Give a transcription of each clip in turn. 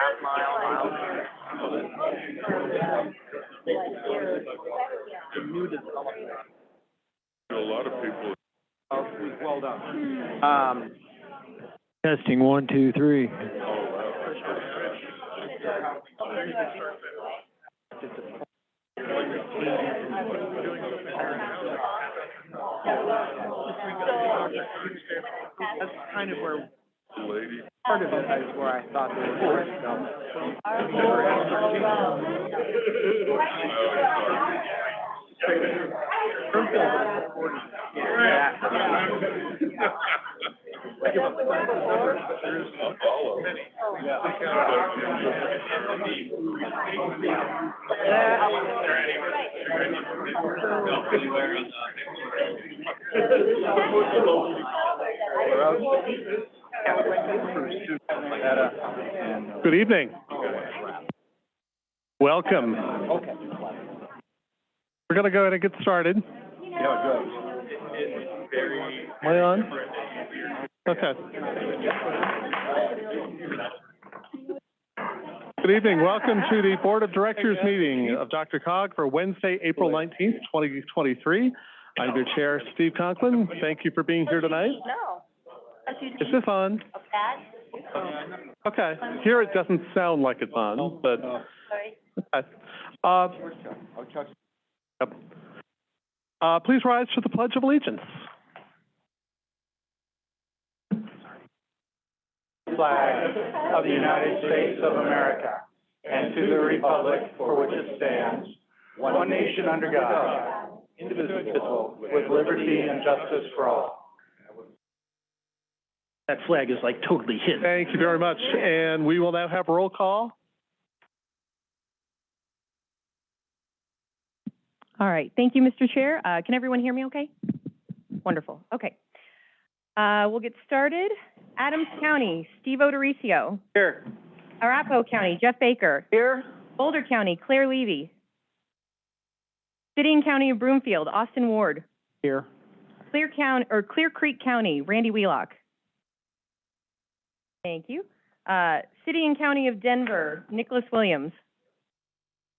half mile, mile. The new development. A lot of people, Oh, well done. Um, Testing, one, two, three. that's kind of where, lady, part of it is where I thought they were going to go. Good evening. Welcome. Okay. We're gonna go ahead and get started. Am I on? Okay. Good evening. Welcome to the Board of Directors meeting of DRCOG for Wednesday, April nineteenth, twenty twenty-three. I'm your chair, Steve Conklin. Thank you for being here tonight. No. Is this on? Okay. Here it doesn't sound like it's on, but, Sorry. Uh, Yep. Uh, please rise for the Pledge of Allegiance. Flag of the United States of America and to the republic for which it stands, one nation under God, indivisible, with liberty and justice for all. That flag is like totally hidden. Thank you very much. And we will now have roll call. All right, thank you, Mr. Chair. Uh, can everyone hear me okay? Wonderful, okay. Uh, we'll get started. Adams County, Steve O'Dorisio. Here. Arapahoe County, Jeff Baker. Here. Boulder County, Claire Levy. City and County of Broomfield, Austin Ward. Here. Clear County, or Clear Creek County, Randy Wheelock. Thank you. Uh, City and County of Denver, Nicholas Williams.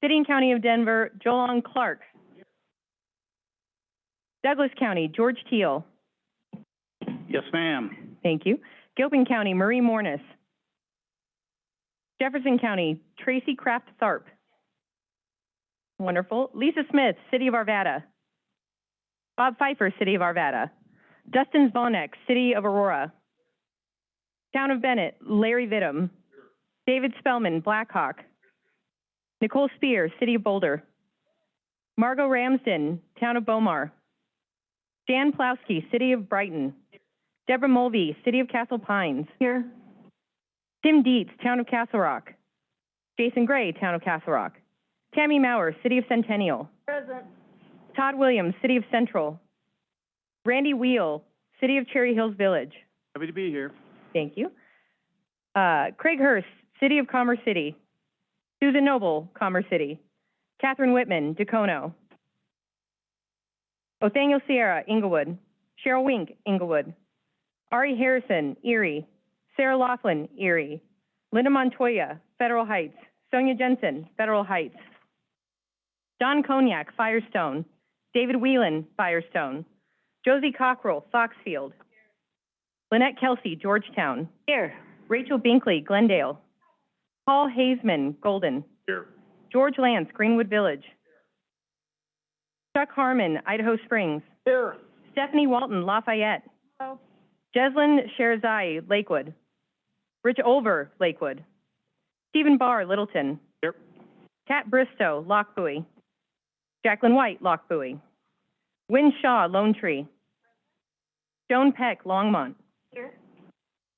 City and County of Denver, Jolon Clark. Douglas County, George Teal. Yes, ma'am. Thank you. Gilpin County, Marie Mornis. Jefferson County, Tracy Kraft Tharp. Wonderful. Lisa Smith, City of Arvada. Bob Pfeiffer, City of Arvada. Dustin Zvonek, City of Aurora. Town of Bennett, Larry Vittum. David Spellman, Blackhawk. Nicole Speer, City of Boulder. Margot Ramsden, Town of Bow Mar. Jan Pawlowski, City of Brighton. Deborah Mulvey, City of Castle Pines. Here. Tim Dietz, Town of Castle Rock. Jason Gray, Town of Castle Rock. Tammy Maurer, City of Centennial. Present. Todd Williams, City of Central. Randy Wheel, City of Cherry Hills Village. Happy to be here. Thank you. Uh, Craig Hurst, City of Commerce City. Susan Noble, Commerce City. Catherine Whitman, Dacono. Othoniel Sierra, Englewood. Cheryl Wink, Englewood. Ari Harrison, Erie. Sarah Laughlin, Erie. Linda Montoya, Federal Heights. Sonia Jensen, Federal Heights. Don Cognac, Firestone. David Whelan, Firestone. Josie Cockrell, Foxfield. Lynette Kelsey, Georgetown. Here. Rachel Binkley, Glendale. Paul Hazeman, Golden. Here. George Lance, Greenwood Village. Chuck Harmon, Idaho Springs. Here. Stephanie Walton, Lafayette. Hello. Jeslin Shahrezaei, Lakewood. Rich Olver, Lakewood. Stephen Barr, Littleton. Here. Kat Bristow, Lock Lochbuie. Jacqueline White, Lochbuie. Wynne Shaw, Lone Tree. Joan Peck, Longmont.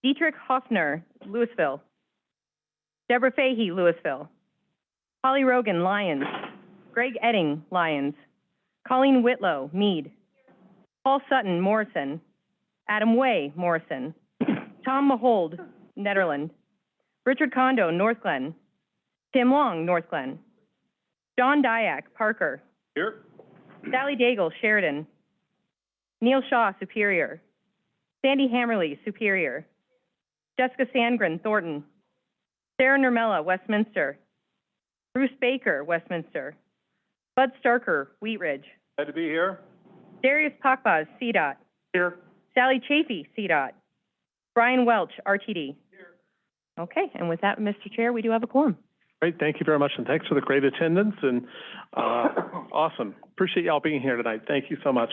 Dietrich Hoffner, Louisville. Deborah Fahey, Louisville. Holly Rogan, Lyons. Greg Edding, Lyons. Colleen Whitlow, Mead. Paul Sutton, Morrison. Adam Way, Morrison. Tom Mahold, Nederland. Richard Condo, Northglenn. Tim Long, Northglenn. John Dyack, Parker. Here. Sally Daigle, Sheridan. Neil Shaw, Superior. Sandy Hammerly, Superior. Jessica Sandgren, Thornton. Sarah Nurmela, Westminster. Bruce Baker, Westminster. Bud Starker, Wheat Ridge. Glad to be here. Darius Pakbaz, CDOT. Here. Sally Chafee, CDOT. Brian Welch, RTD. Here. Okay, and with that, Mr. Chair, we do have a quorum. Great, thank you very much, and thanks for the great attendance, and, uh, awesome. Appreciate y'all being here tonight. Thank you so much.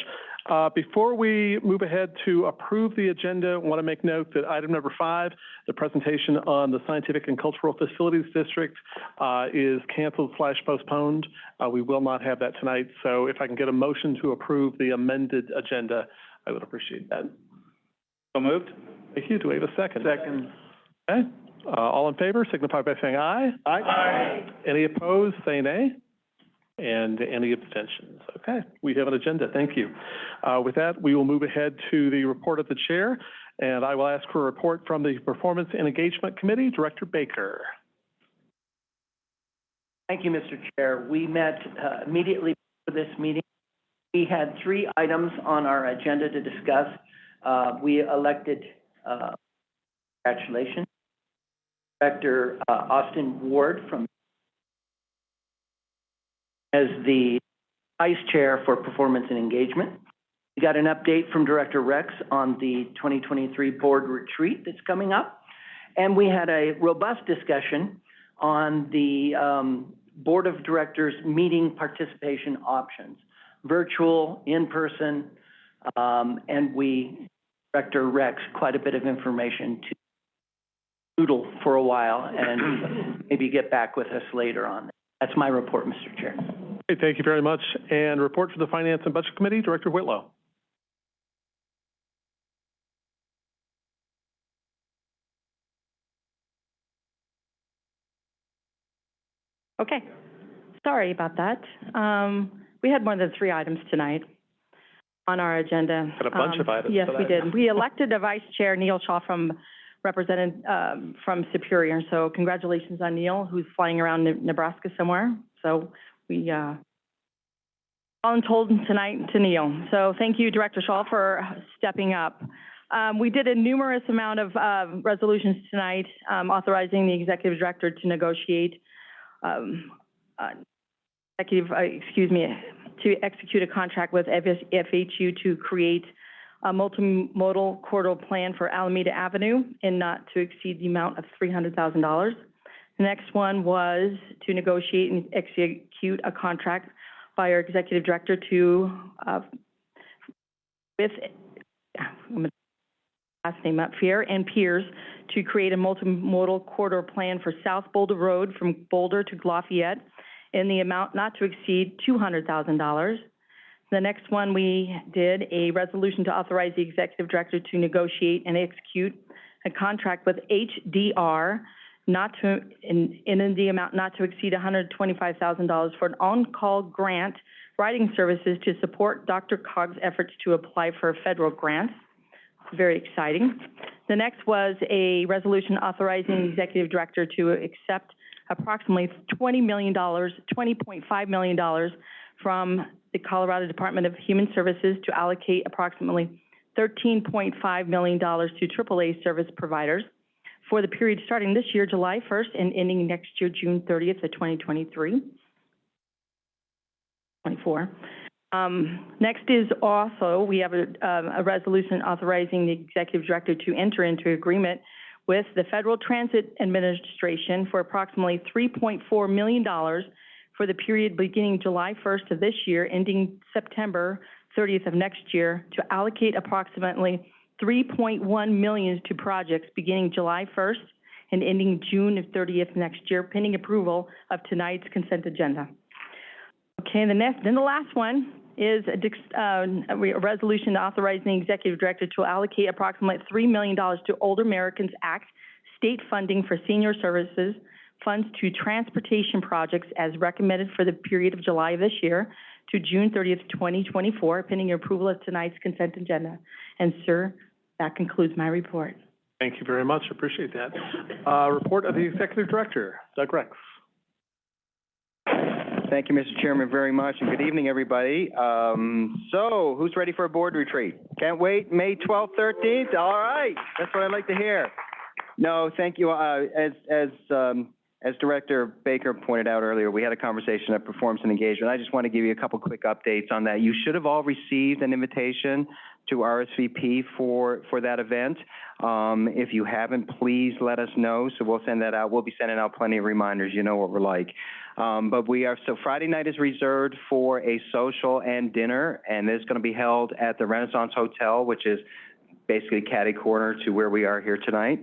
Uh, before we move ahead to approve the agenda, I want to make note that item number five, the presentation on the Scientific and Cultural Facilities District, uh, is canceled slash postponed. Uh, we will not have that tonight, so if I can get a motion to approve the amended agenda, I would appreciate that. So moved? Thank you. Do we have a second? Second. Okay, uh, all in favor signify by saying aye. aye. Aye. Any opposed, say nay. And any abstentions? Okay, we have an agenda, thank you. Uh, with that, we will move ahead to the report of the chair, and I will ask for a report from the Performance and Engagement Committee, Director Baker. Thank you, Mr. Chair. We met uh, immediately for this meeting. We had three items on our agenda to discuss. Uh, We elected, uh, congratulations, Director uh, Austin Ward from as the Vice Chair for Performance and Engagement. We got an update from Director Rex on the 2023 Board Retreat that's coming up. And we had a robust discussion on the um, Board of Directors meeting participation options, virtual, in-person, um, and we, Director Rex, quite a bit of information to doodle for a while and maybe get back with us later on. That's my report, Mr. Chair. Okay, thank you very much. And report for the Finance and Budget Committee, Director Whitlow. Okay, sorry about that. Um, we had more than three items tonight on our agenda. Had a bunch of Um, items Yes, we did. We elected a vice chair, Neil Shaw from, represented, um, from Superior. So congratulations on Neil, who's flying around Nebraska somewhere. So we, uh, all told tonight to Neil. So thank you, Director Shaw, for stepping up. Um, we did a numerous amount of, uh, resolutions tonight, um, authorizing the executive director to negotiate, um, uh, executive, uh, excuse me, to execute a contract with FHU to create a multimodal corridor plan for Alameda Avenue and not to exceed the amount of three hundred thousand dollars. The next one was to negotiate and execute a contract by our executive director to, uh, with, I'm last name up, here, and peers to create a multimodal corridor plan for South Boulder Road from Boulder to Lafayette in the amount not to exceed two hundred thousand dollars. The next one, we did a resolution to authorize the executive director to negotiate and execute a contract with HDR not to, in, in the amount not to exceed hundred twenty-five thousand dollars for an on-call grant writing services to support DRCOG's efforts to apply for federal grants. Very exciting. The next was a resolution authorizing the executive director to accept approximately twenty million dollars, twenty point five million dollars from the Colorado Department of Human Services to allocate approximately thirteen point five million dollars to AAA service providers for the period starting this year, July first, and ending next year, June thirtieth of twenty twenty-three. Twenty-four. Um, next is also, we have a, um, a resolution authorizing the executive director to enter into agreement with the Federal Transit Administration for approximately three point four million dollars for the period beginning July first of this year, ending September thirtieth of next year, to allocate approximately three point one million to projects beginning July first and ending June of thirtieth next year, pending approval of tonight's consent agenda. Okay, the next, then the last one is a, uh, a resolution authorizing the executive director to allocate approximately three million dollars to Older Americans Act state funding for senior services funds to transportation projects as recommended for the period of July of this year to June thirtieth, twenty twenty-four, pending your approval of tonight's consent agenda. And sir, that concludes my report. Thank you very much, appreciate that. Uh, report of the Executive Director, Doug Rex. Thank you, Mr. Chairman, very much, and good evening, everybody. Um, so, who's ready for a board retreat? Can't wait, May twelfth, thirteenth? All right, that's what I'd like to hear. No, thank you. Uh, as, as, um, as Director Baker pointed out earlier, we had a conversation at Performance and Engagement. I just want to give you a couple quick updates on that. You should have all received an invitation to RSVP for, for that event. Um, if you haven't, please let us know, so we'll send that out. We'll be sending out plenty of reminders, you know what we're like. Um, but we are, so Friday night is reserved for a social and dinner, and it's going to be held at the Renaissance Hotel, which is basically catty corner to where we are here tonight.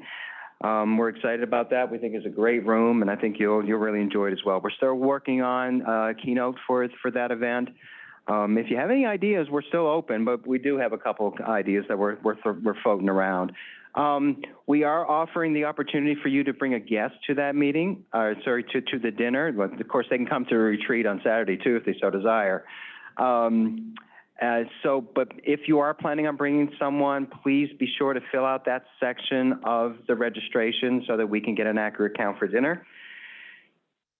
Um, we're excited about that. We think it's a great room, and I think you'll, you'll really enjoy it as well. We're still working on uh, a keynote for, for that event. Um, if you have any ideas, we're still open, but we do have a couple ideas that we're, we're, we're floating around. Um, we are offering the opportunity for you to bring a guest to that meeting, uh, sorry, to, to the dinner. Of course, they can come to a retreat on Saturday too, if they so desire. Um, uh, so, but if you are planning on bringing someone, please be sure to fill out that section of the registration so that we can get an accurate count for dinner.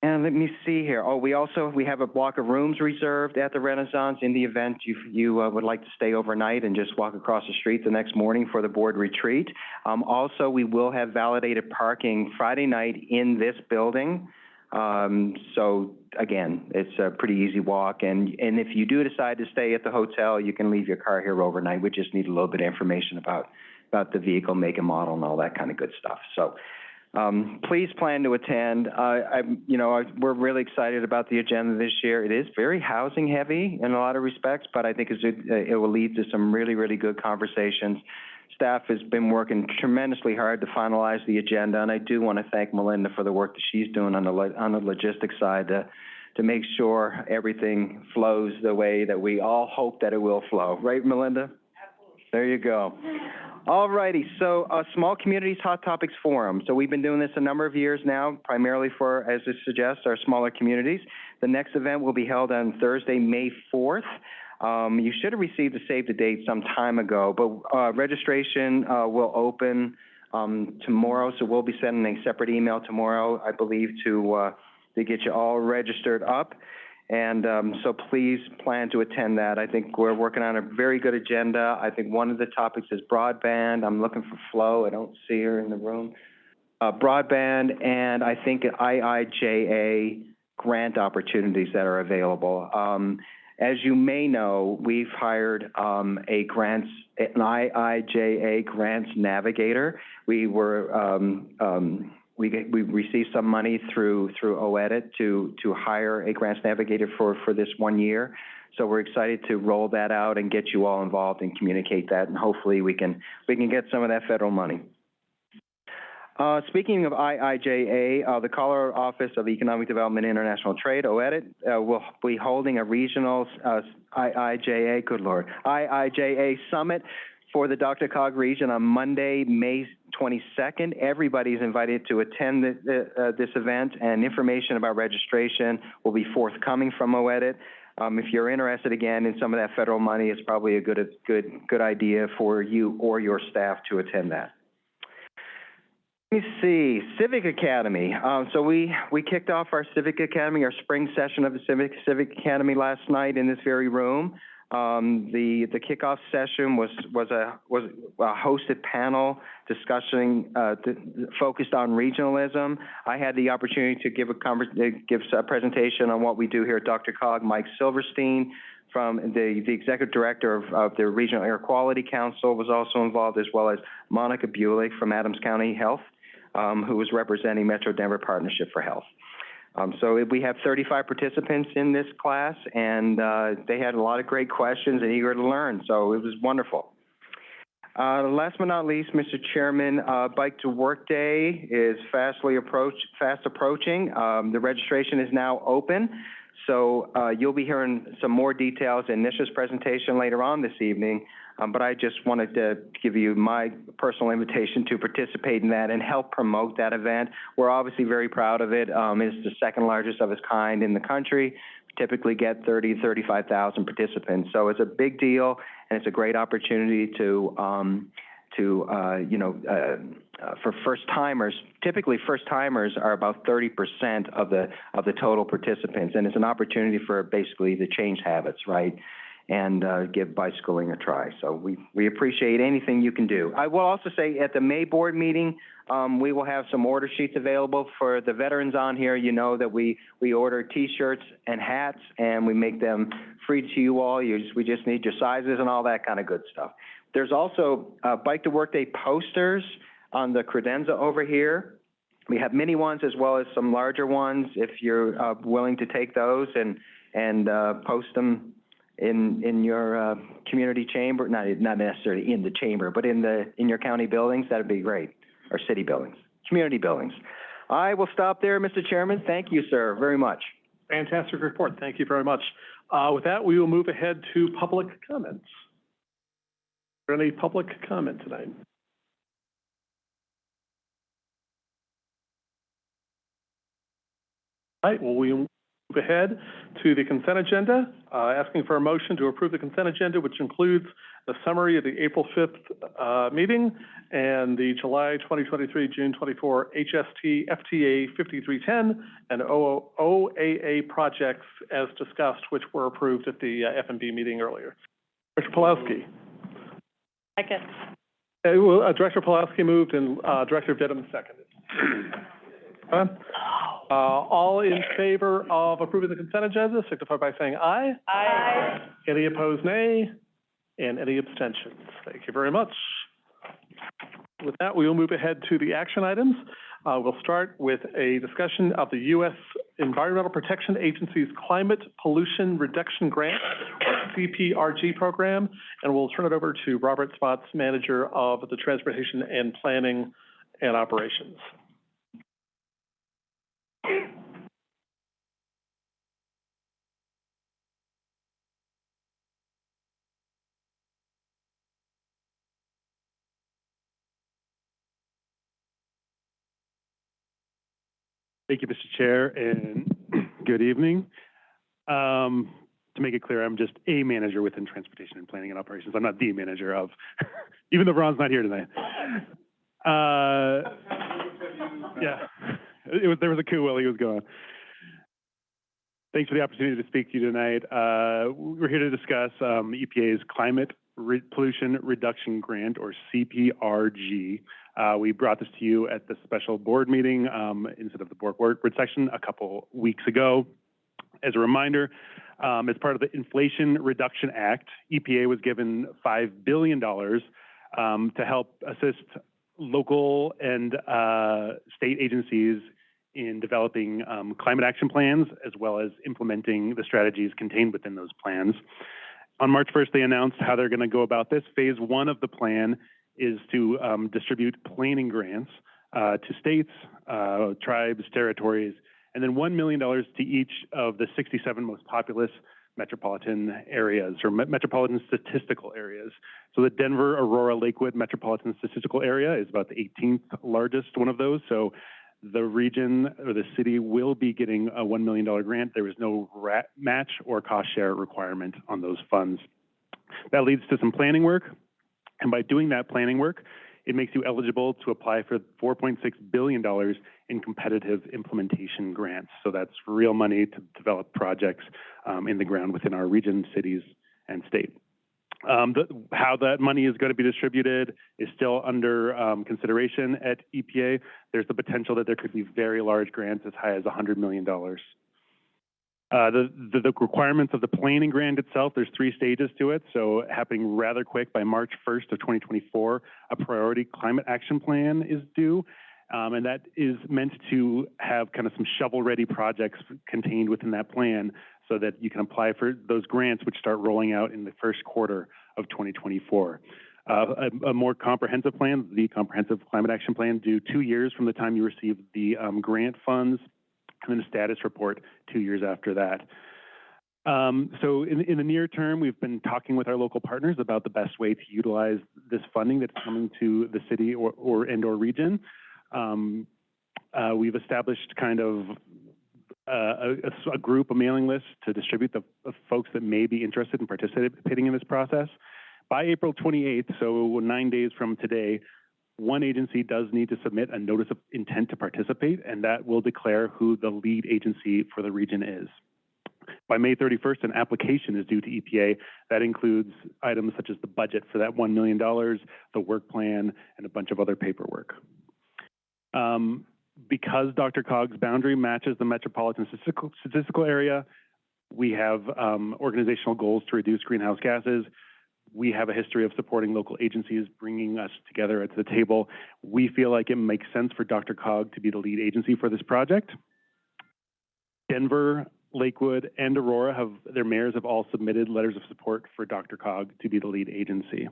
And let me see here. Oh, we also, we have a block of rooms reserved at the Renaissance in the event you, you uh, would like to stay overnight and just walk across the street the next morning for the board retreat. Um, also, we will have validated parking Friday night in this building. Um, so again, it's a pretty easy walk. And, and if you do decide to stay at the hotel, you can leave your car here overnight. We just need a little bit of information about, about the vehicle, make and model and all that kind of good stuff. So, um, please plan to attend. Uh, I'm, you know, I, we're really excited about the agenda this year. It is very housing heavy in a lot of respects, but I think uh, it will lead to some really, really good conversations. Staff has been working tremendously hard to finalize the agenda, and I do want to thank Melinda for the work that she's doing on the, on the logistics side to, to make sure everything flows the way that we all hope that it will flow. Right, Melinda? Absolutely. There you go. All righty, so, uh, Small Communities Hot Topics Forum. So we've been doing this a number of years now, primarily for, as it suggests, our smaller communities. The next event will be held on Thursday, May fourth. Um, you should have received a save the date some time ago, but, uh, registration, uh, will open, um, tomorrow, so we'll be sending a separate email tomorrow, I believe, to, uh, to get you all registered up. And um, so please plan to attend that. I think we're working on a very good agenda. I think one of the topics is broadband. I'm looking for Flo. I don't see her in the room. Uh, broadband and I think IIJA grant opportunities that are available. Um, as you may know, we've hired um, a grants, an IIJA grants navigator. We were um, um, we we received some money through, through OEDIT to, to hire a grants navigator for, for this one year. So we're excited to roll that out and get you all involved and communicate that, and hopefully we can, we can get some of that federal money. Uh, speaking of IIJA, uh, the Colorado Office of Economic Development and International Trade, OEDIT, uh, will be holding a regional, uh, IIJA, good lord, IIJA summit for the DRCOG region on Monday, May 22nd. Everybody's invited to attend the, the, uh, this event, and information about registration will be forthcoming from OEDIT. Um, if you're interested again in some of that federal money, it's probably a good, good, good idea for you or your staff to attend that. Let me see, Civic Academy. Um, so we, we kicked off our Civic Academy, our spring session of the Civic, Civic Academy last night in this very room. Um, the, the kickoff session was, was a, was a hosted panel discussing, uh, th- focused on regionalism. I had the opportunity to give a uh, give a presentation on what we do here at DRCOG. Mike Silverstein from the, the executive director of, of the Regional Air Quality Council was also involved, as well as Monica Bulick from Adams County Health, um, who was representing Metro Denver Partnership for Health. Um, so we have 35 participants in this class, and uh, they had a lot of great questions and eager to learn. So it was wonderful. Uh, last but not least, Mr. Chairman, uh, Bike to Work Day is fastly approach, fast approaching. Um, the registration is now open. So uh, you'll be hearing some more details in Nisha's presentation later on this evening. Um, but I just wanted to give you my personal invitation to participate in that and help promote that event. We're obviously very proud of it. Um, it's the second largest of its kind in the country. We typically get 30, 35,000 participants. So it's a big deal and it's a great opportunity to, um, to, uh, you know, uh, uh, for first timers, typically first timers are about 30% of the, of the total participants. And it's an opportunity for basically to change habits, right? and uh, give bicycling a try. So we, we appreciate anything you can do. I will also say at the May board meeting, Um, we will have some order sheets available for the veterans on here. You know that we, we order T-shirts and hats, and we make them free to you all. You just, we just need your sizes and all that kind of good stuff. There's also, uh, Bike to Work Day posters on the credenza over here. We have mini ones as well as some larger ones, if you're, uh, willing to take those and, and, uh, post them in, in your, uh, community chamber, not, not necessarily in the chamber, but in the, in your county buildings, that'd be great, or city buildings, community buildings. I will stop there, Mr. Chairman. Thank you, sir, very much. Fantastic report. Thank you very much. Uh, with that, we will move ahead to public comments. There any public comment tonight? All right, well, we move ahead to the consent agenda, uh, asking for a motion to approve the consent agenda, which includes the summary of the April fifth, uh, meeting and the July twenty twenty-three, June twenty-four HST FTA fifty-three-ten and O- OAA projects as discussed, which were approved at the uh, FMB meeting earlier. Director Pulowski. Second. Uh, well, uh, Director Pawlowski moved and, uh, Director Vittum seconded. Uh, uh, all in favor of approving the consent agenda, signify by saying aye. Aye. Any opposed, nay? And any abstentions? Thank you very much. With that, we will move ahead to the action items. Uh, we'll start with a discussion of the U.S. Environmental Protection Agency's Climate Pollution Reduction Grant, or CPRG program, and we'll turn it over to Robert Spotts, Manager of the Transportation and Planning and Operations. Thank you, Mr. Chair, and good evening. Um, to make it clear, I'm just a manager within Transportation and Planning and Operations. I'm not the manager of, even though Ron's not here tonight. Uh, yeah, it was, there was a coup while he was gone. Thanks for the opportunity to speak to you tonight. Uh, we're here to discuss, um, EPA's Climate Re- Pollution Reduction Grant, or CPRG. Uh, we brought this to you at the special board meeting, um, instead of the board, board section a couple weeks ago. As a reminder, um, as part of the Inflation Reduction Act, EPA was given $5 billion, um, to help assist local and, uh, state agencies in developing, um, climate action plans, as well as implementing the strategies contained within those plans. On March 1st, they announced how they're going to go about this. Phase one of the plan is to um, distribute planning grants uh, to states, uh, tribes, territories, and then $1 million to each of the 67 most populous metropolitan areas or me- metropolitan statistical areas. So the Denver, Aurora, Lakewood Metropolitan Statistical Area is about the 18th largest one of those. So the region or the city will be getting a $1 million grant. There is no match or cost share requirement on those funds. That leads to some planning work. And by doing that planning work, it makes you eligible to apply for $4.6 billion in competitive implementation grants. So that's real money to develop projects um, in the ground within our region, cities, and state. Um, the, how that money is going to be distributed is still under um, consideration at EPA. There's the potential that there could be very large grants as high as $100 million. Uh, the, the, the requirements of the planning grant itself, there's three stages to it. So happening rather quick by March 1st of 2024, a priority climate action plan is due. Um, and that is meant to have kind of some shovel-ready projects contained within that plan so that you can apply for those grants, which start rolling out in the first quarter of 2024. Uh, a, a more comprehensive plan, the comprehensive climate action plan, due two years from the time you receive the um, grant funds, and then a status report two years after that. Um, so in, in the near term, we've been talking with our local partners about the best way to utilize this funding that's coming to the city or, or and or region. Um, uh, we've established kind of a, a, a group, a mailing list to distribute the, the folks that may be interested in participating in this process. By April 28th, so nine days from today, one agency does need to submit a notice of intent to participate, and that will declare who the lead agency for the region is. By May 31st, an application is due to EPA. That includes items such as the budget for that $1 million, the work plan, and a bunch of other paperwork. Um, because DRCOG's boundary matches the metropolitan statistical, statistical area, we have, um, organizational goals to reduce greenhouse gases. We have a history of supporting local agencies, bringing us together at the table. We feel like it makes sense for DRCOG to be the lead agency for this project. Denver, Lakewood, and Aurora have, their mayors have all submitted letters of support for DRCOG to be the lead agency.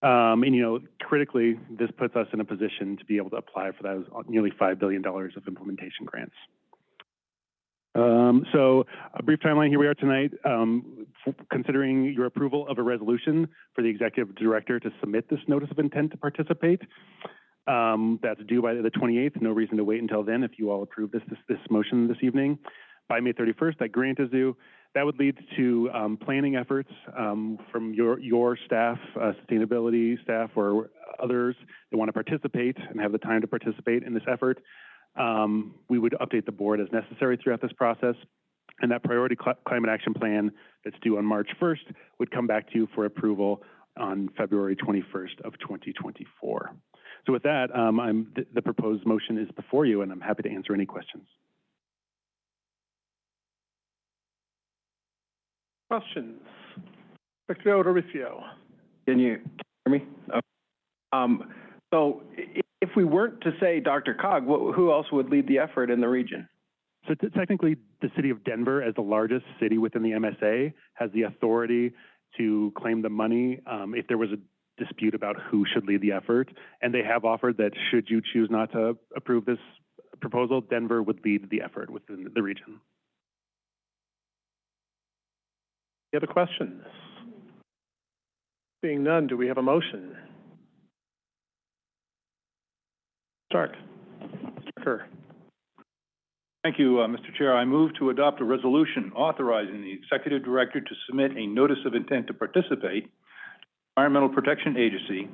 Um, and, you know, critically, this puts us in a position to be able to apply for those nearly $5 billion of implementation grants. Um, so a brief timeline, here we are tonight, um, considering your approval of a resolution for the executive director to submit this notice of intent to participate. Um, that's due by the 28th, no reason to wait until then if you all approve this, this, this motion this evening. By May 31st, that grant is due. That would lead to um, planning efforts um, from your, your staff, uh, sustainability staff, or others that want to participate and have the time to participate in this effort. Um, we would update the board as necessary throughout this process. And that priority cl- climate action plan that's due on March 1st would come back to you for approval on February 21st of 2024. So with that, um, I'm, the, the proposed motion is before you, and I'm happy to answer any questions. Questions? Secretary Doricio. Can you hear me? Okay. Um, so if we weren't to say Dr. Cog, who else would lead the effort in the region? So t- technically, the city of Denver, as the largest city within the MSA, has the authority to claim the money um, if there was a dispute about who should lead the effort. And they have offered that should you choose not to approve this proposal, Denver would lead the effort within the region. Any other questions? Seeing none, do we have a motion? Stark. Kerr. Thank you, uh, Mr. Chair. I move to adopt a resolution authorizing the executive director to submit a notice of intent to participate Environmental Protection Agency,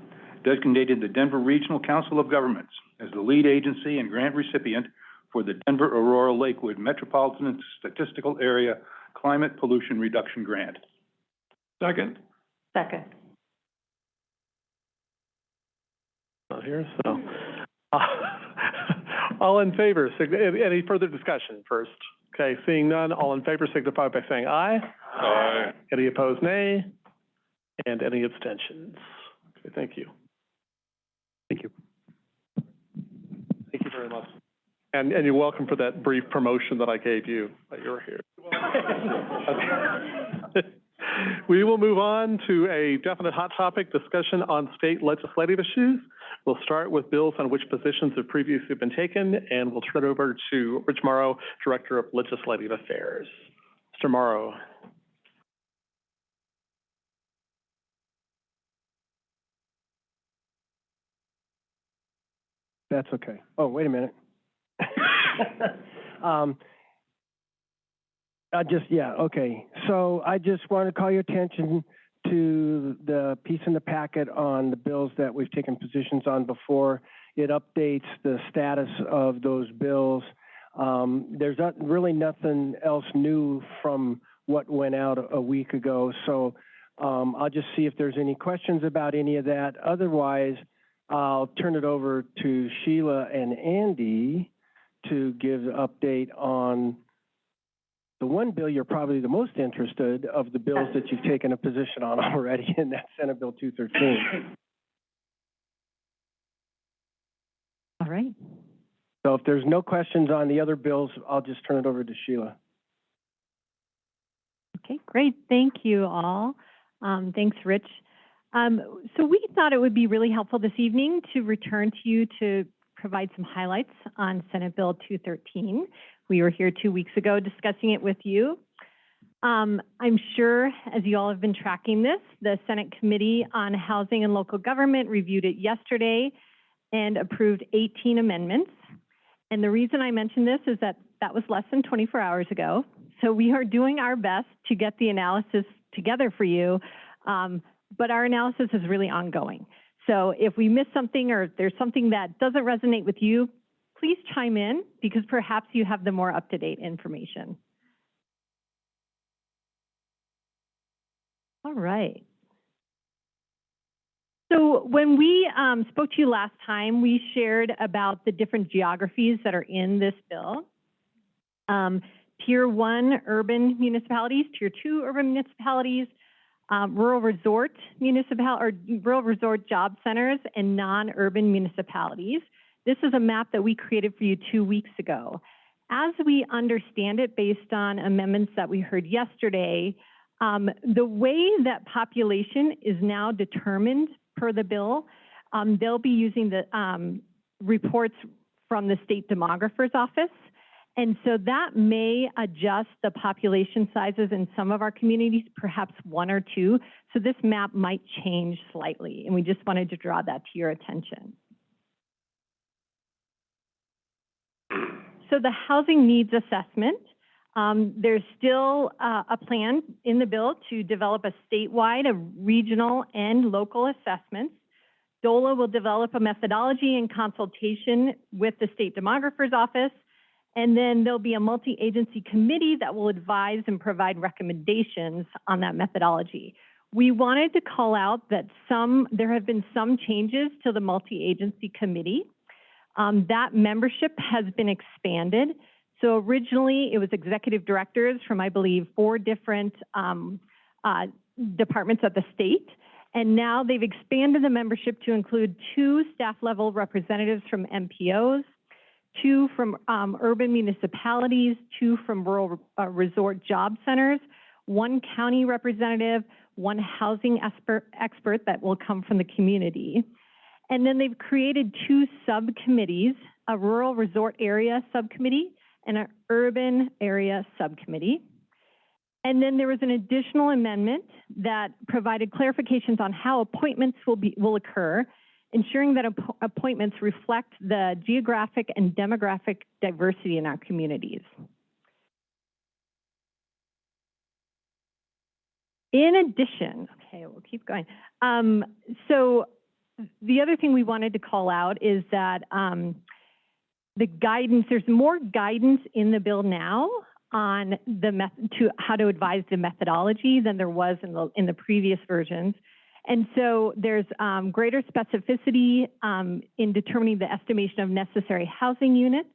designated the Denver Regional Council of Governments as the lead agency and grant recipient for the Denver Aurora Lakewood Metropolitan Statistical Area Climate Pollution Reduction Grant. Second. Second. Not here, so. Uh, all in favor, any further discussion first? Okay, seeing none, all in favor signify by saying aye. Aye. Any opposed, nay? And any abstentions? Okay, thank you. Thank you. Thank you very much. And, and you're welcome for that brief promotion that I gave you, that you were here. We will move on to a definite hot topic discussion on state legislative issues. We'll start with bills on which positions have previously been taken, and we'll turn it over to Rich Mauro, Director of Legislative Affairs. Mr. Mauro. That's okay. Oh, wait a minute. Um, I just, yeah, okay. So I just want to call your attention to the piece in the packet on the bills that we've taken positions on before. It updates the status of those bills. Um, there's not, really nothing else new from what went out a- week ago. So, um, I'll just see if there's any questions about any of that. Otherwise, I'll turn it over to Sheila and Andy to give the update on the one bill you're probably the most interested of the bills that you've taken a position on already, and that's Senate Bill two thirteen. All right. So if there's no questions on the other bills, I'll just turn it over to Sheila. Okay, great. Thank you all. Um, thanks, Rich. Um, so we thought it would be really helpful this evening to return to you to provide some highlights on Senate Bill 213. We were here two weeks ago discussing it with you. Um, I'm sure, as you all have been tracking this, the Senate Committee on Housing and Local Government reviewed it yesterday and approved 18 amendments. And the reason I mention this is that that was less than 24 hours ago. So we are doing our best to get the analysis together for you, um, but our analysis is really ongoing. So if we miss something or there's something that doesn't resonate with you, please chime in because perhaps you have the more up-to-date information. All right. So when we um, spoke to you last time, we shared about the different geographies that are in this bill. Um, tier one urban municipalities, tier two urban municipalities, um, rural resort municipal or rural resort job centers, and non-urban municipalities. This is a map that we created for you two weeks ago. As we understand it, based on amendments that we heard yesterday, um, the way that population is now determined per the bill, um, they'll be using the um, reports from the state demographer's office. And so that may adjust the population sizes in some of our communities, perhaps one or two. So this map might change slightly, and we just wanted to draw that to your attention. So the housing needs assessment, um, there's still uh, a plan in the bill to develop a statewide, a regional, and local assessments. DOLA will develop a methodology in consultation with the state demographer's office, and then there'll be a multi-agency committee that will advise and provide recommendations on that methodology. We wanted to call out that some, there have been some changes to the multi-agency committee. Um, that membership has been expanded. So originally, it was executive directors from, I believe, four different um, uh, departments at the state. And now they've expanded the membership to include two staff level representatives from MPOs, two from um, urban municipalities, two from rural uh, resort job centers, one county representative, one housing expert, expert that will come from the community. And then they've created two subcommittees, a rural resort area subcommittee and an urban area subcommittee. And then there was an additional amendment that provided clarifications on how appointments will be will occur, ensuring that app appointments reflect the geographic and demographic diversity in our communities. In addition, okay, we'll keep going. Um, so the other thing we wanted to call out is that um, the guidance, there's more guidance in the bill now on the to how to advise the methodology than there was in the in the previous versions. And so there's um, greater specificity um, in determining the estimation of necessary housing units,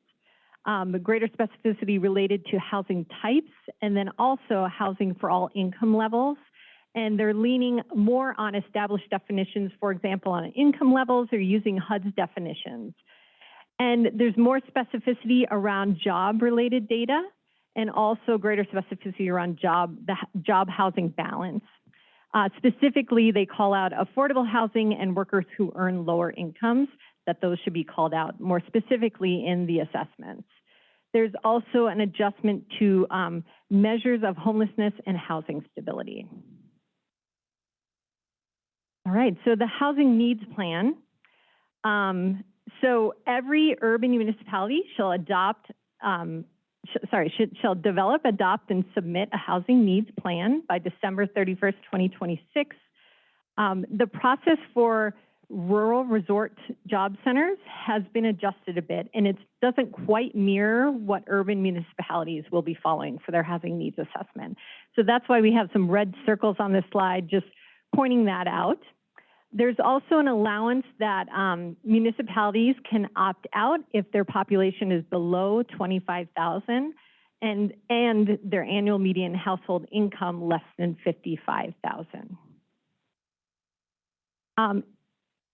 um, greater specificity related to housing types, and then also housing for all income levels. And they're leaning more on established definitions, for example, on income levels, or using HUD's definitions. And there's more specificity around job-related data and also greater specificity around job, the job housing balance. Uh, specifically, they call out affordable housing and workers who earn lower incomes, that those should be called out more specifically in the assessments. There's also an adjustment to um, measures of homelessness and housing stability. All right, so the housing needs plan. Um, so every urban municipality shall adopt, um, sorry, should, shall develop, adopt, and submit a housing needs plan by December 31st, 2026. Um, the process for rural resort job centers has been adjusted a bit, and it doesn't quite mirror what urban municipalities will be following for their housing needs assessment. So that's why we have some red circles on this slide, just pointing that out. There's also an allowance that um, municipalities can opt out if their population is below 25,000 and, and their annual median household income less than 55,000. Um,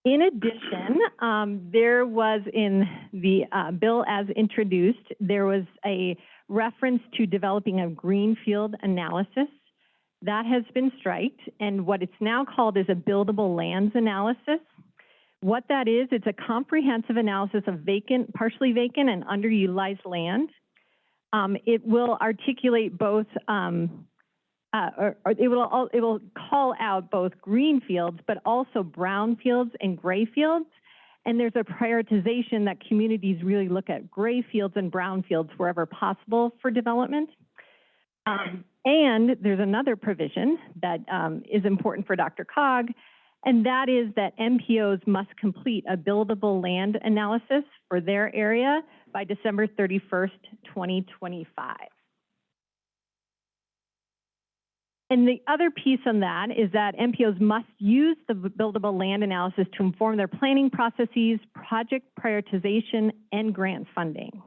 in addition, um, there was in the uh, bill as introduced, there was a reference to developing a greenfield analysis that has been striked, and what it's now called is a buildable lands analysis. What that is, it's a comprehensive analysis of vacant, partially vacant, and underutilized land. Um, it will articulate both, um, uh, or, or it will it will call out both green fields, but also brown fields and gray fields. And there's a prioritization that communities really look at gray fields and brown fields wherever possible for development. Um, and there's another provision that um, is important for DRCOG, and that is that MPOs must complete a buildable land analysis for their area by December 31st, 2025. And the other piece on that is that MPOs must use the buildable land analysis to inform their planning processes, project prioritization, and grant funding.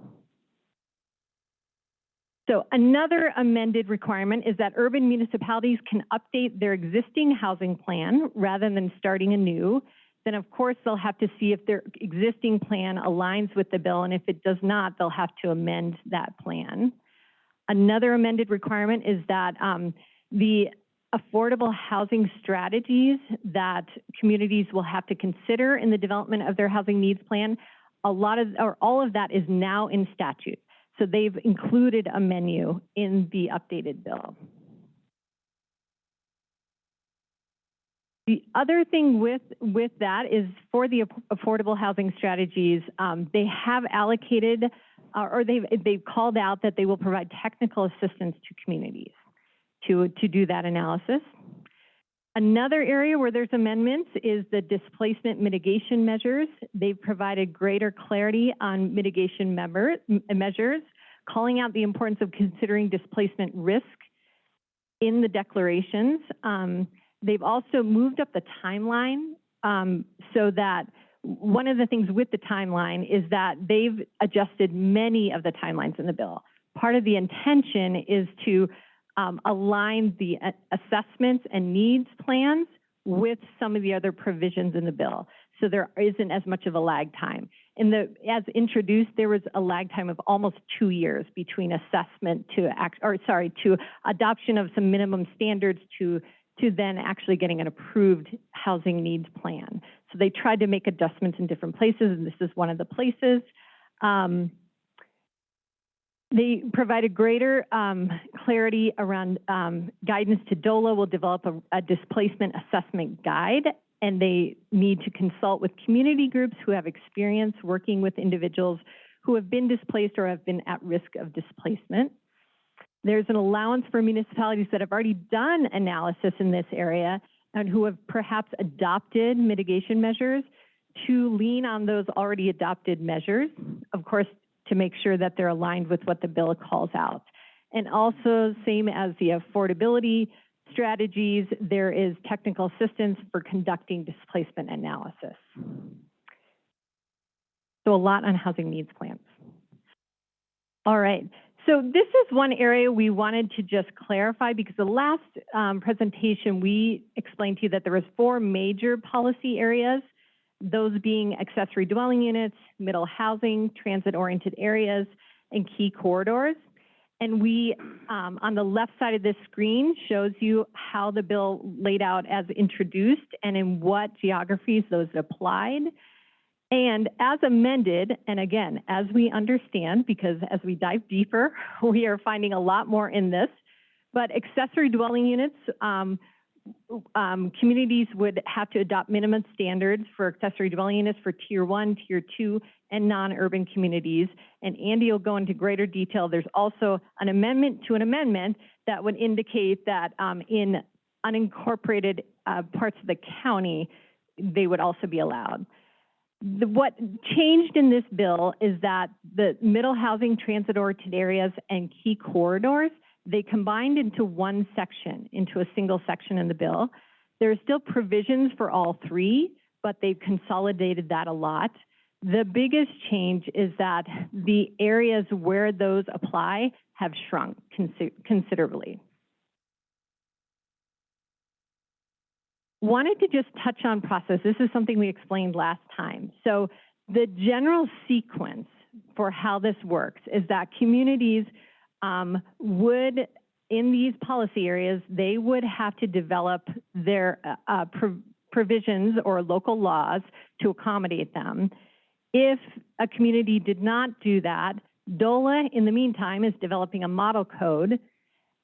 So another amended requirement is that urban municipalities can update their existing housing plan rather than starting anew. Then of course, they'll have to see if their existing plan aligns with the bill, and if it does not, they'll have to amend that plan. Another amended requirement is that um, the affordable housing strategies that communities will have to consider in the development of their housing needs plan, a lot of, or all of that is now in statute. So they've included a menu in the updated bill. The other thing with, with that is for the affordable housing strategies, um, they have allocated uh, or they've, they've called out that they will provide technical assistance to communities to, to do that analysis. Another area where there's amendments is the displacement mitigation measures. They've provided greater clarity on mitigation member, measures, calling out the importance of considering displacement risk in the declarations. Um, they've also moved up the timeline um, so that one of the things with the timeline is that they've adjusted many of the timelines in the bill. Part of the intention is to um, align the uh, assessments and needs plans with some of the other provisions in the bill. So there isn't as much of a lag time. In the, as introduced, there was a lag time of almost two years between assessment to, act, or sorry, to adoption of some minimum standards to, to then actually getting an approved housing needs plan. So they tried to make adjustments in different places, and this is one of the places. Um, they provided greater um, clarity around um, guidance to DOLA will develop a, a, displacement assessment guide, and they need to consult with community groups who have experience working with individuals who have been displaced or have been at risk of displacement. There's an allowance for municipalities that have already done analysis in this area and who have perhaps adopted mitigation measures to lean on those already adopted measures. Of course, to make sure that they're aligned with what the bill calls out. And also, same as the affordability strategies, there is technical assistance for conducting displacement analysis. So a lot on housing needs plans. All right, so this is one area we wanted to just clarify because the last um, presentation we explained to you that there was four major policy areas those being accessory dwelling units, middle housing, transit-oriented areas, and key corridors. And we, um, on the left side of this screen, shows you how the bill laid out as introduced and in what geographies those applied. And as amended, and again, as we understand, because as we dive deeper, we are finding a lot more in this, but accessory dwelling units um, um, communities would have to adopt minimum standards for accessory dwelling units for tier one, tier two, and non-urban communities. And Andy will go into greater detail. There's also an amendment to an amendment that would indicate that um, in unincorporated uh, parts of the county, they would also be allowed. The, what changed in this bill is that the middle housing transit-oriented areas and key corridors they combined into one section, into a single section in the bill. There are still provisions for all three, but they've consolidated that a lot. The biggest change is that the areas where those apply have shrunk considerably. Wanted to just touch on process. This is something we explained last time. So the general sequence for how this works is that communities um, would, in these policy areas, they would have to develop their uh, uh provisions or local laws to accommodate them. If a community did not do that, DOLA, in the meantime, is developing a model code,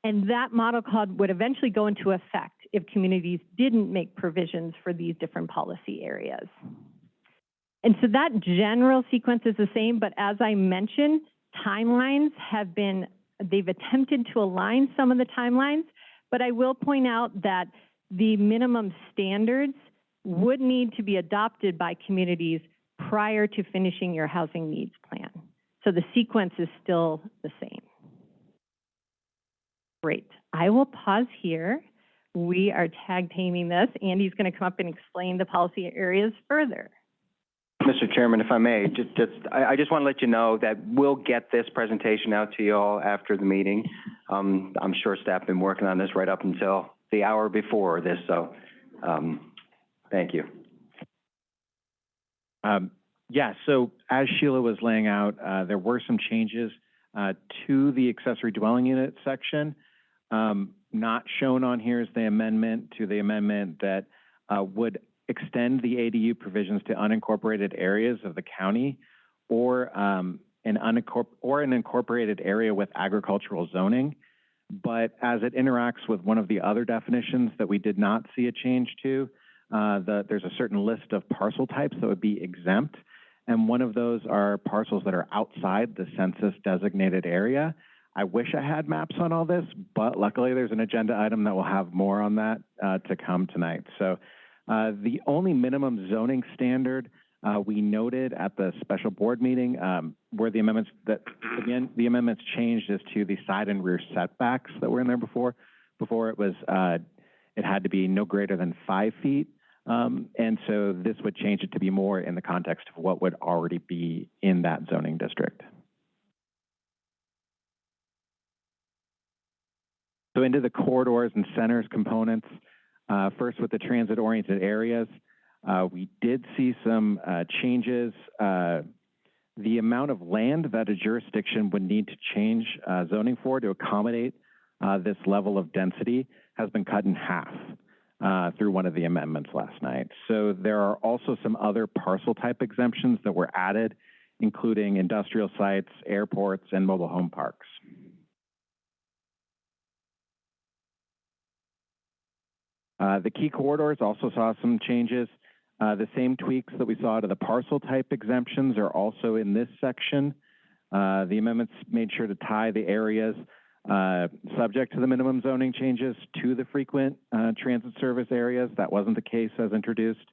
and that model code would eventually go into effect if communities didn't make provisions for these different policy areas. And so that general sequence is the same, but as I mentioned, timelines have been They've attempted to align some of the timelines, but I will point out that the minimum standards would need to be adopted by communities prior to finishing your housing needs plan. So the sequence is still the same. Great. I will pause here. We are tag teaming this. Andy's going to come up and explain the policy areas further. Mr. Chairman, if I may, just, just, I, I just want to let you know that we'll get this presentation out to you all after the meeting. Um, I'm sure staff have been working on this right up until the hour before this, so, um, thank you. Um, yeah, so as Sheila was laying out, uh, there were some changes, uh, to the accessory dwelling unit section. Um, not shown on here is the amendment to the amendment that, uh, would extend the ADU provisions to unincorporated areas of the county or, um, an unincorpor, or an incorporated area with agricultural zoning. But as it interacts with one of the other definitions that we did not see a change to, uh, the, there's a certain list of parcel types that would be exempt. And one of those are parcels that are outside the census designated area. I wish I had maps on all this, but luckily there's an agenda item that will have more on that, uh, to come tonight. So, the only minimum zoning standard, uh, we noted at the special board meeting, um, where the amendments that, again, the amendments changed as to the side and rear setbacks that were in there before. Before it was, uh, it had to be no greater than five feet. Um, and so this would change it to be more in the context of what would already be in that zoning district. So into the corridors and centers components, uh, first with the transit-oriented areas, uh, we did see some uh, changes. Uh, the amount of land that a jurisdiction would need to change uh, zoning for to accommodate this level of density has been cut in half through one of the amendments last night. So there are also some other parcel type exemptions that were added, including industrial sites, airports, and mobile home parks. The key corridors also saw some changes. Uh, the same tweaks that we saw to the parcel type exemptions are also in this section. Uh, the amendments made sure to tie the areas uh, subject to the minimum zoning changes to the frequent uh, transit service areas. That wasn't the case as introduced.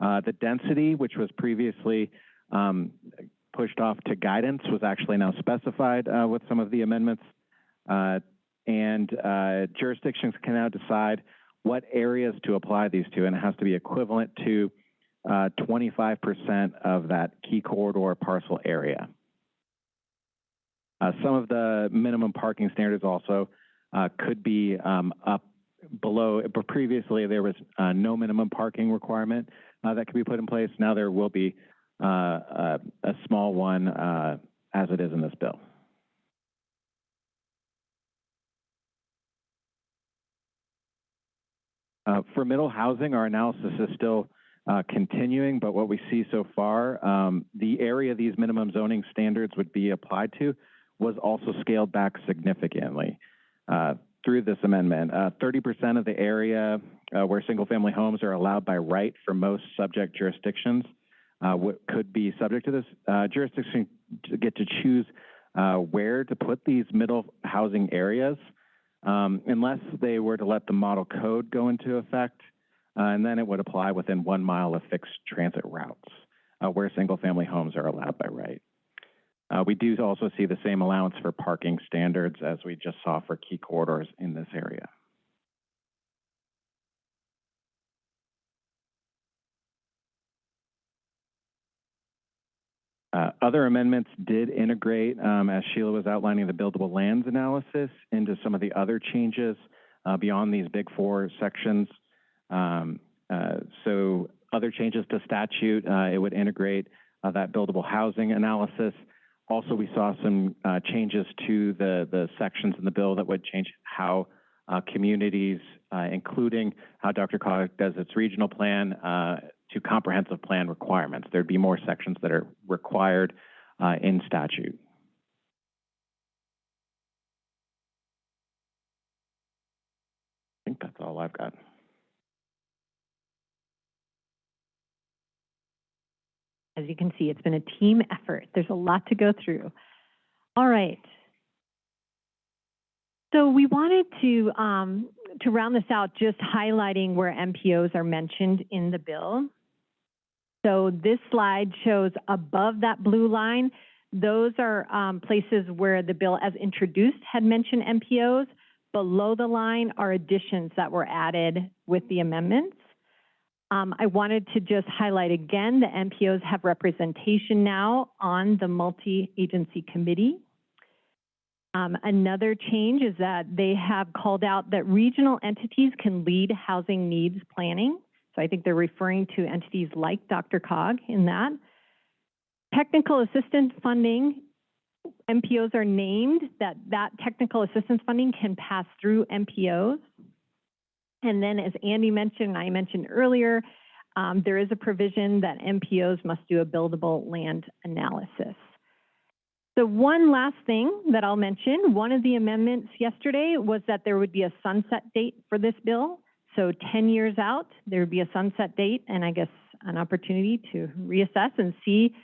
Uh, the density, which was previously um, pushed off to guidance, was actually now specified uh, with some of the amendments. Uh, and uh, jurisdictions can now decide what areas to apply these to, and it has to be equivalent to uh, 25% of that key corridor parcel area. Uh, some of the minimum parking standards also uh, could be um, up below, but previously there was uh, no minimum parking requirement uh, that could be put in place. Now there will be uh, a, a small one uh, as it is in this bill. Uh, for middle housing, our analysis is still uh, continuing, but what we see so far, um, the area these minimum zoning standards would be applied to was also scaled back significantly uh, through this amendment. Uh, 30% of the area where single-family homes are allowed by right for most subject jurisdictions what could be subject to this jurisdiction get to choose where to put these middle housing areas um, unless they were to let the model code go into effect, uh, and then it would apply within one mile of fixed transit routes uh, where single-family homes are allowed by right. Uh, we do also see the same allowance for parking standards as we just saw for key corridors in this area. Uh, other amendments did integrate, um, as Sheila was outlining, the buildable lands analysis into some of the other changes uh, beyond these big four sections. Um, uh, so other changes to statute, uh, it would integrate uh, that buildable housing analysis. Also, we saw some changes to the, the sections in the bill that would change how communities, including how DRCOG does its regional plan, to comprehensive plan requirements. There'd be more sections that are required uh, in statute. I think that's all I've got. As you can see, it's been a team effort. There's a lot to go through. All right. So we wanted to um, to round this out, just highlighting where MPOs are mentioned in the bill. So this slide shows above that blue line, those are um, places where the bill as introduced had mentioned MPOs. below the line are additions that were added with the amendments. Um, I wanted to just highlight again, the MPOs have representation now on the multi-agency committee. Um, another change is that they have called out that regional entities can lead housing needs planning. So I think they're referring to entities like DRCOG in that. Technical assistance funding, MPOs are named, that that technical assistance funding can pass through MPOs. And then as Andy mentioned, I mentioned earlier, um, there is a provision that MPOs must do a buildable land analysis. The one last thing that I'll mention, one of the amendments yesterday was that there would be a sunset date for this bill. So 10 years out, there would be a sunset date and I guess an opportunity to reassess and see,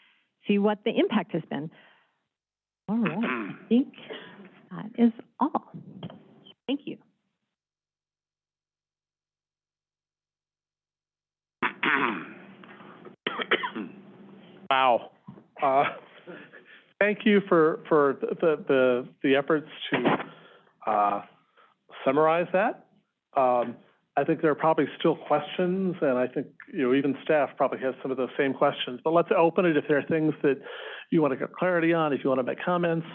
see what the impact has been. All right, I think that is all. Thank you. Wow. Uh, Thank you for, for the, the, the efforts to, uh, summarize that. Um, I think there are probably still questions, and I think, you know, even staff probably has some of those same questions. But let's open it if there are things that you want to get clarity on, if you want to make comments.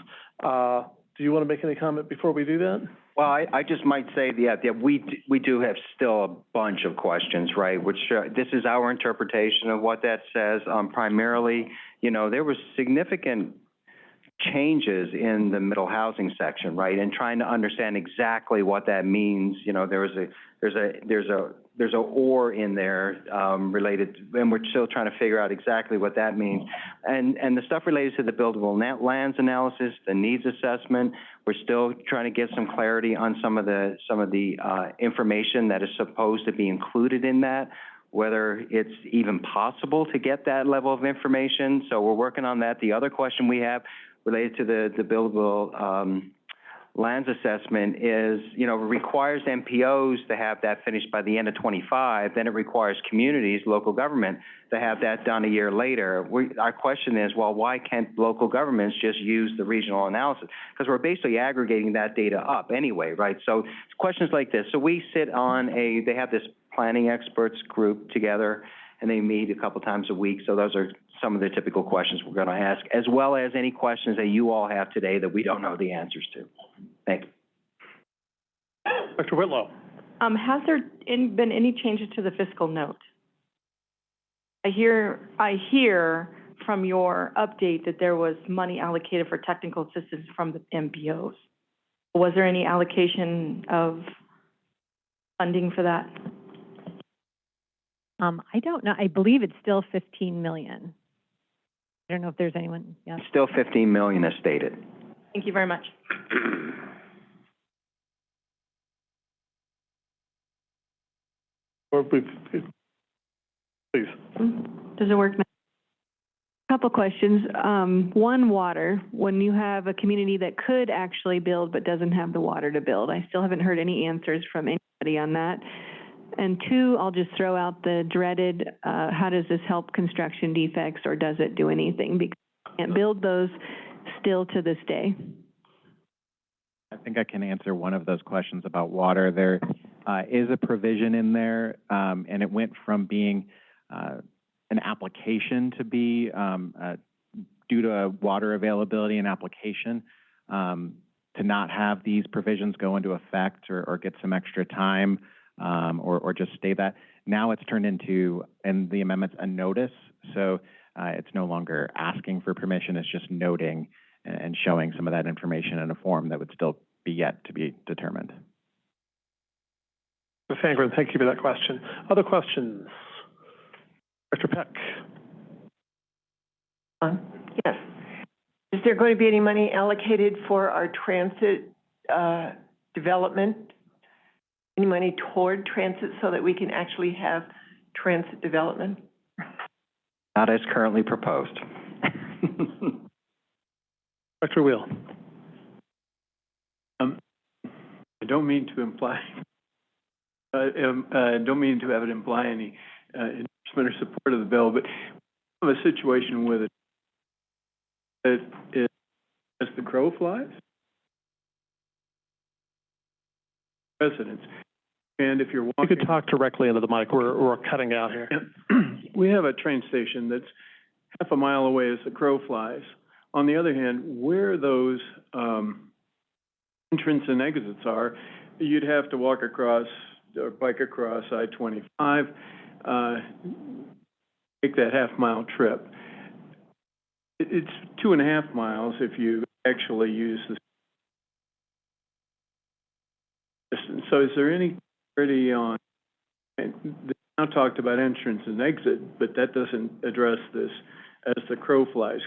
Uh, do you want to make any comment before we do that? Well, I, I just might say, yeah, yeah, we, we do have still a bunch of questions, right? Which, uh, this is our interpretation of what that says. Um, primarily, you know, there was significant changes in the middle housing section, right? And trying to understand exactly what that means, you know, there was a, there's a, there's a, there's a or in there, um, related, and we're still trying to figure out exactly what that means. And, and the stuff related to the buildable net lands analysis, the needs assessment, we're still trying to get some clarity on some of the, some of the, uh, information that is supposed to be included in that, whether it's even possible to get that level of information. So we're working on that. The other question we have related to the, the buildable, um, lands assessment is, you know, requires MPOs to have that finished by the end of twenty-five, then it requires communities, local government, to have that done a year later. We, our question is, well, why can't local governments just use the regional analysis? Because we're basically aggregating that data up anyway, right? So questions like this. So we sit on a, they have this planning experts group together, and they meet a couple times a week. So those are some of the typical questions we're going to ask, as well as any questions that you all have today that we don't know the answers to. Thank you. Dr. Whitlow? Um, has there in, been any changes to the fiscal note? I hear, I hear from your update that there was money allocated for technical assistance from the MPOs. Was there any allocation of funding for that? Um, I don't know, I believe it's still fifteen million. I don't know if there's anyone, yes. Still fifteen million as stated. Thank you very much. Or please. Does it work now? Couple questions. Um, one, water. When you have a community that could actually build but doesn't have the water to build, I still haven't heard any answers from anybody on that. And two, I'll just throw out the dreaded, uh, how does this help construction defects or does it do anything? Because I can't build those still to this day. I think I can answer one of those questions about water. There uh, is a provision in there, um, and it went from being uh, an application to be, um, uh, due to water availability and application, um, to not have these provisions go into effect or, or get some extra time, um, or, or just stay that. Now it's turned into, in the amendments, a notice. So uh, it's no longer asking for permission, it's just noting and and showing some of that information in a form that would still be yet to be determined. Ms. Sangren, thank you for that question. Other questions? Dr. Peck? Yes. Is there going to be any money allocated for our transit, uh, development? Any money toward transit so that we can actually have transit development? Not as currently proposed. Dr. Wheel? Um, I don't mean to imply, uh, um, uh, don't mean to have it imply any, uh, endorsement or support of the bill, but we have a situation with it that is, as the crow flies. Residents. And if you're You walking. could talk directly into the mic, we're, we're cutting out here. We have a train station that's half a mile away as the crow flies. On the other hand, where those, um, entrance and exits are, you'd have to walk across or bike across I-25, uh, take that half-mile trip. It, it's two and a half miles if you actually use the distance. So is there any clarity on, and they now talked about entrance and exit, but that doesn't address this as the crow flies.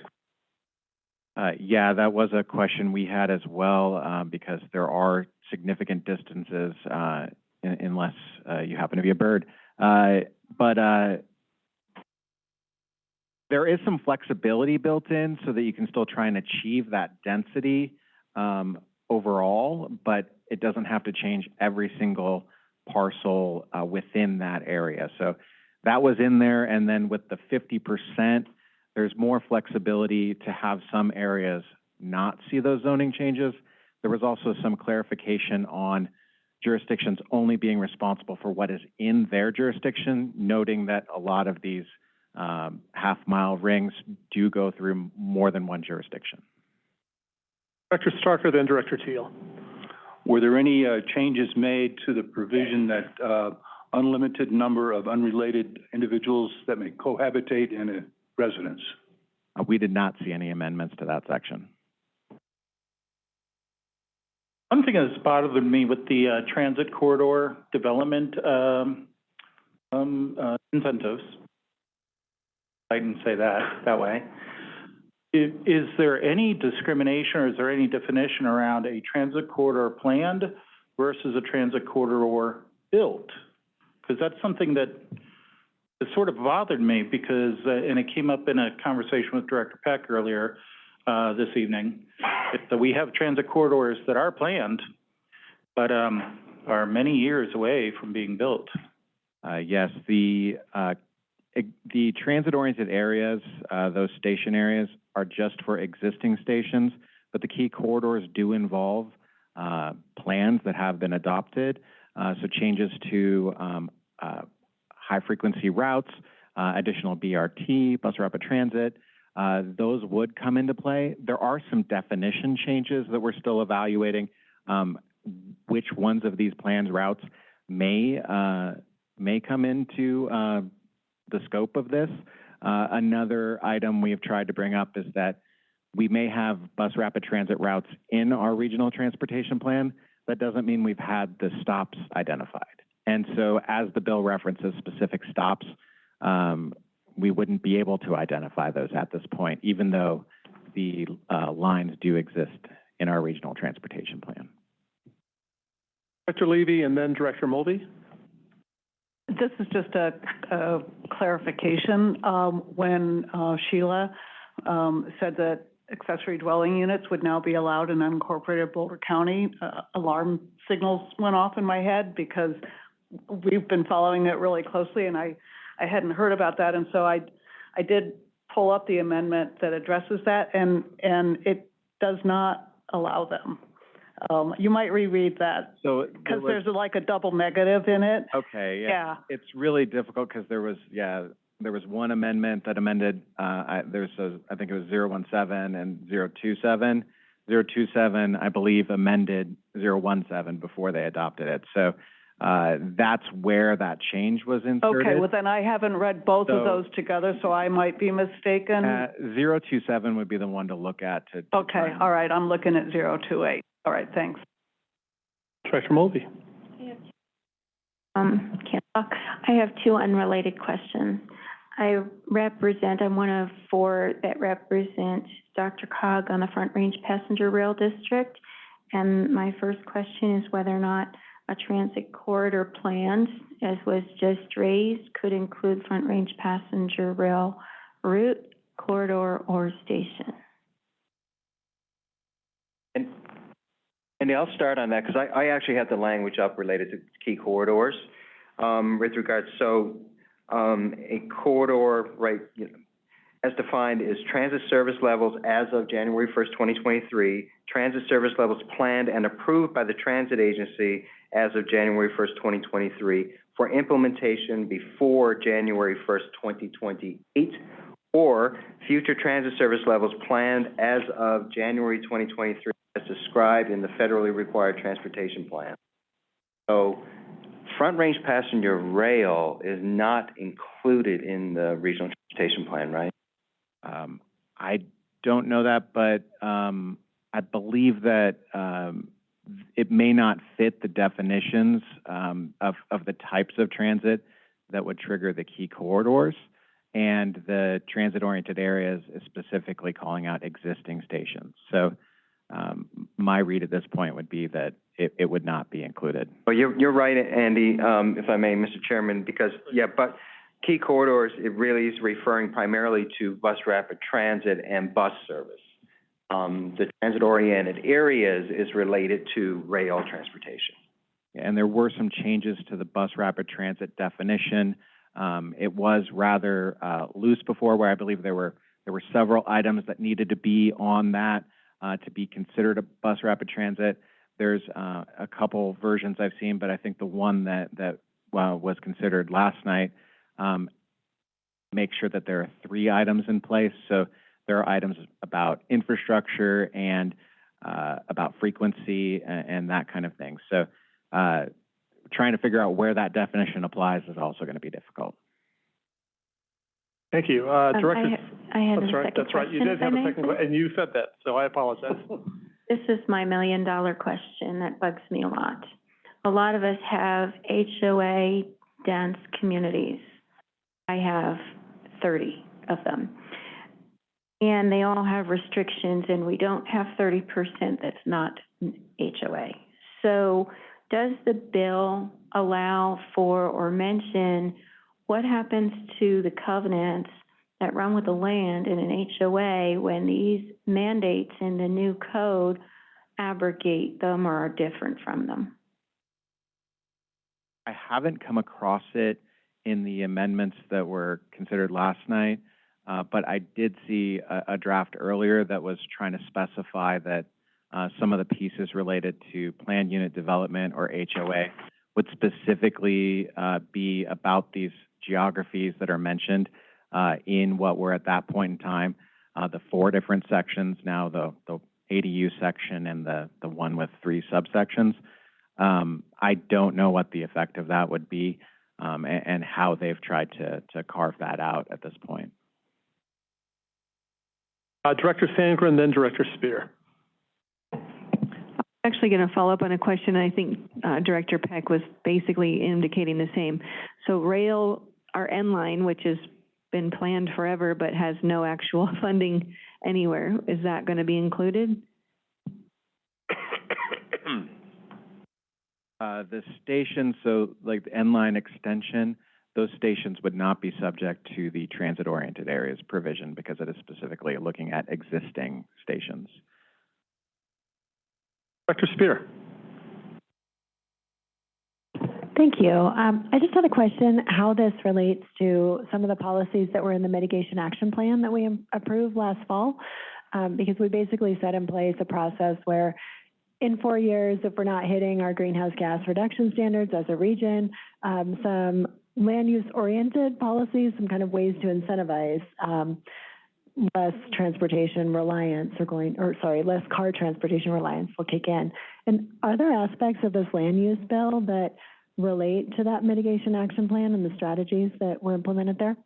Uh, yeah, that was a question we had as well, um, because there are significant distances, uh, un- unless, uh, you happen to be a bird. Uh, but, uh, there is some flexibility built in so that you can still try and achieve that density, um, overall, but it doesn't have to change every single parcel, uh, within that area. So that was in there, and then with the fifty percent, there's more flexibility to have some areas not see those zoning changes. There was also some clarification on jurisdictions only being responsible for what is in their jurisdiction, noting that a lot of these um, half-mile rings do go through more than one jurisdiction. Director Starker, then Director Teal. Were there any uh, changes made to the provision that uh, unlimited number of unrelated individuals that may cohabitate in a residence? Uh, we did not see any amendments to that section. One thing that's bothered me with the uh, transit corridor development um, um, uh, incentives, I didn't say that that way. Is there any discrimination or is there any definition around a transit corridor planned versus a transit corridor built? Because that's something that it sort of bothered me because, uh, and it came up in a conversation with Director Peck earlier, uh, this evening, that we have transit corridors that are planned, but, um, are many years away from being built. Uh, yes, the, the transit-oriented areas, uh, those station areas are just for existing stations, but the key corridors do involve, uh, plans that have been adopted. Uh, so changes to, um, uh, high-frequency routes, uh, additional BRT, bus rapid transit, uh, those would come into play. There are some definition changes that we're still evaluating, um, which ones of these plans routes may, may come into, the scope of this. Uh, another item we have tried to bring up is that we may have bus rapid transit routes in our regional transportation plan. That doesn't mean we've had the stops identified. And so as the bill references specific stops, um, we wouldn't be able to identify those at this point, even though the, uh, lines do exist in our regional transportation plan. Director Levy and then Director Mulvey. This is just a, a clarification. Um, when, uh, Sheila, um, said that accessory dwelling units would now be allowed in unincorporated Boulder County, uh, alarm signals went off in my head because we've been following it really closely and I, I hadn't heard about that. And so I, I did pull up the amendment that addresses that and, and it does not allow them. Um, you might reread that So there because was- there's like a double negative in it. Okay, yeah. Yeah. It's really difficult because there was, yeah, there was one amendment that amended, uh, I, there's a, I think it was zero one seven and zero two seven. Zero two seven, I believe, amended zero one seven before they adopted it. So, uh, that's where that change was inserted. Okay, well then I haven't read both of those together, so I might be mistaken. Uh, zero two seven would be the one to look at to. to Okay, all right, I'm looking at zero two eight. All right, thanks. Director Mulvey. Um, can't talk. I have two unrelated questions. I represent, I'm one of four that represent DRCOG on the Front Range Passenger Rail District. And my first question is whether or not a transit corridor planned, as was just raised, could include Front Range Passenger Rail route, corridor, or station. And, and I'll start on that, because I, I actually have the language up related to key corridors, um, with regards, so, um, a corridor, right, you know, as defined is transit service levels as of January first, twenty twenty-three, transit service levels planned and approved by the transit agency as of January first, twenty twenty-three, for implementation before January first, twenty twenty-eight, or future transit service levels planned as of January twenty twenty-three as described in the federally required transportation plan. So, front range passenger rail is not included in the regional transportation plan, right? Um, I don't know that, but, um, I believe that, um, it may not fit the definitions, um, of, of the types of transit that would trigger the key corridors. And the transit-oriented areas is specifically calling out existing stations. So, um, my read at this point would be that it, it would not be included. Well, you're, you're right, Andy, um, if I may, Mr. Chairman, because, yeah, but key corridors, it really is referring primarily to bus rapid transit and bus service. Um, the transit-oriented areas is related to rail transportation. And there were some changes to the bus rapid transit definition. Um, it was rather, uh, loose before, where I believe there were, there were several items that needed to be on that, uh, to be considered a bus rapid transit. There's, uh, a couple versions I've seen, but I think the one that, that, uh, was considered last night, um, make sure that there are three items in place. So there are items about infrastructure and, uh, about frequency and, and that kind of thing. So, uh, trying to figure out where that definition applies is also going to be difficult. Thank you. Uh, Um, I Director, ha- I had a that's right, second that's right. You question, did if I have a may, second, que- and you said that, so I apologize. This is my million-dollar question that bugs me a lot. A lot of us have HOA dense communities. I have thirty of them. And they all have restrictions, and we don't have thirty percent that's not HOA. So does the bill allow for or mention what happens to the covenants that run with the land in an HOA when these mandates in the new code abrogate them or are different from them? I haven't come across it in the amendments that were considered last night, uh, but I did see a, a draft earlier that was trying to specify that uh, some of the pieces related to planned unit development or HOA would specifically uh, be about these geographies that are mentioned uh, in what were at that point in time, uh, the four different sections, now the, the ADU section and the, the one with three subsections. Um, I don't know what the effect of that would be, um, and, and how they've tried to, to carve that out at this point. Uh, Director Sandgren, then Director Speer. I'm Actually going to follow up on a question, I think, uh, Director Peck was basically indicating the same. So rail, our N line, which has been planned forever but has no actual funding anywhere, is that going to be included? Uh, the station, so like the N-line extension, those stations would not be subject to the transit-oriented areas provision because it is specifically looking at existing stations. Director Speer. Thank you. Um, I just had a question, how this relates to some of the policies that were in the mitigation action plan that we approved last fall. Um, because we basically set in place a process where in four years, if we're not hitting our greenhouse gas reduction standards as a region, um, some land use oriented policies, some kind of ways to incentivize, um, less transportation reliance or going, or sorry, less car transportation reliance will kick in. And are there aspects of this land use bill that relate to that mitigation action plan and the strategies that were implemented there?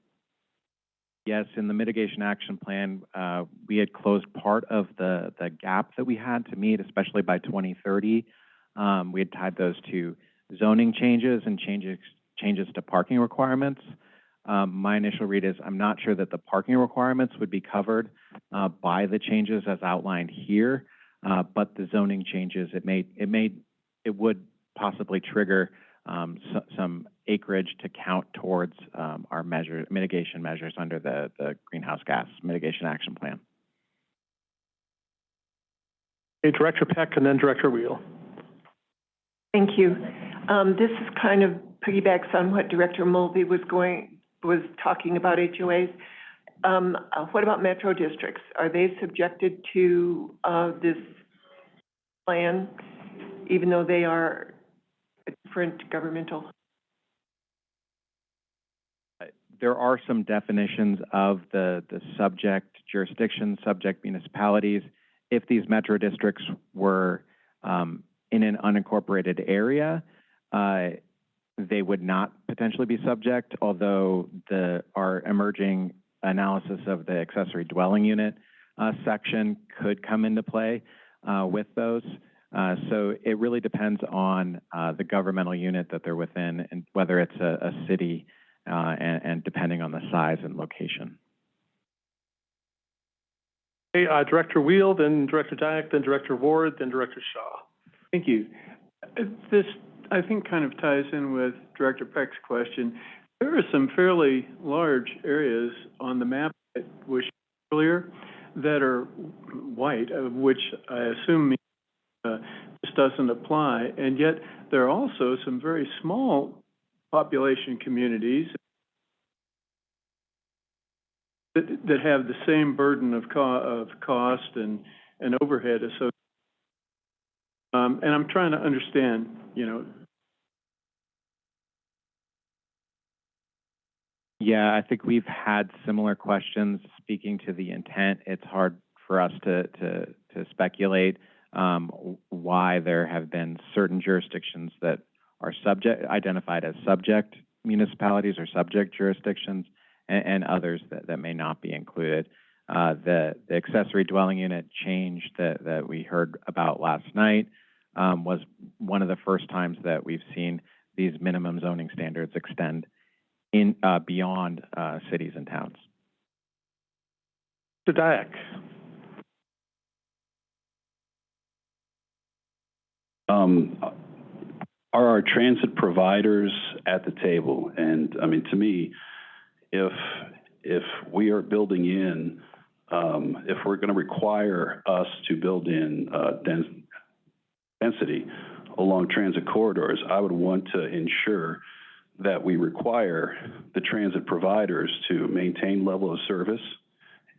Yes, in the mitigation action plan, uh, we had closed part of the, the gap that we had to meet, especially by 2030. Um, we had tied those to zoning changes and changes, changes to parking requirements. Um, my initial read is I'm not sure that the parking requirements would be covered uh, by the changes as outlined here, uh, but the zoning changes, it may, it may, it would possibly trigger um, so, some acreage to count towards um, our measure, mitigation measures under the, the greenhouse gas mitigation action plan. Okay, Director Peck, and then Director Wheel. Thank you. Um, this is kind of piggybacks on what Director Mulvey was going, was talking about HOAs. um, uh, what about metro districts? Are they subjected to, uh, this plan, even though they are a different governmental? There are some definitions of the, the subject jurisdiction, subject municipalities. If these metro districts were, um, in an unincorporated area, uh, they would not potentially be subject, although the, our emerging analysis of the accessory dwelling unit, uh, section could come into play, uh, with those. Uh, so it really depends on, uh, the governmental unit that they're within and whether it's a, a city, uh, and, and depending on the size and location. Okay, uh, Director Wheel, then Director Dyak, then Director Ward, then Director Shaw. Thank you. Uh, This, I think, kind of ties in with Director Peck's question. There are some fairly large areas on the map that was shown earlier that are white, of which I assume means, uh, this doesn't apply. And yet, there are also some very small population communities that, that have the same burden of co- of cost and, and overhead associated. Um, and I'm trying to understand, you know, Yeah, I think we've had similar questions. Speaking to the intent, it's hard for us to, to, to speculate um, why there have been certain jurisdictions that are subject, identified as subject municipalities or subject jurisdictions, and, and others that, that may not be included. Uh, the, the accessory dwelling unit change that, that we heard about last night um, was one of the first times that we've seen these minimum zoning standards extend in, uh, beyond, uh, cities and towns. Mr. Dyak. Um, are our transit providers at the table? And, I mean, to me, if, if we are building in, um, if we're gonna require us to build in, uh, dens- density along transit corridors, I would want to ensure that we require the transit providers to maintain level of service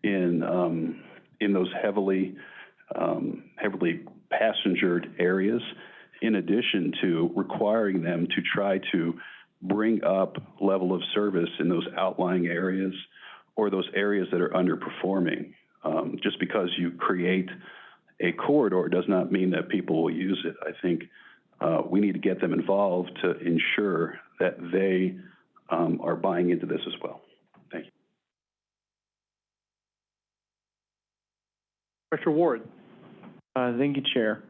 in, um, in those heavily, um, heavily passengered areas, in addition to requiring them to try to bring up level of service in those outlying areas or those areas that are underperforming. Um, just because you create a corridor does not mean that people will use it. I think uh, we need to get them involved to ensure that they um, are buying into this as well. Thank you. Director Ward. Uh, thank you, Chair.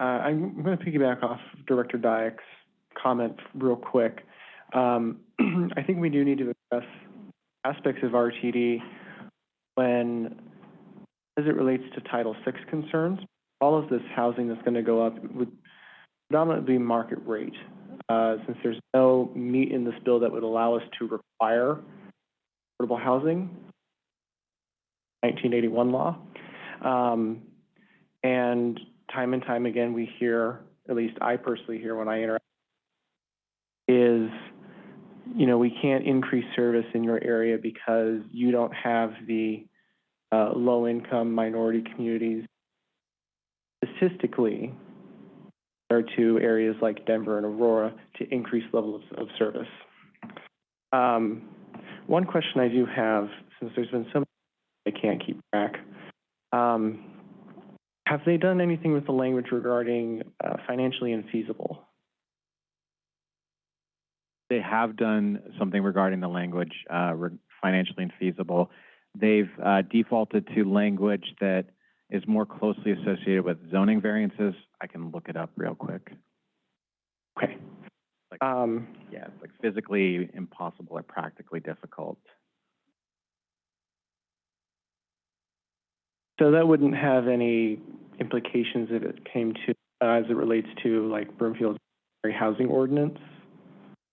Uh, I'm going to piggyback off Director Dyak's comment real quick. Um, I think we do need to address aspects of RTD when, as it relates to Title VI concerns. All of this housing that's going to go up would predominantly be market rate, uh, since there's no meat in this bill that would allow us to require affordable housing, 1981 law. Um, and time and time again, we hear, at least I personally hear when I interact, is, you know, we can't increase service in your area because you don't have the uh, low-income minority communities. Statistically, there to areas like Denver and Aurora to increase levels of service. Um, one question I do have, since there's been so I can't keep track, um, have they done anything with the language regarding uh, financially infeasible? They have done something regarding the language, uh, re- financially infeasible. They've, uh, defaulted to language that is more closely associated with zoning variances. I can look it up real quick. Okay. Um, Yeah, it's like physically impossible or practically difficult. so that wouldn't have any implications if it came to, uh, as it relates to like Broomfield's housing ordinance?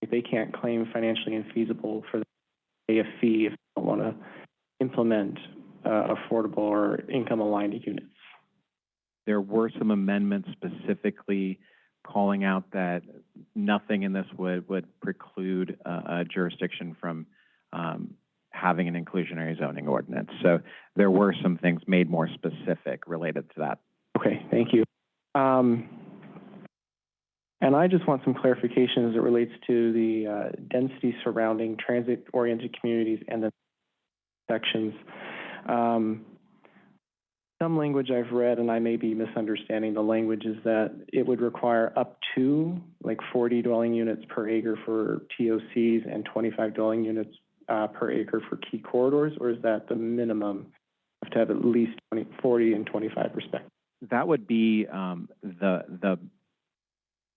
If they can't claim financially infeasible for pay a fee if they don't want to implement, uh, affordable or income-aligned units. There were some amendments specifically calling out that nothing in this would, would preclude a, a jurisdiction from, um, having an inclusionary zoning ordinance. So there were some things made more specific related to that. Okay, thank you. Um, and I just want some clarification as it relates to the, uh, density surrounding transit-oriented communities and the sections. Um, some language I've read, and I may be misunderstanding the language, is that it would require up to like forty dwelling units per acre for TOCs and twenty-five dwelling units, uh, per acre for key corridors, or is that the minimum? Have to have at least 20, 40 and twenty-five respectively? That would be um, the the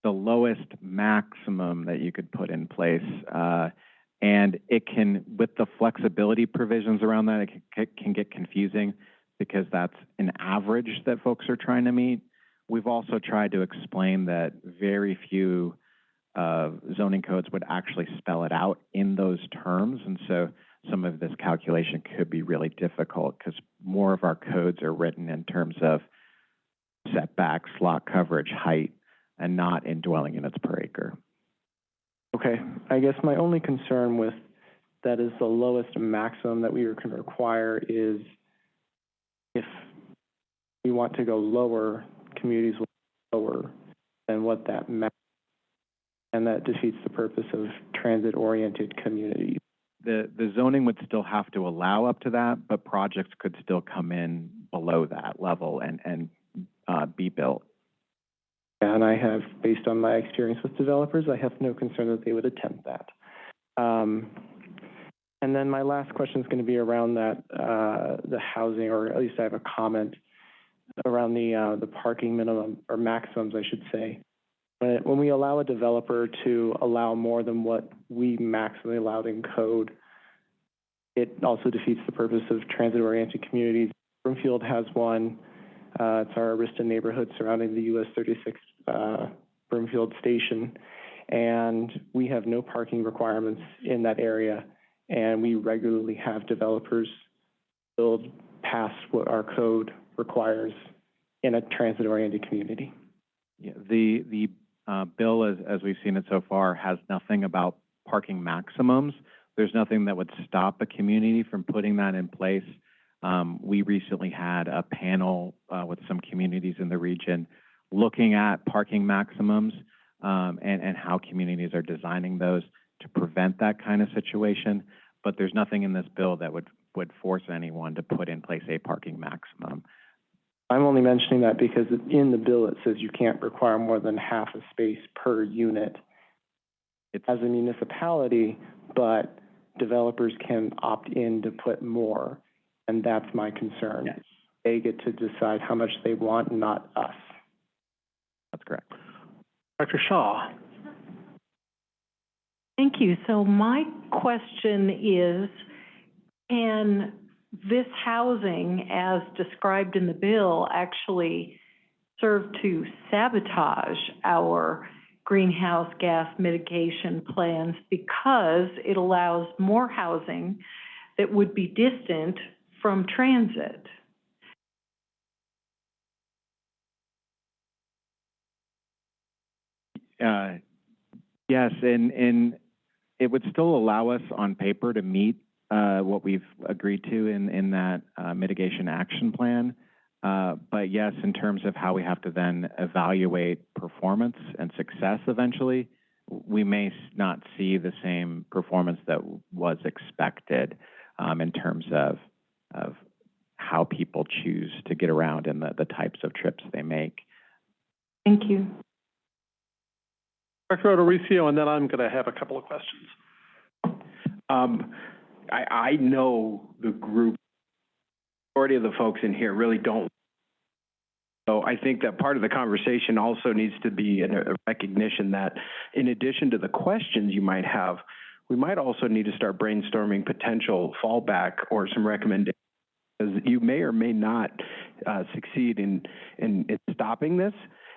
the lowest maximum that you could put in place, uh, and it can with the flexibility provisions around that, it can, can get confusing because that's an average that folks are trying to meet. We've also tried to explain that very few uh, zoning codes would actually spell it out in those terms, and so some of this calculation could be really difficult because more of our codes are written in terms of setbacks, lot coverage, height, and not in dwelling units per acre. Okay, I guess my only concern with that is the lowest maximum that we can require is if we want to go lower, communities will go lower than what that max, and that defeats the purpose of transit-oriented communities. The, the zoning would still have to allow up to that, but projects could still come in below that level and, and, uh, be built. And I have, based on my experience with developers, I have no concern that they would attempt that. Um, and then my last question is going to be around that, uh, the housing, or at least I have a comment around the, uh, the parking minimum, or maximums, I should say. When, we allow a developer to allow more than what we maximally allowed in code, it also defeats the purpose of transit-oriented communities. Broomfield has one, uh, it's our Arista neighborhood surrounding the US thirty-six, uh, Broomfield Station. And we have no parking requirements in that area. And we regularly have developers build past what our code requires in a transit-oriented community. Yeah, the, the, uh, bill, as, as we've seen it so far, has nothing about parking maximums. There's nothing that would stop a community from putting that in place. Um, we recently had a panel, uh, with some communities in the region looking at parking maximums, um, and, and how communities are designing those to prevent that kind of situation. But there's nothing in this bill that would, would force anyone to put in place a parking maximum. I'm only mentioning that because in the bill, it says you can't require more than half a space per unit as a municipality, but developers can opt in to put more, and that's my concern. Yes. They get to decide how much they want, not us. That's correct. Dr. Shaw? Thank you. So my question is, can this housing, as described in the bill, actually serve to sabotage our greenhouse gas mitigation plans because it allows more housing that would be distant from transit? Uh, yes, and, and it would still allow us on paper to meet, uh, what we've agreed to in, in that, uh, mitigation action plan. Uh, but yes, in terms of how we have to then evaluate performance and success eventually, we may not see the same performance that was expected, um, in terms of, of how people choose to get around and the, the types of trips they make. Thank you. Dr. O'Dorisio, and then I'm going to have a couple of questions. Um, I, I know the group, majority of the folks in here really don't. So I think that part of the conversation also needs to be a a recognition that in addition to the questions you might have, we might also need to start brainstorming potential fallback or some recommendations. You may or may not, uh, succeed in, in, in stopping this.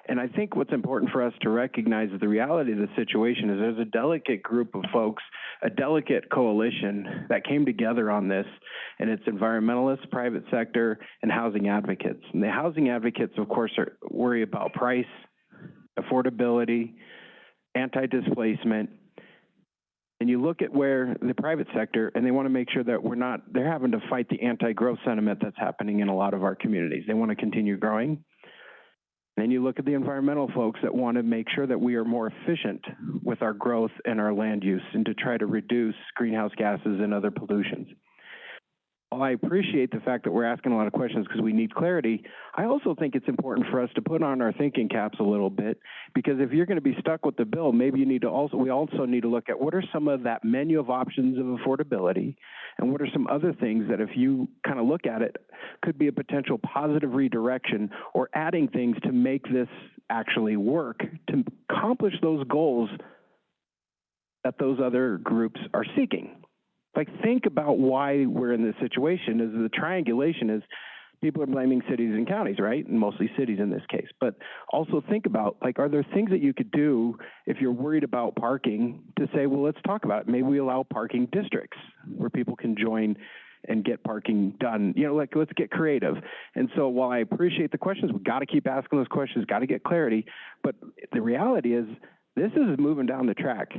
And I think what's important for us to recognize is the reality of the situation is there's a delicate group of folks, a delicate coalition that came together on this, and it's environmentalists, private sector, and housing advocates. And the housing advocates, of course, are worry about price, affordability, anti-displacement, And you look at where the private sector, and they want to make sure that we're not, they're having to fight the anti-growth sentiment that's happening in a lot of our communities. They want to continue growing. Then you look at the environmental folks that want to make sure that we are more efficient with our growth and our land use and to try to reduce greenhouse gases and other pollutions. I appreciate the fact that we're asking a lot of questions because we need clarity, I also think it's important for us to put on our thinking caps a little bit because if you're going to be stuck with the bill, maybe you need to also, we also need to look at what are some of that menu of options of affordability and what are some other things that if you kind of look at it, could be a potential positive redirection or adding things to make this actually work to accomplish those goals that those other groups are seeking. Like, think about why we're in this situation is the triangulation is people are blaming cities and counties, right? And mostly cities in this case. But also think about, like, are there things that you could do if you're worried about parking to say, well, let's talk about it. Maybe we allow parking districts where people can join and get parking done. You know, like, let's get creative. And so while I appreciate the questions, we've got to keep asking those questions, got to get clarity. But the reality is, this is moving down the track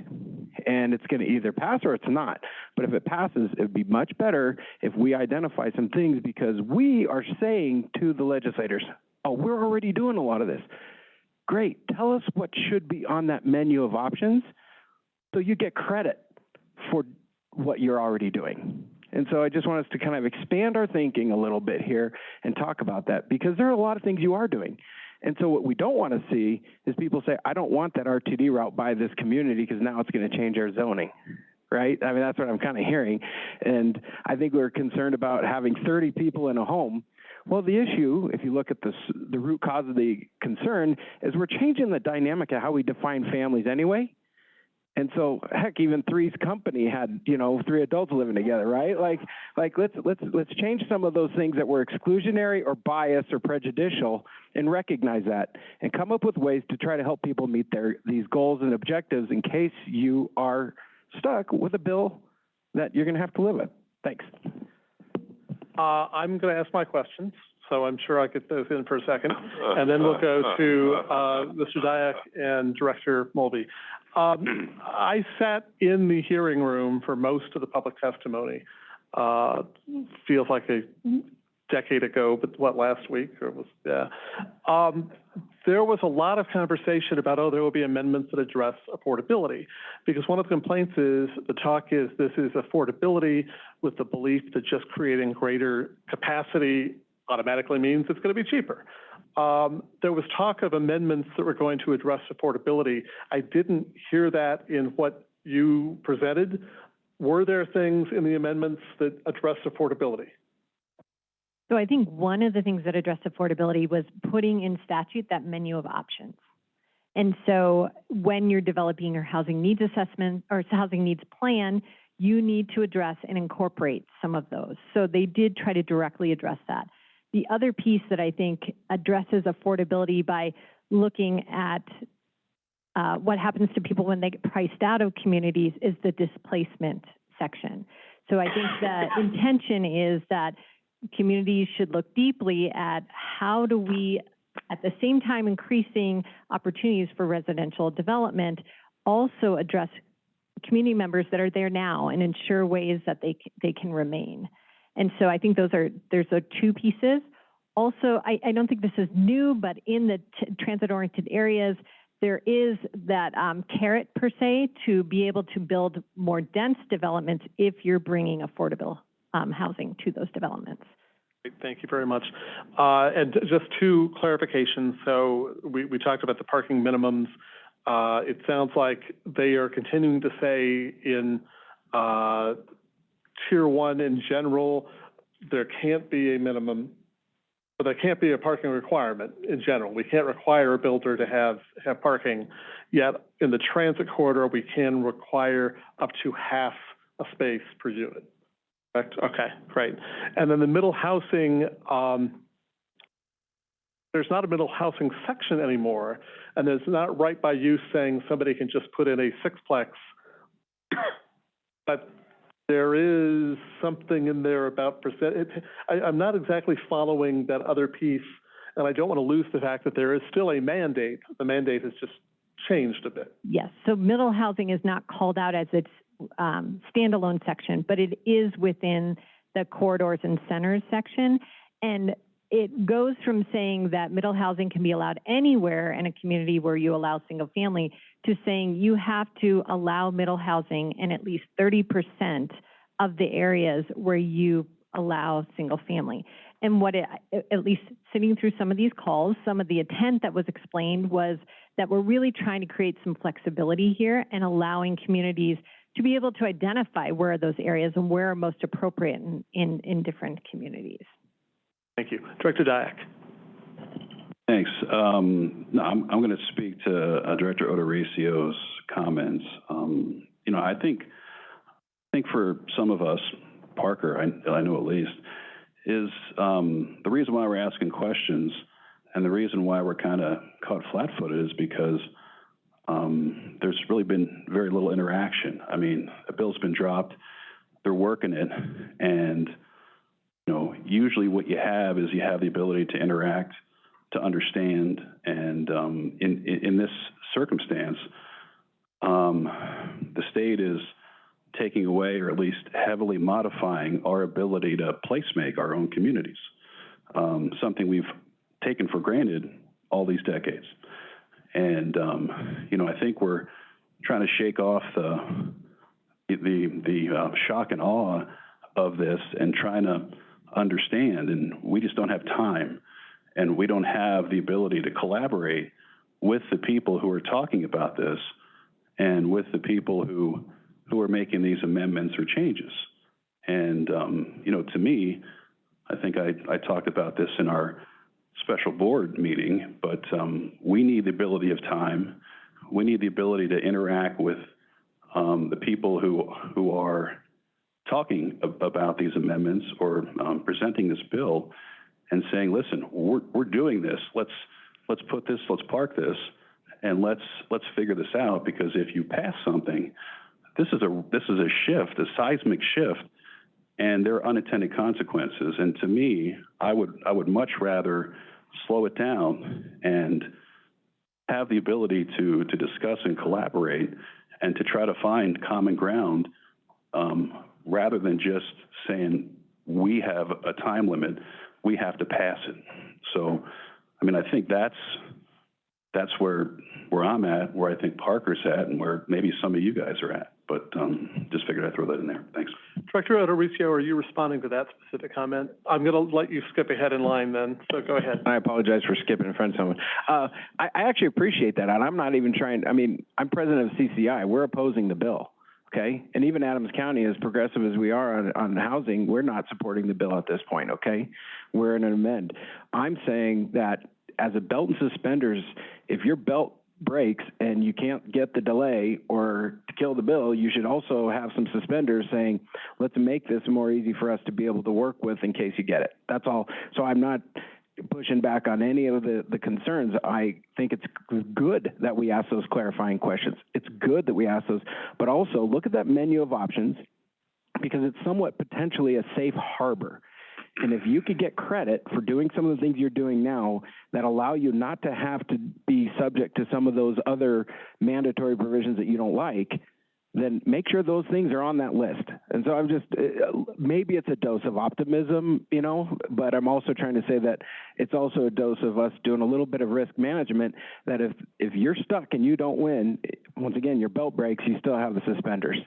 and it's going to either pass or it's not. But if it passes, it would be much better if we identify some things because we are saying to the legislators, oh, we're already doing a lot of this. Great. Tell us what should be on that menu of options so you get credit for what you're already doing. And so I just want us to kind of expand our thinking a little bit here and talk about that because there are a lot of things you are doing. And so what we don't want to see is people say, I don't want that RTD route by this community because now it's going to change our zoning, right? I mean, that's what I'm kind of hearing. And I think we're concerned about having 30 people in a home. Well, the issue, if you look at the, the root cause of the concern, is we're changing the dynamic of how we define families anyway. And so, heck, even Three's company had, you know, three adults living together, right? Like, like let's let's let's change some of those things that were exclusionary or biased or prejudicial, and recognize that, and come up with ways to try to help people meet their these goals and objectives in case you are stuck with a bill that you're going to have to live with. Thanks. Uh, I'm going to ask my questions, so I'm sure I'll get those in for a second. And then we'll go to, uh, Mr. Dyak and Director Mulvey. Um, I sat in the hearing room for most of the public testimony. Uh, feels like a decade ago, but what, last week, or was, yeah. Um, there was a lot of conversation about, oh, there will be amendments that address affordability. Because one of the complaints is, the talk is, this is affordability with the belief that just creating greater capacity automatically means it's going to be cheaper. Um, there was talk of amendments that were going to address affordability. I didn't hear that in what you presented. Were there things in the amendments that address affordability? So I think one of the things that addressed affordability was putting in statute that menu of options. And so when you're developing your housing needs assessment or housing needs plan, you need to address and incorporate some of those. So they did try to directly address that. The other piece that I think addresses affordability by looking at uh, what happens to people when they get priced out of communities is the displacement section. So I think the intention is that communities should look deeply at how do we, at the same time increasing opportunities for residential development, also address community members that are there now and ensure ways that they, they can remain. And so I think those are, there's a two pieces. Also, I, I don't think this is new, but in the transit-oriented areas, there is that um, carrot per se to be able to build more dense developments if you're bringing affordable um, housing to those developments. Thank you very much. Uh, and just two clarifications. So we, we talked about the parking minimums. Uh, it sounds like they are continuing to say in uh, tier one in general, there can't be a minimum, but there can't be a parking requirement in general. We can't require a builder to have, have parking. Yet in the transit corridor, we can require up to half a space per unit. Correct? Okay, great. And then the middle housing, um, there's not a middle housing section anymore, and there's not right by you saying somebody can just put in a sixplex. But there is something in there about percent, it, I, I'm not exactly following that other piece, and I don't want to lose the fact that there is still a mandate. The mandate has just changed a bit. Yes, so middle housing is not called out as it's um, standalone section, but it is within the corridors and centers section. And it goes from saying that middle housing can be allowed anywhere in a community where you allow single family to saying you have to allow middle housing in at least thirty percent of the areas where you allow single family. And what it, at least sitting through some of these calls, some of the intent that was explained was that we're really trying to create some flexibility here and allowing communities to be able to identify where are those areas and where are most appropriate in, in, in different communities. Thank you. Director Dyak. Thanks. Um, no, I'm, I'm going to speak to uh, Director O'Dorisio's comments. Um, you know, I think, I think for some of us, Parker, I, I know at least, is um, the reason why we're asking questions and the reason why we're kind of caught flat-footed is because um, there's really been very little interaction. I mean, a bill's been dropped, they're working it, and you know, usually what you have is you have the ability to interact, to understand, and um, in, in this circumstance, um, the state is taking away or at least heavily modifying our ability to placemake our own communities, um, something we've taken for granted all these decades. And um, you know, I think we're trying to shake off the the the uh, shock and awe of this and trying to understand. And we just don't have time, and we don't have the ability to collaborate with the people who are talking about this, and with the people who who are making these amendments or changes. And um, you know, to me, I think I, I talked about this in our special board meeting, but um, we need the ability of time. We need the ability to interact with um, the people who who are talking ab- about these amendments or um, presenting this bill and saying, listen, we're, we're doing this. Let's let's put this, let's park this, and let's let's figure this out because if you pass something, this is a this is a shift, a seismic shift, and there are unintended consequences. And to me, I would I would much rather slow it down and have the ability to to discuss and collaborate and to try to find common ground um, rather than just saying we have a time limit, we have to pass it. So, I mean, I think that's that's where where I'm at, where I think Parker's at, and where maybe some of you guys are at. But um, just figured I'd throw that in there. Thanks. Director O'Dorisio, are you responding to that specific comment? I'm going to let you skip ahead in line then, so go ahead. I apologize for skipping in front of someone. Uh, I, I actually appreciate that, and I'm not even trying, I mean, I'm president of CCI. We're opposing the bill, okay? And even Adams County, as progressive as we are on, on housing, we're not supporting the bill at this point, okay? We're in an amend. I'm saying that as a belt and suspenders, if your belt breaks and you can't get the delay or to kill the bill, you should also have some suspenders saying, let's make this more easy for us to be able to work with in case you get it. That's all. So I'm not pushing back on any of the, the concerns. I think it's good that we ask those clarifying questions. It's good that we ask those, but also look at that menu of options because it's somewhat potentially a safe harbor. And if you could get credit for doing some of the things you're doing now that allow you not to have to be subject to some of those other mandatory provisions that you don't like, then make sure those things are on that list. And so I'm just, uh, maybe it's a dose of optimism, you know, but I'm also trying to say that it's also a dose of us doing a little bit of risk management that if, if you're stuck and you don't win, once again, your belt breaks, you still have the suspenders.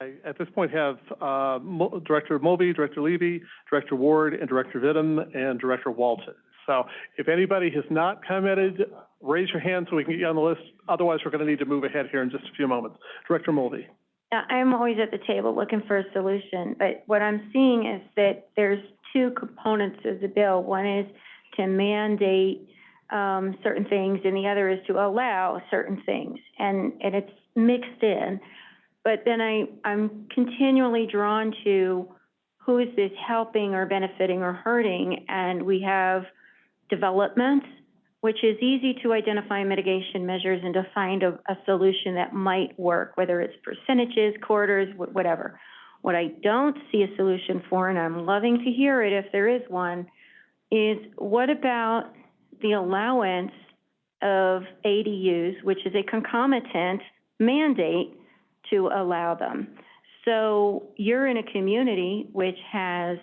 I, at this point, have uh, Mo- Director Mulvey, Director Levy, Director Ward, and Director Vittum, and Director Walton. So if anybody has not commented, raise your hand so we can get you on the list. Otherwise, we're going to need to move ahead here in just a few moments. Director Mulvey. I'm always at the table looking for a solution, but what I'm seeing is that there's two components of the bill. One is to mandate, um, certain things, and the other is to allow certain things, and, and it's mixed in. But then I, I'm continually drawn to who is this helping or benefiting or hurting? And we have development, which is easy to identify mitigation measures and to find a, a solution that might work, whether it's percentages, quarters, wh- whatever. What I don't see a solution for, and I'm loving to hear it if there is one, is what about the allowance of ADUs, which is a concomitant mandate to allow them. So you're in a community which has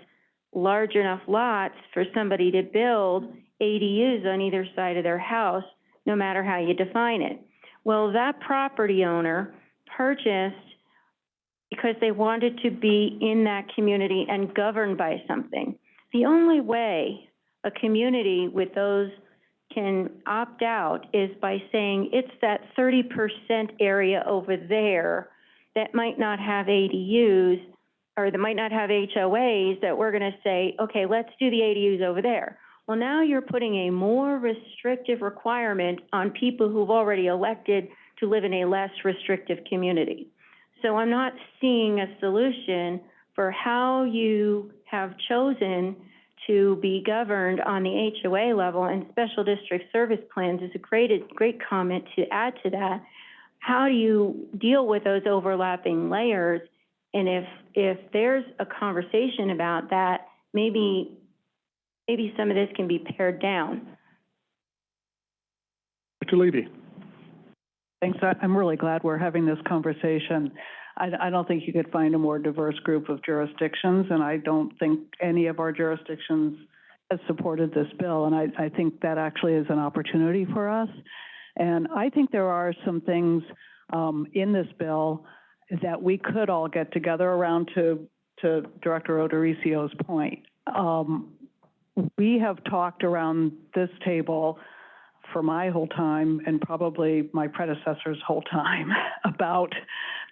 large enough lots for somebody to build ADUs on either side of their house, no matter how you define it. Well, that property owner purchased because they wanted to be in that community and governed by something. The only way a community with those can opt out is by saying, it's that thirty percent area over there that might not have ADUs, or that might not have HOAs, that we're gonna say, okay, let's do the ADUs over there. Well, now you're putting a more restrictive requirement on people who've already elected to live in a less restrictive community. So I'm not seeing a solution for how you have chosen to be governed on the HOA level, and special district service plans is a great, great comment to add to that. How do you deal with those overlapping layers? And if, if there's a conversation about that, maybe, maybe some of this can be pared down. Dr. Levy? Thanks. I- I'm really glad we're having this conversation. I, I don't think you could find a more diverse group of jurisdictions, and I don't think any of our jurisdictions has supported this bill, and I, I think that actually is an opportunity for us. And I think there are some things um, in this bill that we could all get together around to, to Director O'Dorisio's point. Um, we have talked around this table for my whole time and probably my predecessor's whole time about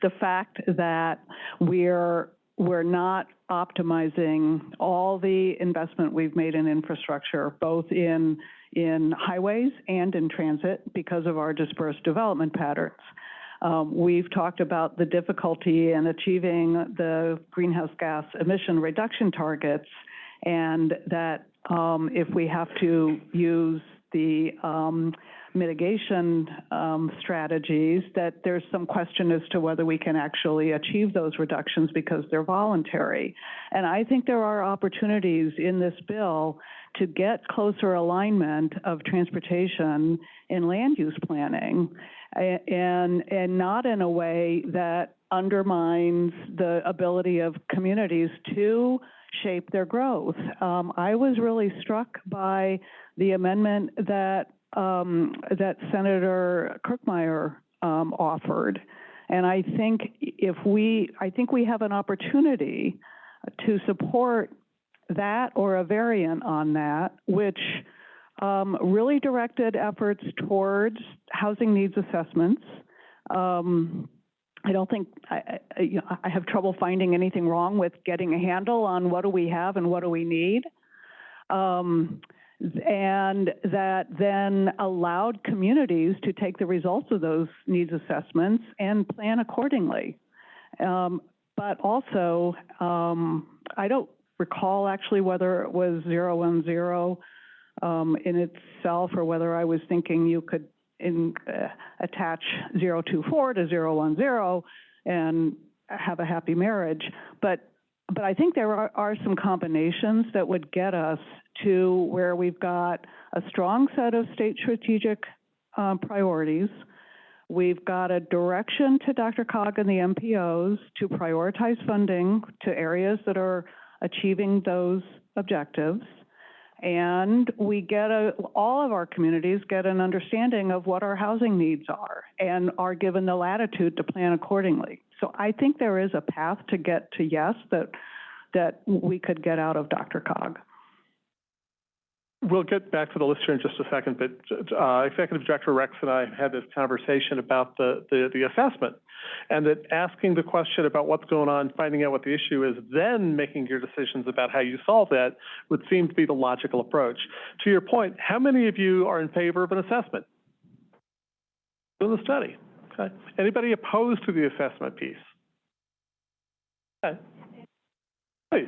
the fact that we're we're not optimizing all the investment we've made in infrastructure, both in in highways and in transit because of our dispersed development patterns. Um, we've talked about the difficulty in achieving the greenhouse gas emission reduction targets and that um, if we have to use the um, mitigation um, strategies, that there's some question as to whether we can actually achieve those reductions because they're voluntary. And I think there are opportunities in this bill to get closer alignment of transportation in land use planning and, and not in a way that undermines the ability of communities to shape their growth. Um, I was really struck by the amendment that um, that Senator Kirkmeyer um, offered, and I think if we, I think we have an opportunity to support that or a variant on that, which um, really directed efforts towards housing needs assessments. Um, I don't think, I, I, you know, I have trouble finding anything wrong with getting a handle on what do we have and what do we need. Um, and that then allowed communities to take the results of those needs assessments and plan accordingly. Um, but also, um, I don't recall actually whether it was 010 um, in itself or whether I was thinking you could in, uh, attach 024 to 010 and have a happy marriage. But but I think there are, are some combinations that would get us to where we've got a strong set of state strategic um, priorities. We've got a direction to DRCOG and the MPOs to prioritize funding to areas that are achieving those objectives. And we get a, all of our communities get an understanding of what our housing needs are and are given the latitude to plan accordingly. So I think there is a path to get to yes that, that we could get out of DRCOG. We'll get back to the list here in just a second, but uh, Executive Director Rex and I had this conversation about the, the, the assessment, and that asking the question about what's going on, finding out what the issue is, then making your decisions about how you solve that would seem to be the logical approach. To your point, how many of you are in favor of an assessment? Do the study. Okay. Anybody opposed to the assessment piece? Okay. Please.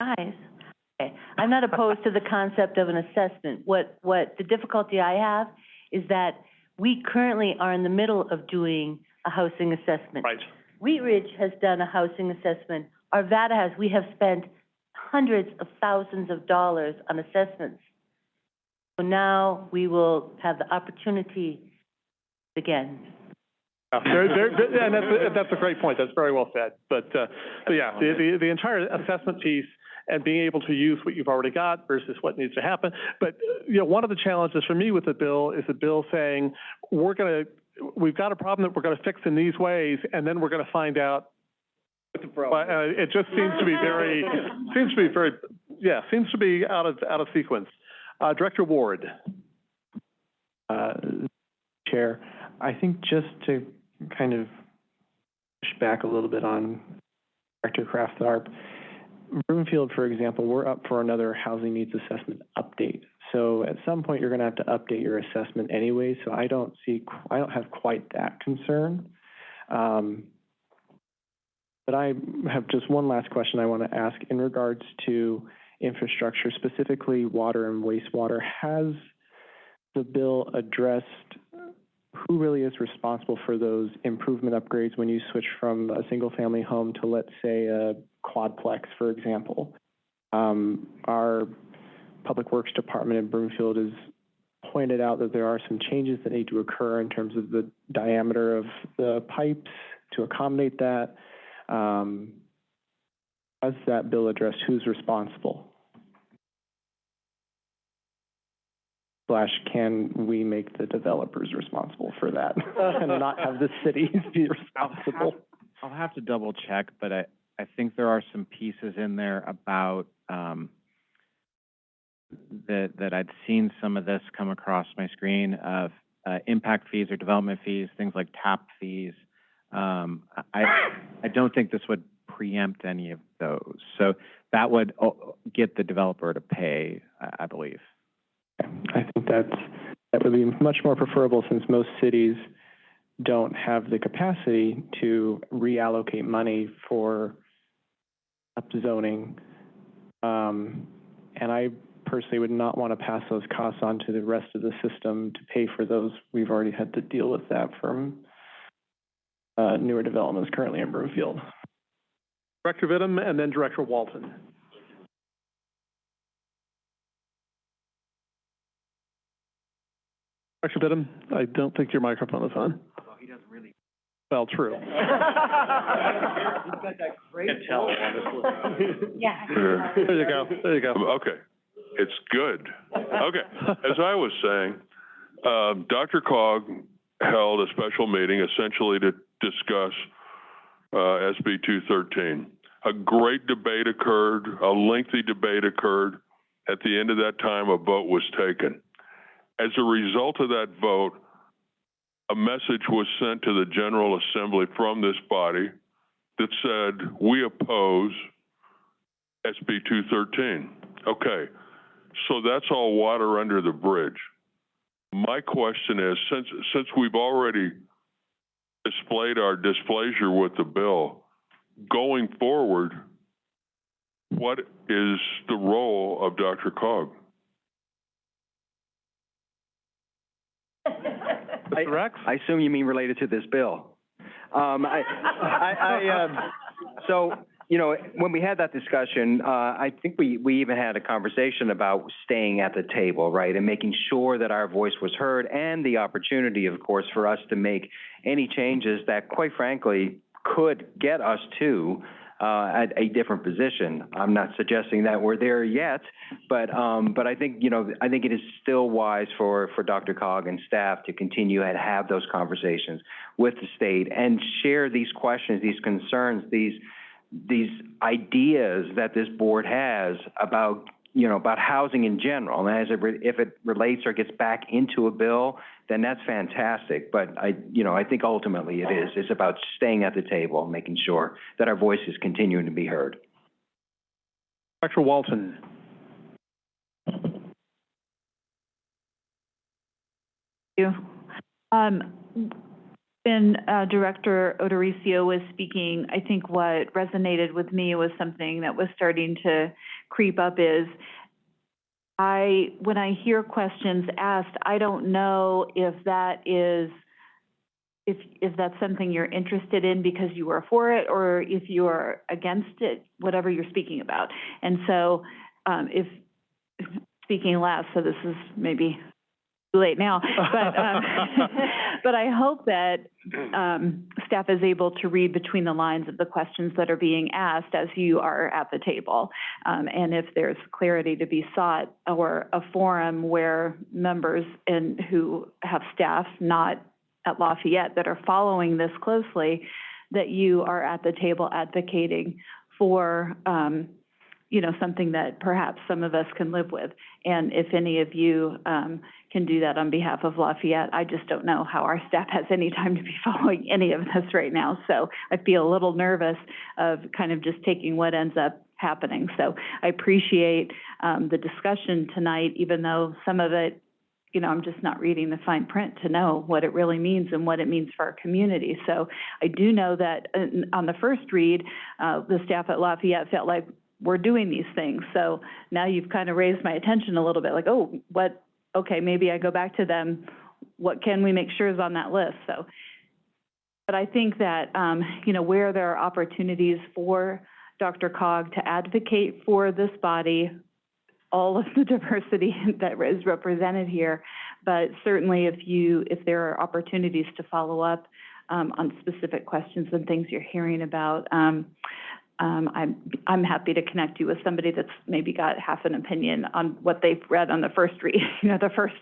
Guys, okay, I'm not opposed to the concept of an assessment. What, what, the difficulty I have is that we currently are in the middle of doing a housing assessment. Right. Wheat Ridge has done a housing assessment. Arvada has, we have spent hundreds of thousands of dollars on assessments. So now we will have the opportunity again. There, there, there- and that's, that's a great point, that's very well said. But, uh, but yeah, the, the, the entire assessment piece and being able to use what you've already got versus what needs to happen. But, you know, one of the challenges for me with the bill is the bill saying, we're gonna, we've got a problem that we're gonna fix in these ways, and then we're gonna find out. But, uh, it just seems to be very, seems to be very, yeah, seems to be out of, out of sequence. Uh, Director Ward. Uh, Chair, I think just to kind of push back a little bit on Director Kraft Tharp, Broomfield, for example, we're up for another housing needs assessment update. So at some point, you're gonna have to update your assessment anyway, so I don't see, I don't have quite that concern. Um, but I have just one last question I want to ask in regards to infrastructure, specifically water and wastewater. Has the bill addressed who really is responsible for those improvement upgrades when you switch from a single-family home to, let's say, a quadplex, for example? Um, our Public Works Department in Broomfield has pointed out that there are some changes that need to occur in terms of the diameter of the pipes to accommodate that. Um, does that bill address who's responsible? Slash, can we make the developers responsible for that and not have the cities be responsible? I'll have to double check, but I, I think there are some pieces in there about, um, that, that I'd seen some of this come across my screen of, uh, impact fees or development fees, things like tap fees. Um, I, I don't think this would preempt any of those. So that would, uh, get the developer to pay, I, I believe. I think that's, that would be much more preferable since most cities don't have the capacity to reallocate money for upzoning. Um, and I personally would not want to pass those costs on to the rest of the system to pay for those. We've already had to deal with that from uh, newer developments currently in Broomfield. Director Vittum and then Director Walton. Director Vittum, I don't think your microphone is on. he doesn't really. Well, true. He's got that great. Can tell, Yeah. There you go, there you go. Okay, it's good. Okay, as I was saying, um, DRCOG held a special meeting essentially to discuss, uh, SB two thirteen. A great debate occurred, a lengthy debate occurred. At the end of that time, a vote was taken. As a result of that vote, a message was sent to the General Assembly from this body that said, we oppose SB two thirteen. Okay, so that's all water under the bridge. My question is, since, since we've already displayed our displeasure with the bill, going forward, what is the role of DRCOG? I, I assume you mean related to this bill. Um, I, I, I, um, so, you know, when we had that discussion, uh, I think we, we even had a conversation about staying at the table, right? And making sure that our voice was heard and the opportunity, of course, for us to make any changes that, quite frankly, could get us to, uh, at a different position. I'm not suggesting that we're there yet, but, um, but I think, you know, I think it is still wise for, for DRCOG and staff to continue and have those conversations with the state and share these questions, these concerns, these, these ideas that this board has about, you know, about housing in general. And as it, re- if it relates or gets back into a bill, then that's fantastic. But I, you know, I think ultimately it is, it's about staying at the table, and making sure that our voices continuing to be heard. Dr. Walton. Thank you. Um, when, uh, Director O'Dorisio was speaking, I think what resonated with me was something that was starting to creep up is I, when I hear questions asked, I don't know if that is, if, if that's something you're interested in because you are for it or if you are against it, whatever you're speaking about. And so, um, if, speaking last, so this is maybe late now. But, um, but I hope that, um, staff is able to read between the lines of the questions that are being asked as you are at the table. Um, and if there's clarity to be sought or a forum where members and who have staff not at Lafayette that are following this closely, that you are at the table advocating for, um, you know, something that perhaps some of us can live with. And if any of you, um, can do that on behalf of Lafayette, I just don't know how our staff has any time to be following any of this right now. So I feel a little nervous of kind of just taking what ends up happening. So I appreciate, um, the discussion tonight, even though some of it, you know, I'm just not reading the fine print to know what it really means and what it means for our community. So I do know that uh, on the first read, uh, the staff at Lafayette felt like we're doing these things. So now you've kind of raised my attention a little bit, like, oh, what, okay, maybe I go back to them, what can we make sure is on that list? So, but I think that, um, you know, where there are opportunities for DRCOG to advocate for this body, all of the diversity that is represented here, but certainly if you, if there are opportunities to follow up, um, on specific questions and things you're hearing about, um, um, I'm, I'm happy to connect you with somebody that's maybe got half an opinion on what they've read on the first read, you know, the first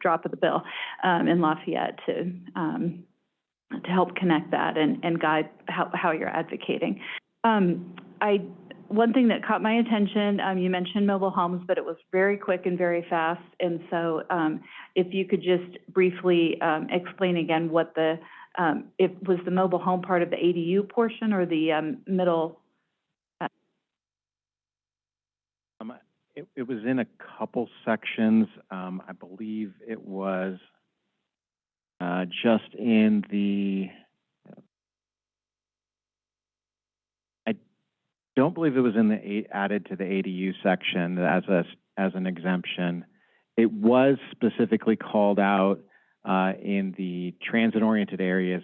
drop of the bill, um, in Lafayette to, um, to help connect that and, and guide how, how you're advocating. Um, I, one thing that caught my attention, um, you mentioned mobile homes, but it was very quick and very fast. And so, um, if you could just briefly, explain again what the, um, if, was the mobile home part of the ADU portion or the, middle Um, it, it was in a couple sections. Um, I believe it was, uh, just in the, I don't believe it was in the, added to the ADU section as a, as an exemption. It was specifically called out, uh, in the transit-oriented areas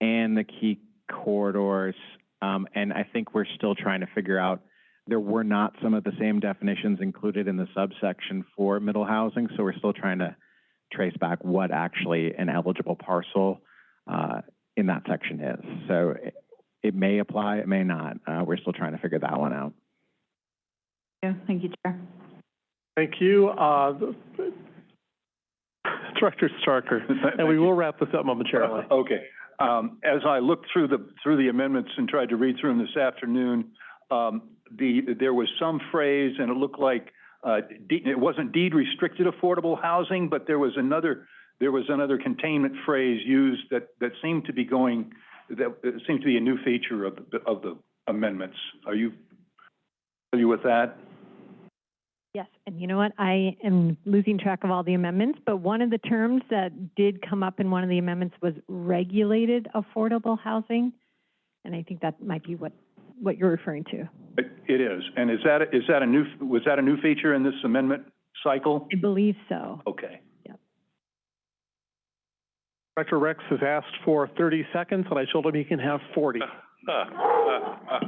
and the key corridors. Um, and I think we're still trying to figure out there were not some of the same definitions included in the subsection for middle housing, so we're still trying to trace back what actually an eligible parcel uh, in that section is. So it, it may apply, it may not. Uh, we're still trying to figure that one out. Yeah, thank you, Chair. Thank you. Uh, Director Starker, and we will wrap this up momentarily. Okay. Um, as I looked through the, through the amendments and tried to read through them this afternoon, um, the, there was some phrase, and it looked like, uh, it wasn't deed restricted affordable housing, but there was another, there was another containment phrase used that, that seemed to be going, that seemed to be a new feature of, the of the amendments. Are you familiar with that? Yes, and you know what? I am losing track of all the amendments, but one of the terms that did come up in one of the amendments was regulated affordable housing. And I think that might be what, what you're referring to. It it is. And is that, is that a new, was that a new feature in this amendment cycle? I believe so. Okay. Director Rex has asked for thirty seconds, and I told him he can have forty.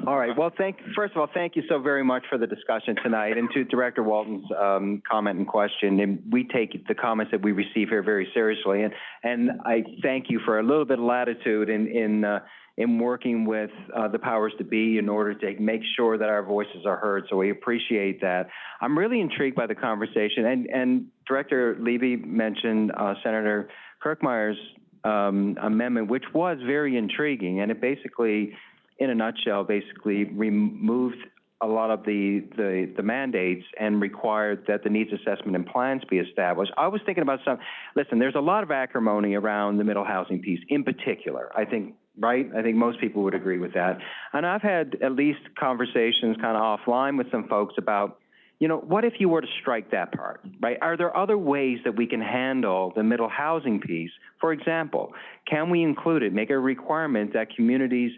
All right, well, thank, first of all, thank you so very much for the discussion tonight, and to Director Walton's, um, comment and question, and we take the comments that we receive here very seriously, and, and I thank you for a little bit of latitude in, in, uh, in working with, uh, the powers to be in order to make sure that our voices are heard, so we appreciate that. I'm really intrigued by the conversation, and, and Director Levy mentioned, uh, Senator Kirkmeyer's, um, amendment, which was very intriguing, and it basically, in a nutshell, basically removed a lot of the, the, the mandates and required that the needs assessment and plans be established. I was thinking about some, listen, there's a lot of acrimony around the middle housing piece in particular. I think, right? I think most people would agree with that. And I've had at least conversations kind of offline with some folks about, you know, what if you were to strike that part, right? Are there other ways that we can handle the middle housing piece? For example, can we include it, make a requirement that communities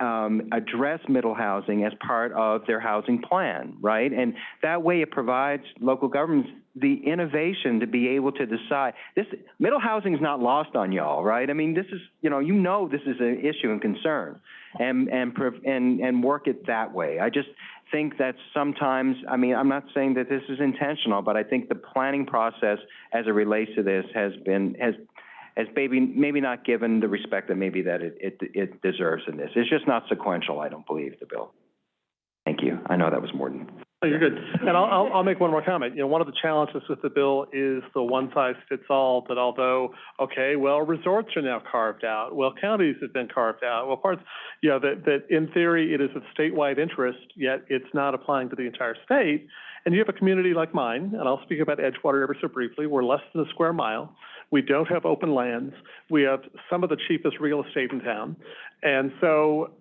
um, address middle housing as part of their housing plan, right? And that way it provides local governments the innovation to be able to decide. This, middle housing is not lost on y'all, right? I mean, this is, you know, you know this is an issue and concern. And, and, and, and work it that way. I just think that sometimes, I mean, I'm not saying that this is intentional, but I think the planning process as it relates to this has been, has, has maybe, maybe not given the respect that maybe that it, it, it deserves in this. It's just not sequential, I don't believe, the bill. Thank you. I know that was more than. Oh, you're good. And I'll, I'll, I'll make one more comment. You know, one of the challenges with the bill is the one-size-fits-all, that although, okay, well, resorts are now carved out, well, counties have been carved out, well, parts, you know, that, that in theory, it is of statewide interest, yet it's not applying to the entire state. And you have a community like mine, and I'll speak about Edgewater ever so briefly, we're less than a square mile. We don't have open lands. We have some of the cheapest real estate in town. And so,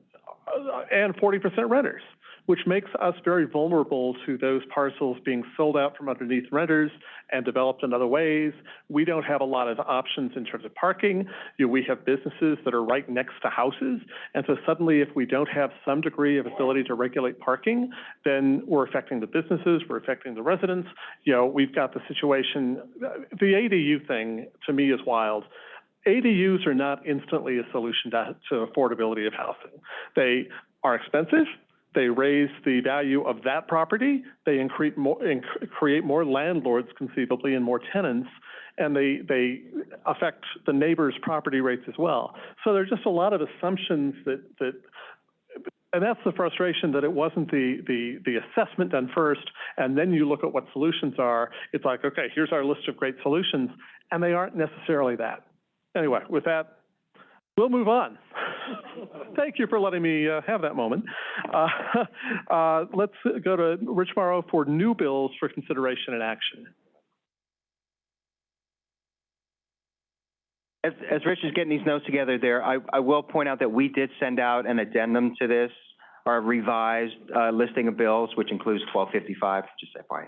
uh, and forty percent renters which makes us very vulnerable to those parcels being sold out from underneath renters and developed in other ways. We don't have a lot of options in terms of parking. You know, we have businesses that are right next to houses. And so suddenly, if we don't have some degree of ability to regulate parking, then we're affecting the businesses, we're affecting the residents. You know, we've got the situation, the ADU thing to me is wild. ADUs are not instantly a solution to, to affordability of housing. They are expensive, they raise the value of that property, they increase more, inc- create more landlords conceivably and more tenants, and they, they affect the neighbor's property rates as well. So there's just a lot of assumptions that, that, and that's the frustration that it wasn't the, the, the assessment done first, and then you look at what solutions are. It's like, okay, here's our list of great solutions, and they aren't necessarily that. Anyway, with that, we'll move on. Thank you for letting me uh, have that moment. Uh, uh, let's go to Rich Mauro for new bills for consideration and action. As, as Rich is getting these notes together there, I, I will point out that we did send out an addendum to this, our revised, uh, listing of bills, which includes twelve fifty-five, just FYI.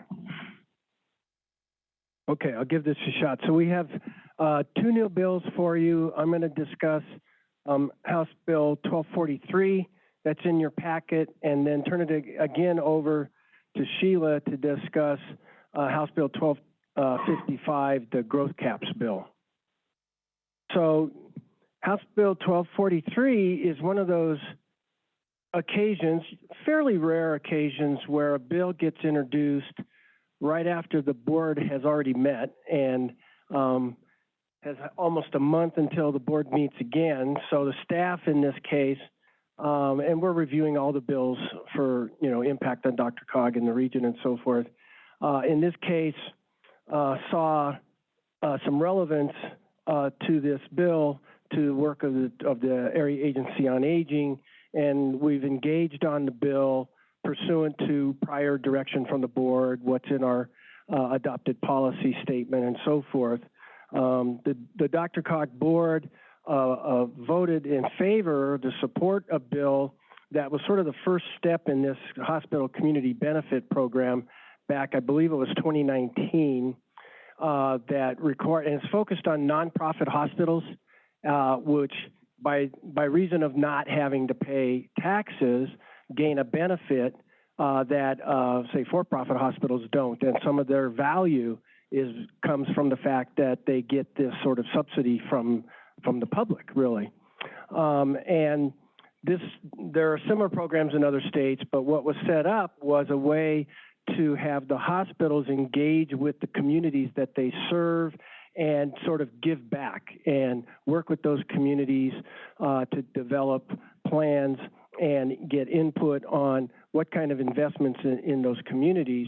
Okay, I'll give this a shot. So we have, uh, two new bills for you. I'm gonna discuss, um, House Bill twelve forty-three, that's in your packet, and then turn it again over to Sheila to discuss, uh, House Bill twelve, uh, the growth caps bill. So House Bill twelve forty-three is one of those occasions, fairly rare occasions, where a bill gets introduced right after the board has already met and um, has almost a month until the board meets again. So the staff in this case, um, and we're reviewing all the bills for, you know, impact on DRCOG in the region and so forth. Uh, in this case, uh, saw uh, some relevance uh, to this bill to the work of the, of the Area Agency on Aging, and we've engaged on the bill pursuant to prior direction from the board, what's in our uh, adopted policy statement and so forth. Um, the, the DRCOG board uh, uh, voted in favor to support a bill that was sort of the first step in this hospital community benefit program back, I believe it was 2019, uh, that required, and it's focused on nonprofit hospitals, uh, which by, by reason of not having to pay taxes, gain a benefit uh, that, uh, say, for-profit hospitals don't. And some of their value is, comes from the fact that they get this sort of subsidy from, from the public, really. Um, and this, there are similar programs in other states, but what was set up was a way to have the hospitals engage with the communities that they serve and sort of give back and work with those communities uh, to develop plans and get input on what kind of investments in, in those communities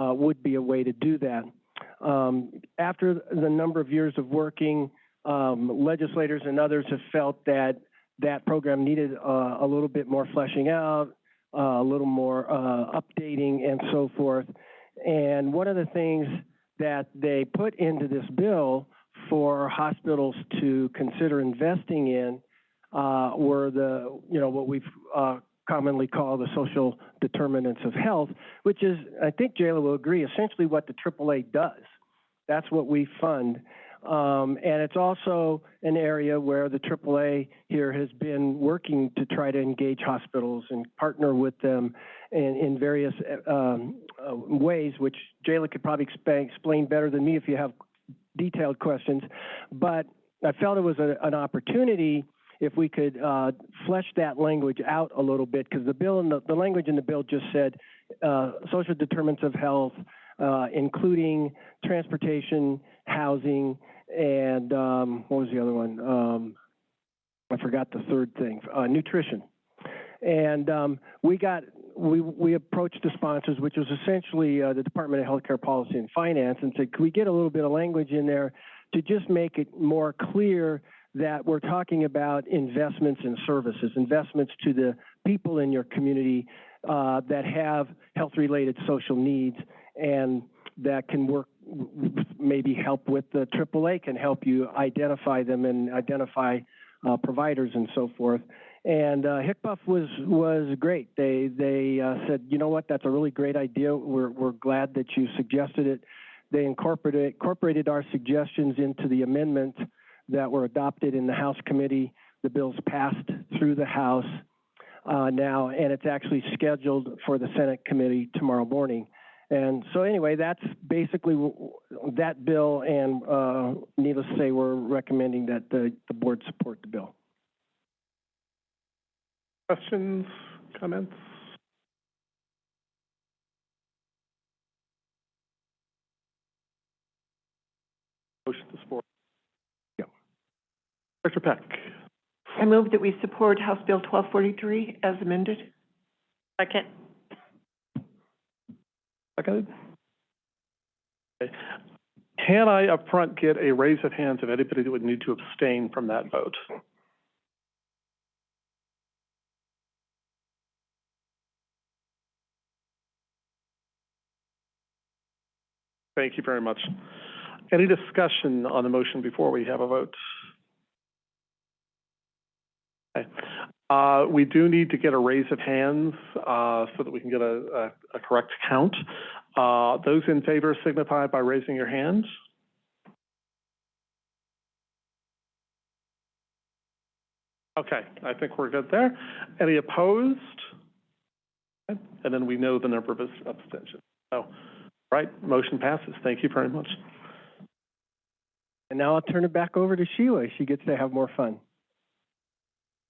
uh, would be a way to do that. Um, after the number of years of working, um, legislators and others have felt that that program needed uh, a little bit more fleshing out, uh, a little more uh, updating and so forth. And one of the things that they put into this bill for hospitals to consider investing in uh, were the, you know, what we've uh, commonly call the social determinants of health, which is, I think Jayla will agree, essentially what the AAA does. That's what we fund. Um, and it's also an area where the AAA here has been working to try to engage hospitals and partner with them in, in various um, uh, ways, which Jayla could probably explain, better than me if you have detailed questions. But I felt it was a, an opportunity if we could uh, flesh that language out a little bit, because the bill and the, the language in the bill just said uh, social determinants of health, uh, including transportation, housing, and, um, what was the other one? Um, I forgot the third thing, uh, nutrition. And, um, we got, we, we approached the sponsors, which was essentially, uh, the Department of Healthcare Policy and Finance, and said, could we get a little bit of language in there to just make it more clear that we're talking about investments in services, investments to the people in your community, uh, that have health-related social needs and that can work, maybe help with the AAA can help you identify them and identify uh, providers and so forth. And uh, HCPF was was great. They they uh, said, you know what, that's a really great idea. We're we're glad that you suggested it. They incorporated incorporated our suggestions into the amendment that were adopted in the House committee. The bill's passed through the House uh, now, and it's actually scheduled for the Senate committee tomorrow morning. And so anyway, that's basically that bill, and uh, needless to say, we're recommending that the, the board support the bill. Questions, comments? Motion to support. Yeah. Director Peck. I move that we support House Bill twelve forty-three as amended. Second. Seconded? Okay. Can I upfront get a raise of hands of anybody that would need to abstain from that vote? Thank you very much. Any discussion on the motion before we have a vote? Okay. Uh, we do need to get a raise of hands, uh, so that we can get a, a, a correct count. Uh, those in favor signify by raising your hands. Okay, I think we're good there. Any opposed? And then we know the number of abstentions. So, right, motion passes. Thank you very much. And now I'll turn it back over to Sheila. She gets to have more fun.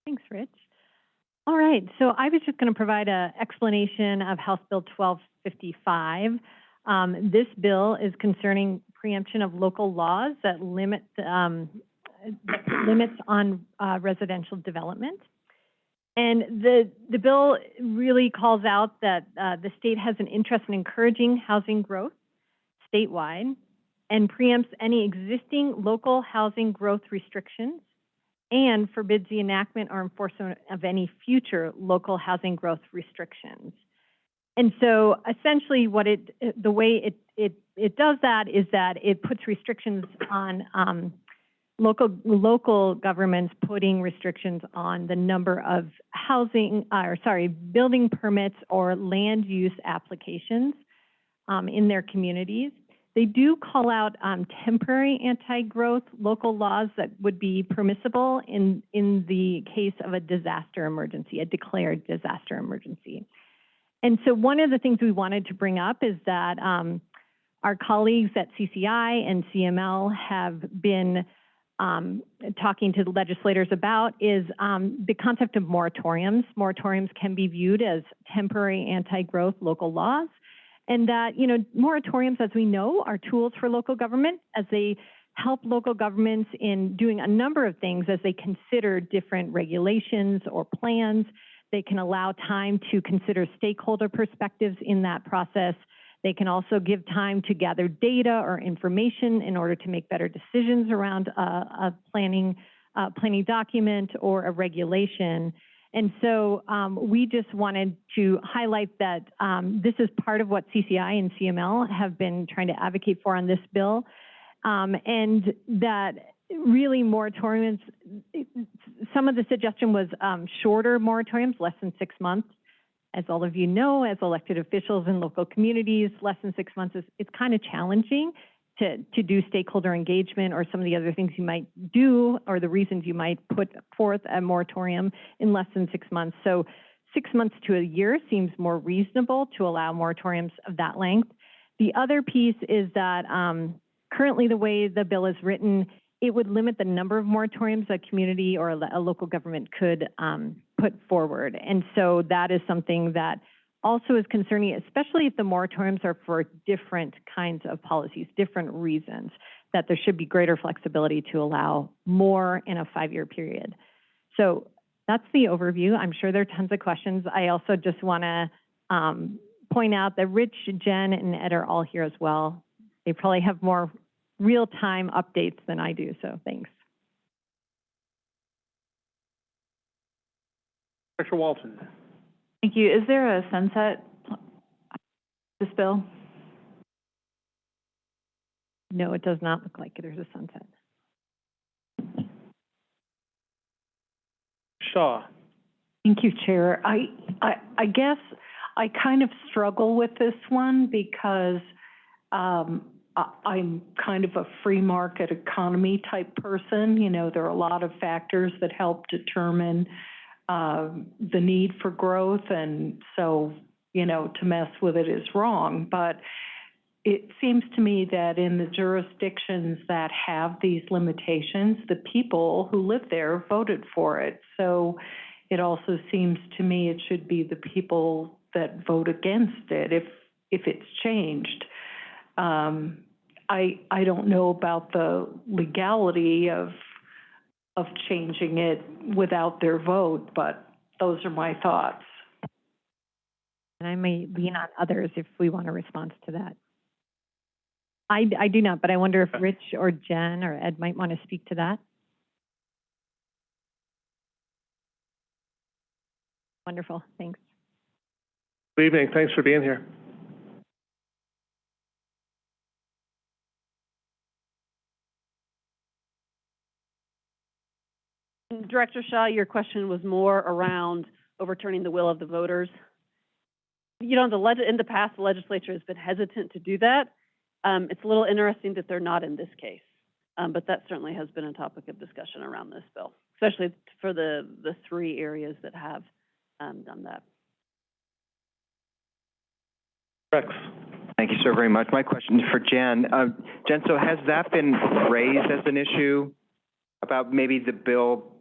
Thanks, Rich. All right, so I was just going to provide an explanation of House Bill 1255. Um, this bill is concerning preemption of local laws that limit um, limits on uh, residential development. And the the bill really calls out that uh, the state has an interest in encouraging housing growth statewide and preempts any existing local housing growth restrictions and forbids the enactment or enforcement of any future local housing growth restrictions. And so essentially what it, the way it, it, it does that is that it puts restrictions on um, local, local governments putting restrictions on the number of housing, or sorry, building permits or land use applications um, in their communities. They do call out um, temporary anti-growth local laws that would be permissible in, in the case of a disaster emergency, a declared disaster emergency. And so one of the things we wanted to bring up is that um, our colleagues at CCI and CML have been um, talking to the legislators about is um, the concept of moratoriums. Moratoriums can be viewed as temporary anti-growth local laws and that, you know, moratoriums, as we know, are tools for local government as they help local governments in doing a number of things as they consider different regulations or plans. They can allow time to consider stakeholder perspectives in that process. They can also give time to gather data or information in order to make better decisions around a, a planning, uh, planning document or a regulation. And so um, we just wanted to highlight that um, this is part of what CCI and CML have been trying to advocate for on this bill, um, and that really moratoriums, some of the suggestion was um, shorter moratoriums, less than six months. As all of you know, as elected officials in local communities, less than six months is it's kind of challenging to, to do stakeholder engagement or some of the other things you might do or the reasons you might put forth a moratorium in less than six months. So six months to a year seems more reasonable to allow moratoriums of that length. The other piece is that um, currently the way the bill is written, it would limit the number of moratoriums a community or a, a local government could um, put forward. And so that is something that also is concerning, especially if the moratoriums are for different kinds of policies, different reasons, that there should be greater flexibility to allow more in a five-year period. So that's the overview. I'm sure there are tons of questions. I also just want to um, point out that Rich, Jen, and Ed are all here as well. They probably have more real-time updates than I do, so thanks. Dr. Walton. Thank you. Is there a sunset, this bill? No, it does not look like there's a sunset. Shaw. Thank you, Chair. I, I, I guess I kind of struggle with this one because um, I, I'm kind of a free market economy type person. You know, there are a lot of factors that help determine um, the need for growth, and so, you know, to mess with it is wrong. But it seems to me that in the jurisdictions that have these limitations, the people who live there voted for it. So it also seems to me it should be the people that vote against it if, if it's changed. Um, I, I don't know about the legality of, of changing it without their vote, but those are my thoughts. And I may lean on others if we want a response to that. I, I do not, but I wonder if Rich or Jen or Ed might want to speak to that. Wonderful, thanks. Good evening. Thanks for being here. Director Shaw, your question was more around overturning the will of the voters. You know, the in the past, the legislature has been hesitant to do that. Um, it's a little interesting that they're not in this case. Um, but that certainly has been a topic of discussion around this bill, especially for the, the three areas that have, um, done that. Rex. Thank you so very much. My question is for Jen. Uh, Jen, so has that been raised as an issue about maybe the bill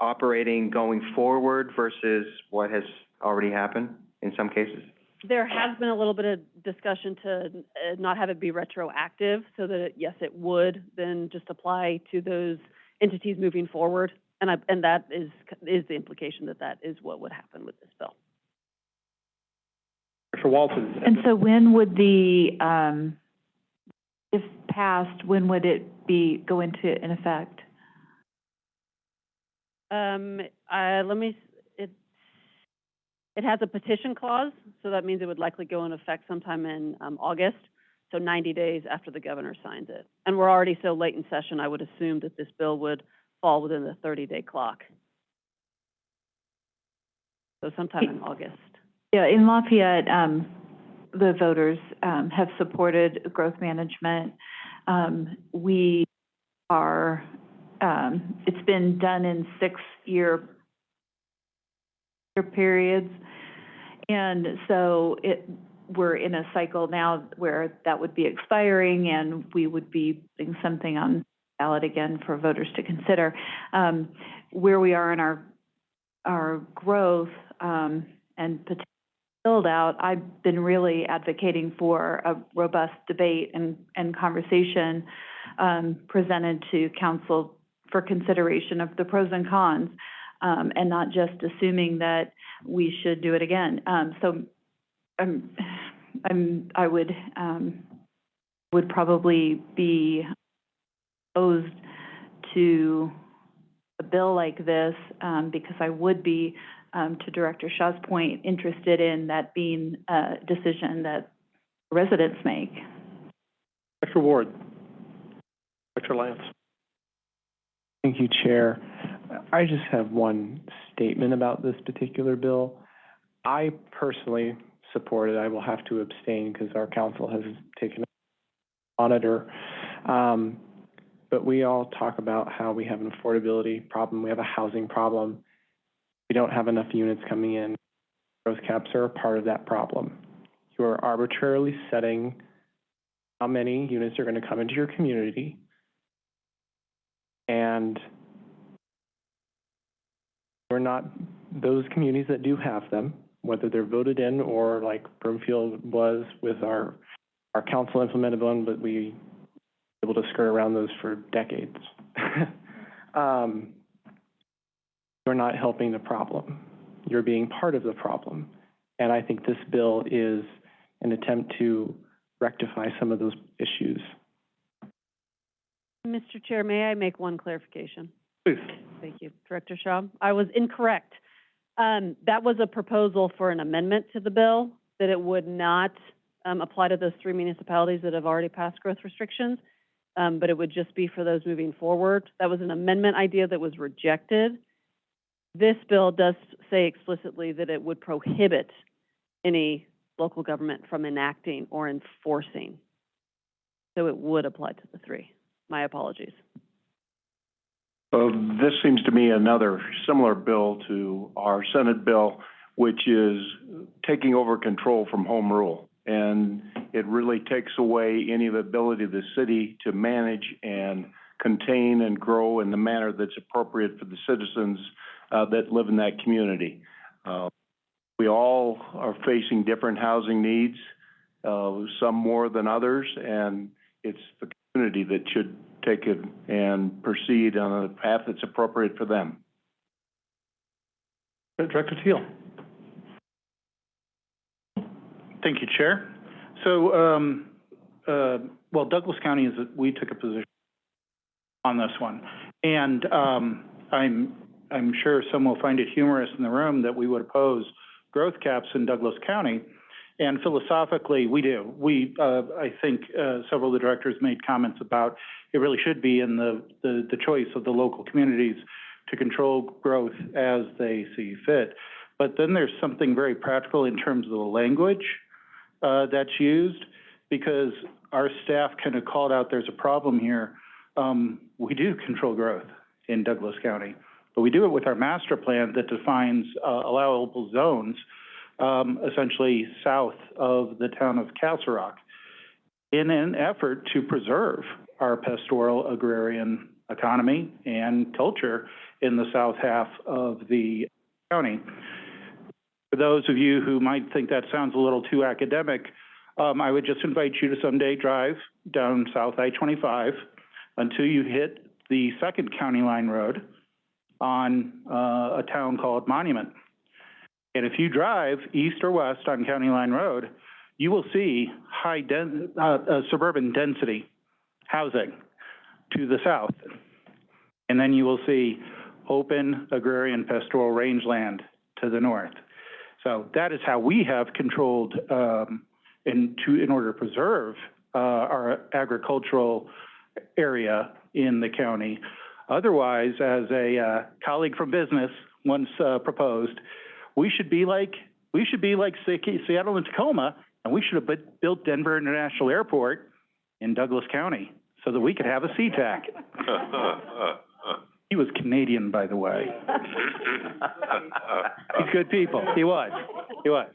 operating going forward versus what has already happened in some cases? There has been a little bit of discussion to uh, not have it be retroactive, so that, it- yes, it would then just apply to those entities moving forward. And I, and that is, is the implication that that is what would happen with this bill. Dr. Walton. And so when would the, um, if passed, when would it be, go into, in effect? Um, uh, let me, it, it has a petition clause, so that means it would likely go into effect sometime in, um, August, so ninety days after the governor signs it. And we're already so late in session, I would assume that this bill would fall within the thirty-day clock. So sometime in August. Yeah, in Lafayette, um, the voters, um, have supported growth management. Um, we are, um, it's been done in six-year periods. And so it, we're in a cycle now where that would be expiring and we would be putting something on ballot again for voters to consider. Um, where we are in our, our growth, um, and potential build out, I've been really advocating for a robust debate and, and conversation, um, presented to council for consideration of the pros and cons, um, and not just assuming that we should do it again. Um, so, I'm, I'm, I would, um, would probably be opposed to a bill like this, um, because I would be, um, to Director Shaw's point, interested in that being a decision that residents make. Dr. Ward. Dr. Lance. Thank you, Chair. I just have one statement about this particular bill. I personally support it. I will have to abstain because our council has taken a monitor. Um, but we all talk about how we have an affordability problem, we have a housing problem. We don't have enough units coming in. Growth caps are a part of that problem. You are arbitrarily setting how many units are going to come into your community. And we're not, those communities that do have them, whether they're voted in or like Broomfield was with our, our council implemented one, but we were able to skirt around those for decades. Um, you're not helping the problem. You're being part of the problem. And I think this bill is an attempt to rectify some of those issues. Mr. Chair, may I make one clarification? Please. Thank you. Director Shaw, I was incorrect. Um, that was a proposal for an amendment to the bill, that it would not, um, apply to those three municipalities that have already passed growth restrictions, um, but it would just be for those moving forward. That was an amendment idea that was rejected. This bill does say explicitly that it would prohibit any local government from enacting or enforcing. So it would apply to the three. My apologies. This seems to me another similar bill to our Senate bill, which is taking over control from home rule. And it really takes away any of the ability of the city to manage and contain and grow in the manner that's appropriate for the citizens uh, that live in that community. Uh, we all are facing different housing needs, uh, some more than others, and it's the community that should take it and proceed on a path that's appropriate for them. Director Teal. Thank you, Chair. So, um, uh, well, Douglas County is, we took a position on this one. And, um, I'm, I'm sure some will find it humorous in the room that we would oppose growth caps in Douglas County. And philosophically, we do. We, uh, I think, uh, several of the directors made comments about it really should be in the, the, the choice of the local communities to control growth as they see fit. But then there's something very practical in terms of the language, uh, that's used, because our staff kind of called out, there's a problem here. Um, we do control growth in Douglas County, but we do it with our master plan that defines, uh, allowable zones, um, essentially south of the town of Castle Rock, in an effort to preserve our pastoral agrarian economy and culture in the south half of the county. For those of you who might think that sounds a little too academic, um, I would just invite you to someday drive down South I-25 until you hit the second county line road on, uh, a town called Monument. And if you drive east or west on County Line Road, you will see high den, uh, uh, suburban density housing to the south. And then you will see open agrarian pastoral rangeland to the north. So that is how we have controlled, um, in, to, in order to preserve, uh, our agricultural area in the county. Otherwise, as a, uh, colleague from business once, uh, proposed, we should be like, we should be like Seattle and Tacoma, and we should have built Denver International Airport in Douglas County so that we could have a SeaTac. He was Canadian, by the way. He's good people. He was. He was.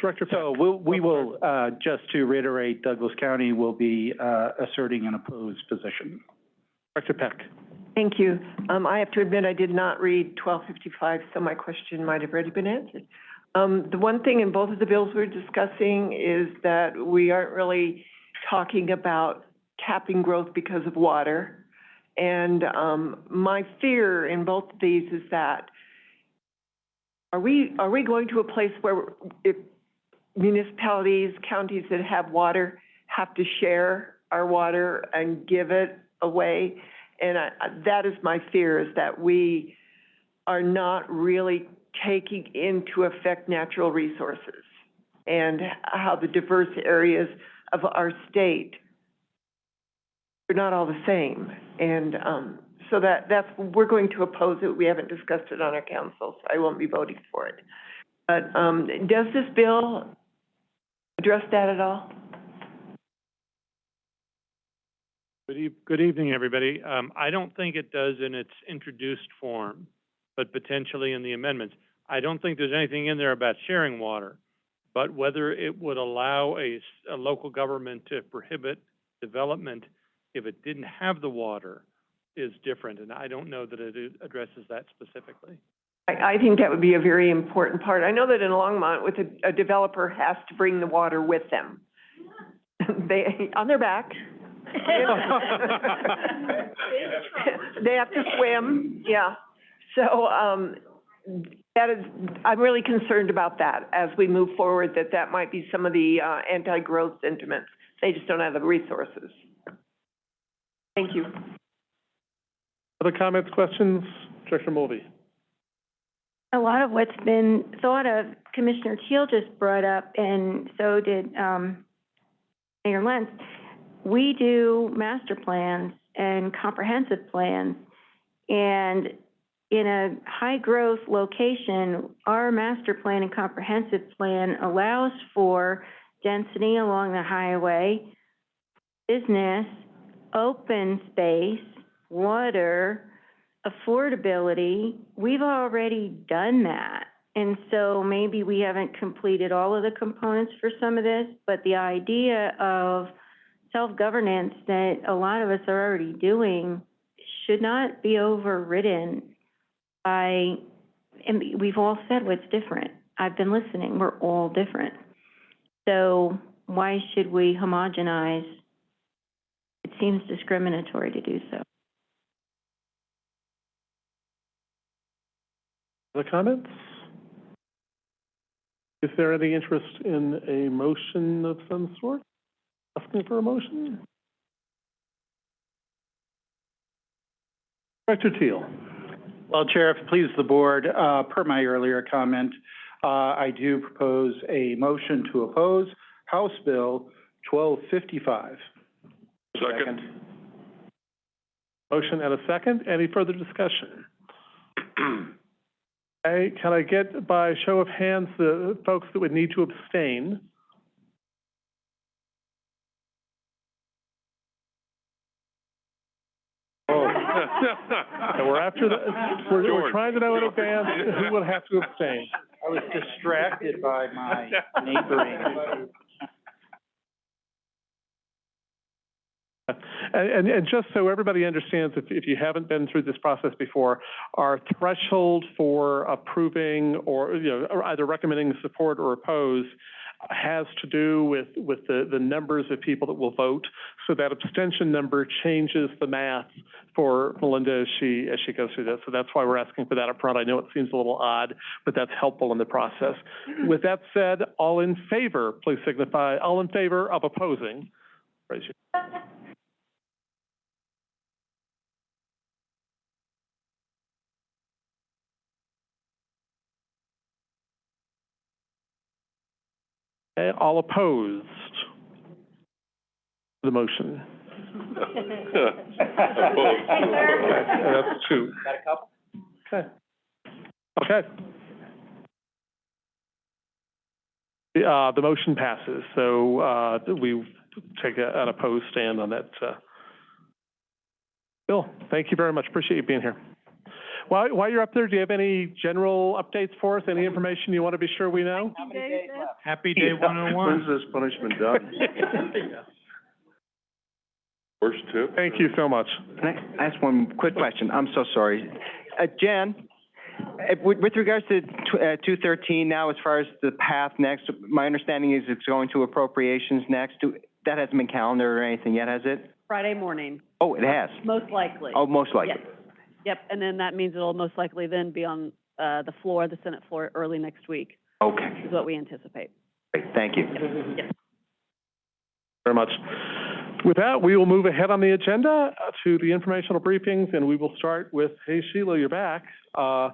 Director So we'll, we will, uh, just to reiterate, Douglas County will be, uh, asserting an opposed position. Director Peck. Thank you. Um, I have to admit, I did not read twelve fifty-five, so my question might have already been answered. Um, the one thing in both of the bills we're discussing is that we aren't really talking about capping growth because of water. And, um, my fear in both of these is that are we, are we going to a place where if municipalities, counties that have water have to share our water and give it away? And I, that is my fear, is that we are not really taking into effect natural resources and how the diverse areas of our state are not all the same. And, um, so that, that's, we're going to oppose it. We haven't discussed it on our council, so I won't be voting for it. But, um, does this bill address that at all? Good eve- good evening, everybody. Um, I don't think it does in its introduced form, but potentially in the amendments. I don't think there's anything in there about sharing water, but whether it would allow a local government to prohibit development if it didn't have the water is different, and I don't know that it addresses that specifically. I, I think that would be a very important part. I know that in Longmont, with a, a developer has to bring the water with them. They, on their back. They have to swim, yeah. So, um, that is, I'm really concerned about that as we move forward, that that might be some of the, uh, anti-growth sentiments. They just don't have the resources. Thank you. Other comments, questions? Director Mulvey? A lot of what's been thought of, Commissioner Teal just brought up, and so did, um, Mayor Lentz. We do master plans and comprehensive plans, and in a high-growth location, our master plan and comprehensive plan allows for density along the highway, business, open space, water, affordability. We've already done that. And so maybe we haven't completed all of the components for some of this, but the idea of self-governance that a lot of us are already doing should not be overridden by, and we've all said what's different. I've been listening, we're all different. So why should we homogenize? It seems discriminatory to do so. Other comments? Is there any interest in a motion of some sort? Asking for a motion? Director Teal? Well, Chair, if it pleases the board, uh, per my earlier comment, uh, I do propose a motion to oppose House Bill twelve fifty-five. Second. Motion and a second. Any further discussion? Okay, can I get by show of hands the folks that would need to abstain? And we're after the, we're, we're George. trying to know in advance who will have to abstain. I was distracted by my neighboring. And, and, and just so everybody understands, if, if you haven't been through this process before, our threshold for approving or, you know, or either recommending support or oppose has to do with, with the, the numbers of people that will vote. So that abstention number changes the math for Melinda as she, as she goes through this. So that's why we're asking for that up front. I know it seems a little odd, but that's helpful in the process. With that said, all in favor, please signify, all in favor of opposing, raise your Okay, all opposed to the motion? Opposed. Okay, That's two. Got a couple? Okay. Okay. The, uh, the motion passes, so, uh, we take a- an opposed stand on that, uh. Bill, thank you very much. Appreciate you being here. While, while you're up there, do you have any general updates for us? Any information you want to be sure we know? Happy day one oh one. When's this punishment done? First tip? Thank you so much. Can I ask one quick question? I'm so sorry. Uh, Jan, uh, with, with regards to, tw- uh, two thirteen now, as far as the path next, my understanding is it's going to appropriations next. Do, that hasn't been calendared or anything yet, has it? Friday morning, Oh, it has? most likely. Oh, most likely. Yes. Yep, and then that means it'll most likely then be on, uh, the floor, the Senate floor, early next week, Okay, is what we anticipate. great, thank you. Yes. Very much. With that, we will move ahead on the agenda uh, to the informational briefings, and we will start with, hey Sheila, you're back, uh, uh,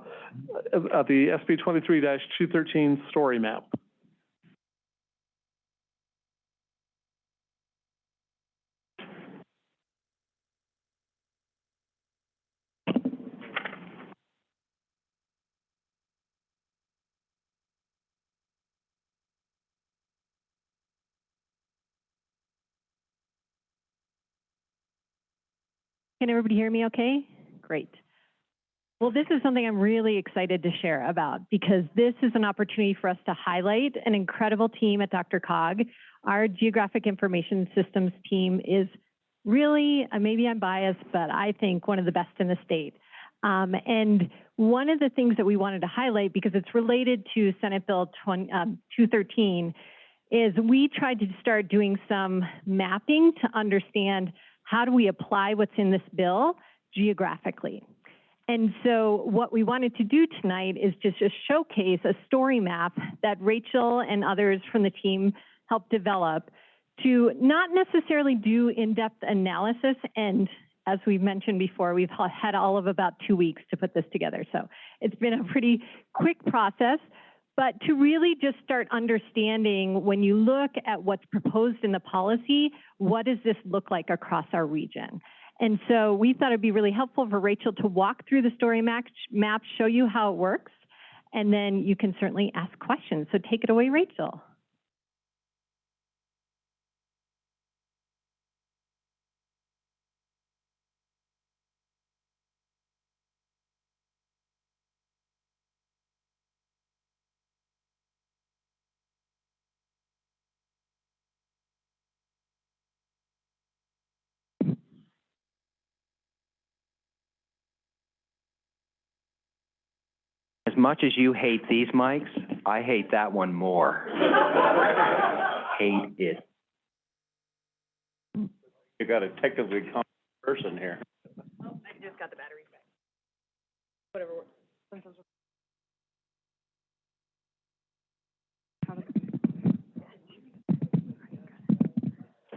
the SB twenty-three two thirteen story map. Can everybody hear me okay? Great. Well, this is something I'm really excited to share about because this is an opportunity for us to highlight an incredible team at DRCOG. Our Geographic Information Systems team is really, uh, maybe I'm biased, but I think one of the best in the state. Um, and one of the things that we wanted to highlight, because it's related to Senate Bill 20, um, 213, is we tried to start doing some mapping to understand how do we apply what's in this bill geographically. And so what we wanted to do tonight is just, showcase a story map that Rachel and others from the team helped develop to not necessarily do in-depth analysis. And as we've mentioned before, we've had all of about two weeks to put this together. So it's been a pretty quick process, but to really just start understanding when you look at what's proposed in the policy, what does this look like across our region? And so we thought it'd be really helpful for Rachel to walk through the story map, map, show you how it works, and then you can certainly ask questions. So take it away, Rachel. Much as you hate these mics, I hate that one more. Hate it. You got a technically competent person here. I just got the batteries back. Whatever works.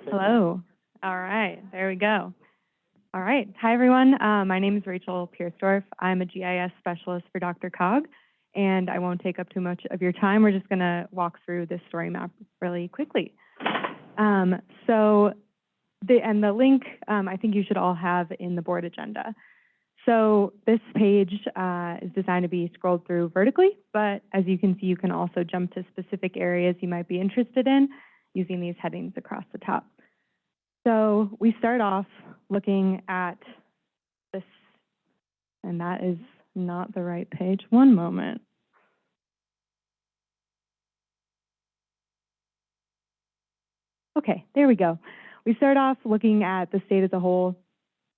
Hello. All right, there we go. All right. Hi, everyone. Uh, my name is Rachel Piersdorf. I'm a GIS specialist for DRCOG, and I won't take up too much of your time. We're just going to walk through this story map really quickly. Um, so, the, and the link um, I think you should all have in the board agenda. So this page uh, is designed to be scrolled through vertically, but as you can see, you can also jump to specific areas you might be interested in using these headings across the top. So we start off looking at this, and that is not the right page. One moment. Okay, there we go. We start off looking at the state as a whole,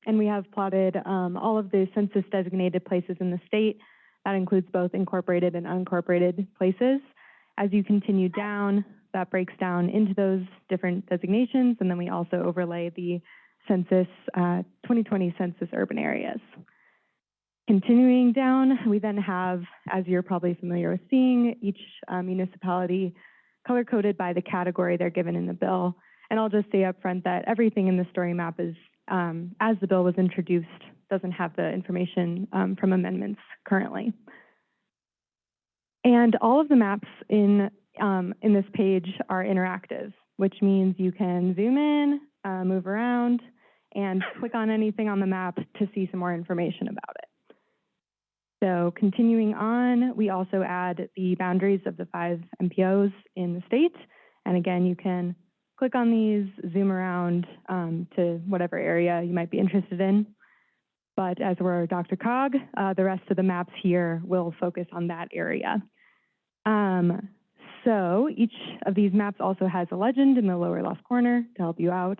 and we have plotted um, all of the census designated places in the state. That includes both incorporated and unincorporated places. As you continue down, that breaks down into those different designations, and then we also overlay the census, uh, 2020 census urban areas. Continuing down, we then have, as you're probably familiar with seeing, each uh, municipality color-coded by the category they're given in the bill. And I'll just say up front that everything in the story map is, um, as the bill was introduced, doesn't have the information um, from amendments currently. And all of the maps in, um, in this page are interactive, which means you can zoom in, uh, move around, and click on anything on the map to see some more information about it. So continuing on, we also add the boundaries of the five MPOs in the state. And again, you can click on these, zoom around um, to whatever area you might be interested in. But as we're DRCOG, uh, the rest of the maps here will focus on that area. Um, so each of these maps also has a legend in the lower left corner to help you out.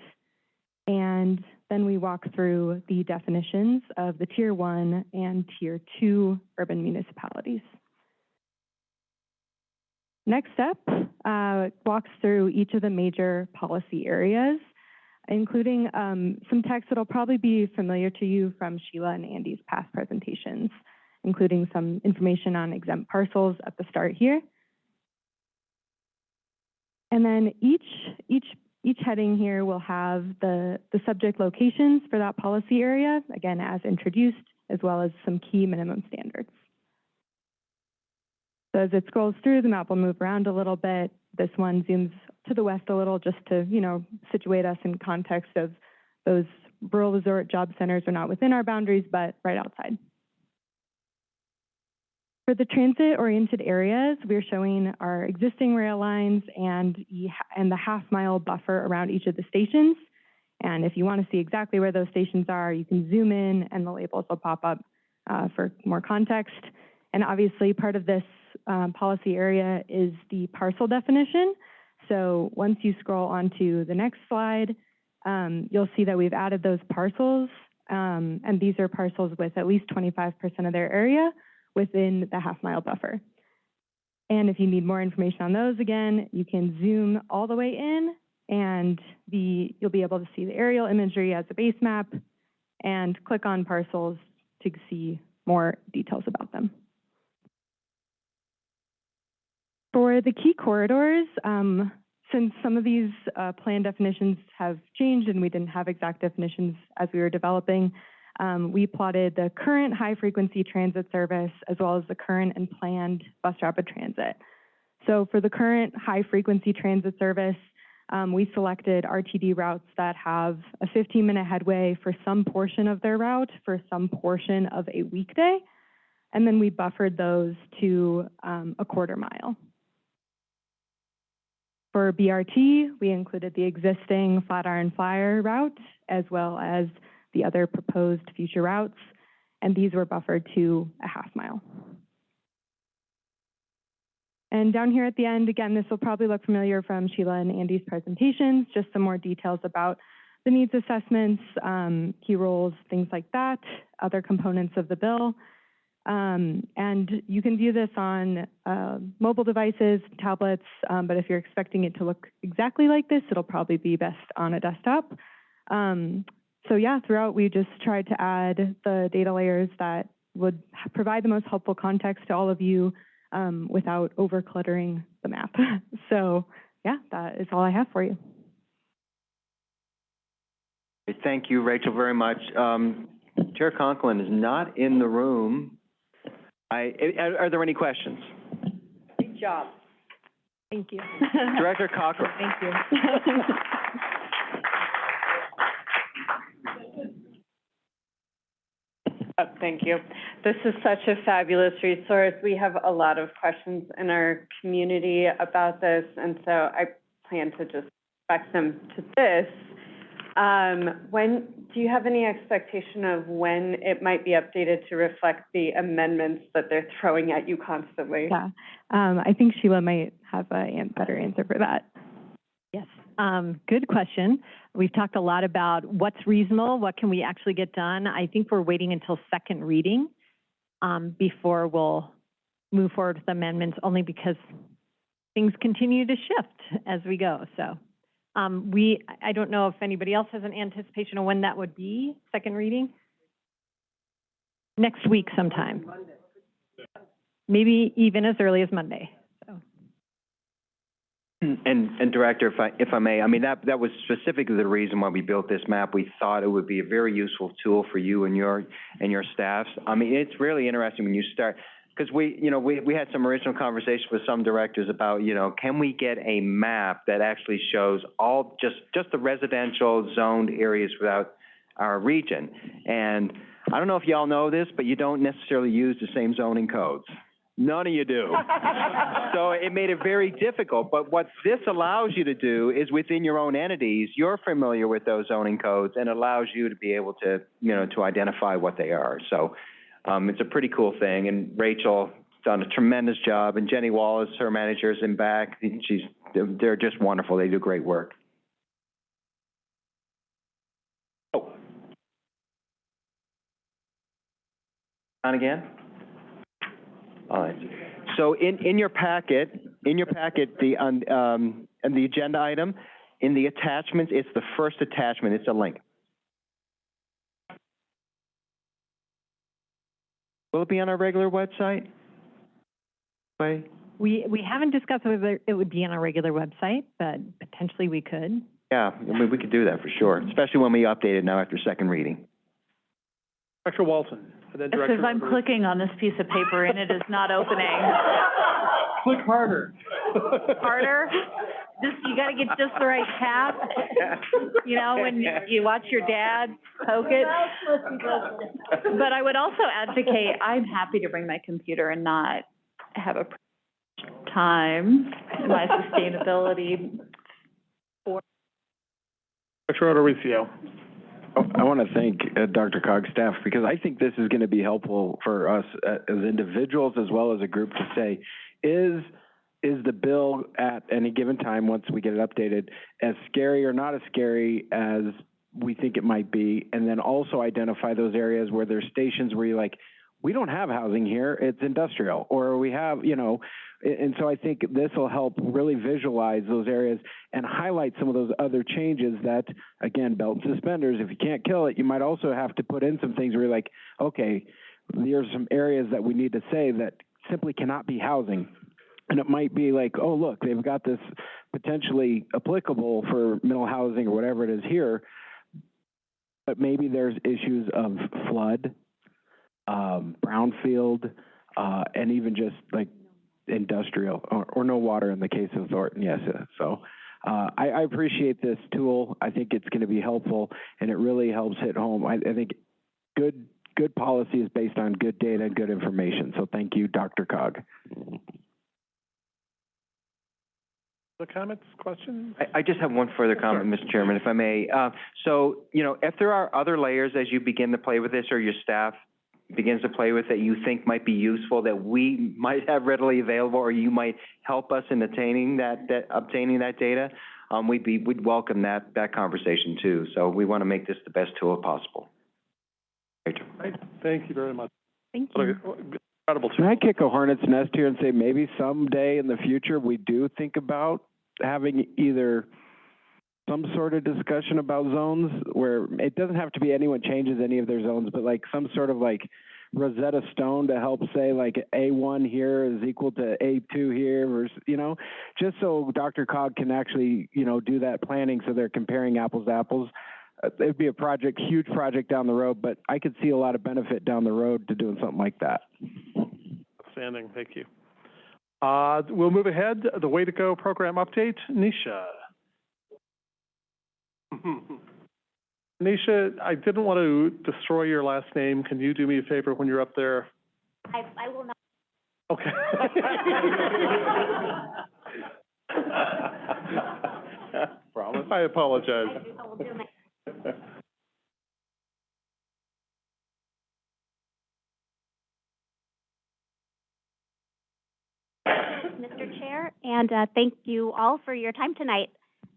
And then we walk through the definitions of the Tier 1 and Tier 2 urban municipalities. Next step uh, walks through each of the major policy areas, including um, some text that'll probably be familiar to you from Sheila and Andy's past presentations, including some information on exempt parcels at the start here. And then each, each, each heading here will have the, the subject locations for that policy area, again, as introduced, as well as some key minimum standards. So as it scrolls through, the map will move around a little bit. This one zooms to the west a little just to, you know, situate us in context of those rural resort job centers are not within our boundaries, but right outside. For the transit-oriented areas, we're showing our existing rail lines and, and the half-mile buffer around each of the stations. And if you want to see exactly where those stations are, you can zoom in and the labels will pop up uh, for more context. And obviously, part of this um, policy area is the parcel definition. So once you scroll onto the next slide, um, you'll see that we've added those parcels. Um, and these are parcels with at least 25% of their area within the half-mile buffer. And if you need more information on those, again, you can zoom all the way in and the, you'll be able to see the aerial imagery as a base map and click on parcels to see more details about them. For the key corridors, um, since some of these uh, plan definitions have changed and we didn't have exact definitions as we were developing, um, we plotted the current high-frequency transit service as well as the current and planned bus rapid transit. So for the current high-frequency transit service, um, we selected RTD routes that have a 15-minute headway for some portion of their route for some portion of a weekday, and then we buffered those to um, a quarter mile. For BRT, we included the existing Flatiron Flyer route as well as the other proposed future routes, and these were buffered to a half mile. And down here at the end, again, this will probably look familiar from Sheila and Andy's presentations, just some more details about the needs assessments, um, key roles, things like that, other components of the bill. Um, and you can view this on uh, mobile devices, tablets, um, but if you're expecting it to look exactly like this, it'll probably be best on a desktop. Um, so yeah, throughout we just tried to add the data layers that would provide the most helpful context to all of you um, without over cluttering the map. so yeah, that is all I have for you. Thank you, Rachel, very much. Um, Chair Conklin is not in the room. I, are, are there any questions? Great job. Thank you. Director Cochran. Thank you. Thank you. This is such a fabulous resource. We have a lot of questions in our community about this, and so I plan to just direct them to this. Um, when, do you have any expectation of when it might be updated to reflect the amendments that they're throwing at you constantly? Yeah, um, I think Sheila might have a better answer for that. Yes, um, good question. We've talked a lot about what's reasonable, what can we actually get done. I think we're waiting until second reading um, before we'll move forward with amendments, only because things continue to shift as we go. So um, we, I don't know if anybody else has an anticipation of when that would be, second reading? Next week sometime. Maybe even as early as Monday. And, and Director, if I, if I may, I mean, that, that was specifically the reason why we built this map. We thought it would be a very useful tool for you and your, and your staffs. I mean, it's really interesting when you start, because we, you know, we, we had some original conversation with some directors about, you know, can we get a map that actually shows all, just, just the residential zoned areas without our region? And I don't know if y'all know this, but you don't necessarily use the same zoning codes. None of you do. So it made it very difficult, but what this allows you to do is within your own entities, you're familiar with those zoning codes and allows you to be able to, you know, to identify what they are. So, um, it's a pretty cool thing, and Rachel done a tremendous job, and Jenny Wallace, her manager's in back, she's, they're, they're just wonderful, they do great work. Oh. On again? All right. So in, in your packet, in your packet, the, um, um, and the agenda item, in the attachments, it's the first attachment, it's a link. Will it be on our regular website? Wait, We, we haven't discussed whether it would be on our regular website, but potentially we could. yeah, I mean, we could do that for sure, especially when we update it now after second reading. Director Walton, and then It Director. says I'm Rivers. clicking on this piece of paper and it is not opening. Click harder. Harder? Just, you gotta get just the right tap. You know, when you- you watch your dad poke it. But I would also advocate, I'm happy to bring my computer and not have a time in my sustainability. Director Mauricio. I want to thank uh, DRCOG's staff because I think this is going to be helpful for us uh, as individuals as well as a group to say, is, is the bill at any given time, once we get it updated, as scary or not as scary as we think it might be? And then also identify those areas where there's stations where you're like, we don't have housing here, it's industrial, or we have, you know, and so I think this will help really visualize those areas and highlight some of those other changes that, again, belt and suspenders, if you can't kill it, you might also have to put in some things where you're like, okay, there's some areas that we need to say that simply cannot be housing. And it might be like, oh, look, they've got this potentially applicable for mental housing or whatever it is here, but maybe there's issues of flood, um, brownfield, uh, and even just like industrial, or, or no water in the case of Thornton, yes, so. Uh, I, I appreciate this tool, I think it's gonna be helpful, and it really helps hit home, I, I think good, good policy is based on good data and good information, so thank you, DRCOG. The comments, questions? I, I just have one further comment, Mr. Chairman, if I may. Uh, so, you know, if there are other layers as you begin to play with this, or your staff begins to play with that you think might be useful, that we might have readily available, or you might help us in attaining that, that, obtaining that data, um, we'd be, we'd welcome that, that conversation too. So we want to make this the best tool possible. Rachel. Right, thank you very much. Thank you. Incredible Can. I kick a hornet's nest here and say maybe someday in the future, we do think about having either some sort of discussion about zones where it doesn't have to be anyone changes any of their zones, but like some sort of like Rosetta Stone to help say like A one here is equal to A two here versus, you know, just so DRCOG can actually, you know, do that planning so they're comparing apples to apples. Uh, It'd be a project, huge project down the road, but I could see a lot of benefit down the road to doing something like that. Outstanding, thank you. Uh, we'll move ahead, the Way to Go program update, Nisha. Nisha, I didn't want to destroy your last name. Can you do me a favor when you're up there? I, I will not. Okay. Promise? I apologize. I do- I will do my Mr. Chair, and uh, thank you all for your time tonight.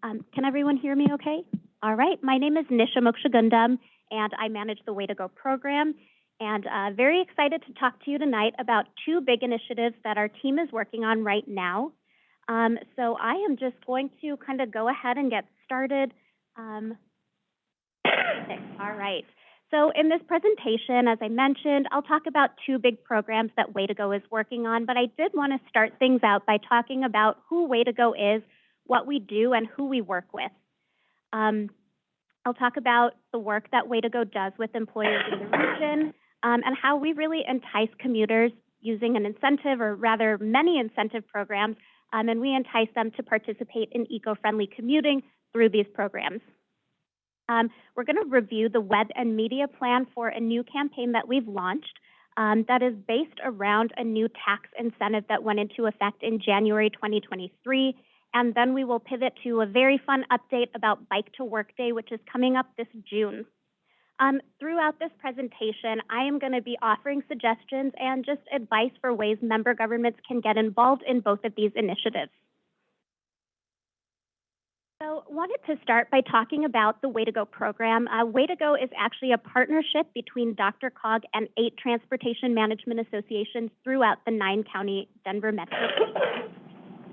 Um, Can everyone hear me okay? All right, my name is Nisha Mokshagundam, and I manage the Way to Go program. And uh, very excited to talk to you tonight about two big initiatives that our team is working on right now. Um, So I am just going to kind of go ahead and get started. Um, All right. So in this presentation, as I mentioned, I'll talk about two big programs that Way to Go is working on, but I did want to start things out by talking about who Way to Go is, what we do, and who we work with. Um, I'll talk about the work that Way to Go does with employers in the region, um, and how we really entice commuters using an incentive, or rather many incentive programs, um, and we entice them to participate in eco-friendly commuting through these programs. Um, we're going to review the web and media plan for a new campaign that we've launched um, that is based around a new tax incentive that went into effect in January 2023. And then we will pivot to a very fun update about Bike to Work Day, which is coming up this June. Um, throughout this presentation, I am going to be offering suggestions and just advice for ways member governments can get involved in both of these initiatives. So wanted to start by talking about the Way to Go program. Uh, Way to Go is actually a partnership between DRCOG and eight transportation management associations throughout the nine county Denver metro.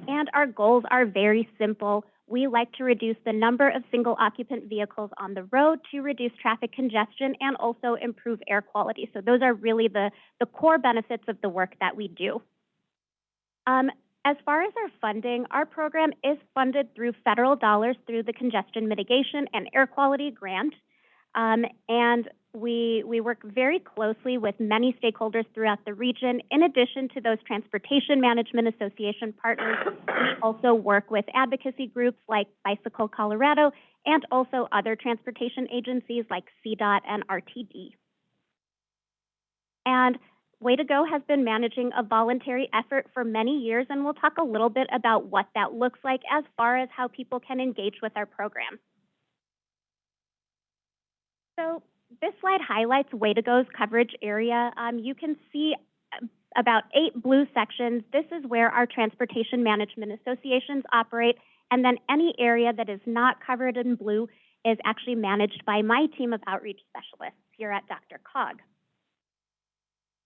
And our goals are very simple. We like to reduce the number of single occupant vehicles on the road to reduce traffic congestion and also improve air quality. So those are really the, the core benefits of the work that we do. Um, as far as our funding, our program is funded through federal dollars through the Congestion Mitigation and Air Quality Grant. Um, and we, we work very closely with many stakeholders throughout the region. In addition to those Transportation Management Association partners, we also work with advocacy groups like Bicycle Colorado and also other transportation agencies like CDOT and RTD. And Way to Go has been managing a voluntary effort for many years, and we'll talk a little bit about what that looks like as far as how people can engage with our program. So this slide highlights Way to Go's coverage area. Um, you can see uh, about eight blue sections. This is where our transportation management associations operate, and then any area that is not covered in blue is actually managed by my team of outreach specialists here at DRCOG.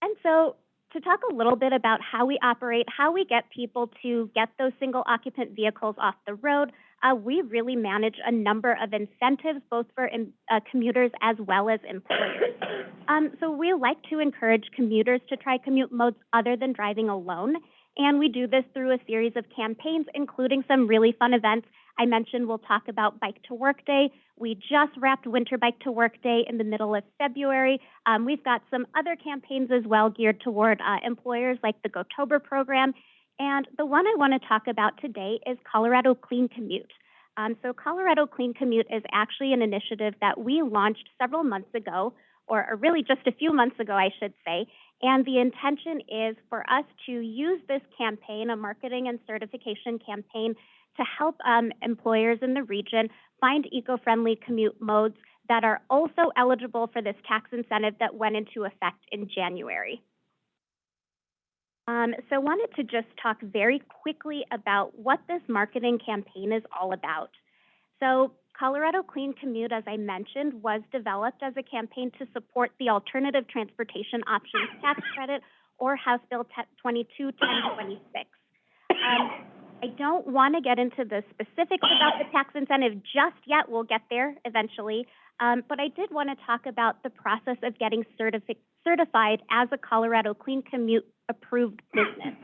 And so to talk a little bit about how we operate, how we get people to get those single occupant vehicles off the road, uh, we really manage a number of incentives, both for um, uh, commuters as well as employers. Um, so we like to encourage commuters to try commute modes other than driving alone. And we do this through a series of campaigns, including some really fun events. I mentioned we'll talk about Bike to Work Day. We just wrapped Winter Bike to Work Day in the middle of February. Um, we've got some other campaigns as well geared toward uh, employers like the GoTober program. And the one I want to talk about today is Colorado Clean Commute. Um, so Colorado Clean Commute is actually an initiative that we launched several months ago, or, really just a few months ago, I should say. And the intention is for us to use this campaign, a marketing and certification campaign, to help um, employers in the region find eco-friendly commute modes that are also eligible for this tax incentive that went into effect in January. Um, so I wanted to just talk very quickly about what this marketing campaign is all about. So Colorado Clean Commute, as I mentioned, was developed as a campaign to support the Alternative Transportation Options Tax Credit, or House Bill 221026. Um, I don't want to get into the specifics about the tax incentive just yet. We'll get there eventually. Um, but I did want to talk about the process of getting certifi- certified as a Colorado Clean Commute approved business.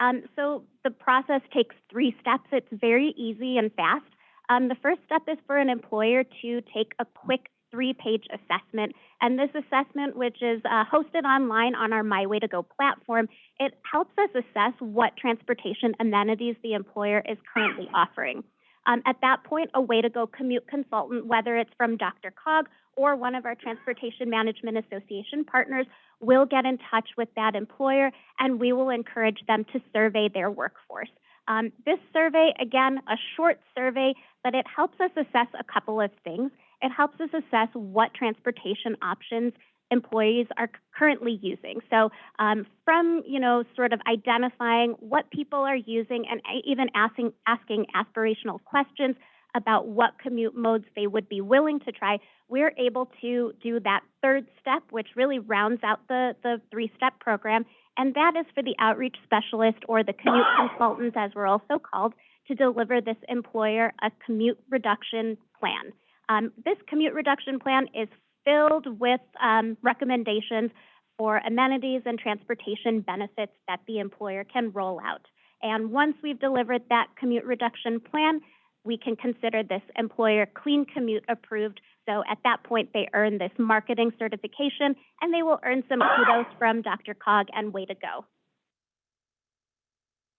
Um, so the process takes three steps. It's very easy and fast. Um, the first step is for an employer to take a quick three-page assessment. And this assessment, which is uh, hosted online on our My Way to Go platform, it helps us assess what transportation amenities the employer is currently offering. Um, at that point, a Way to Go commute consultant, whether it's from Dr. Cog or one of our Transportation Management Association partners, will get in touch with that employer and we will encourage them to survey their workforce. Um, this survey, again, a short survey, but it helps us assess a couple of things. It helps us assess what transportation options employees are currently using. So um, from, you know, sort of identifying what people are using and even asking, asking aspirational questions about what commute modes they would be willing to try, we're able to do that third step, which really rounds out the, the three-step program, and that is for the outreach specialist or the commute consultant, as we're also called, to deliver this employer a commute reduction plan. Um, this commute reduction plan is filled with um, recommendations for amenities and transportation benefits that the employer can roll out. And once we've delivered that commute reduction plan, we can consider this employer clean commute approved. So at that point, they earn this marketing certification and they will earn some kudos from DRCOG and Way to Go.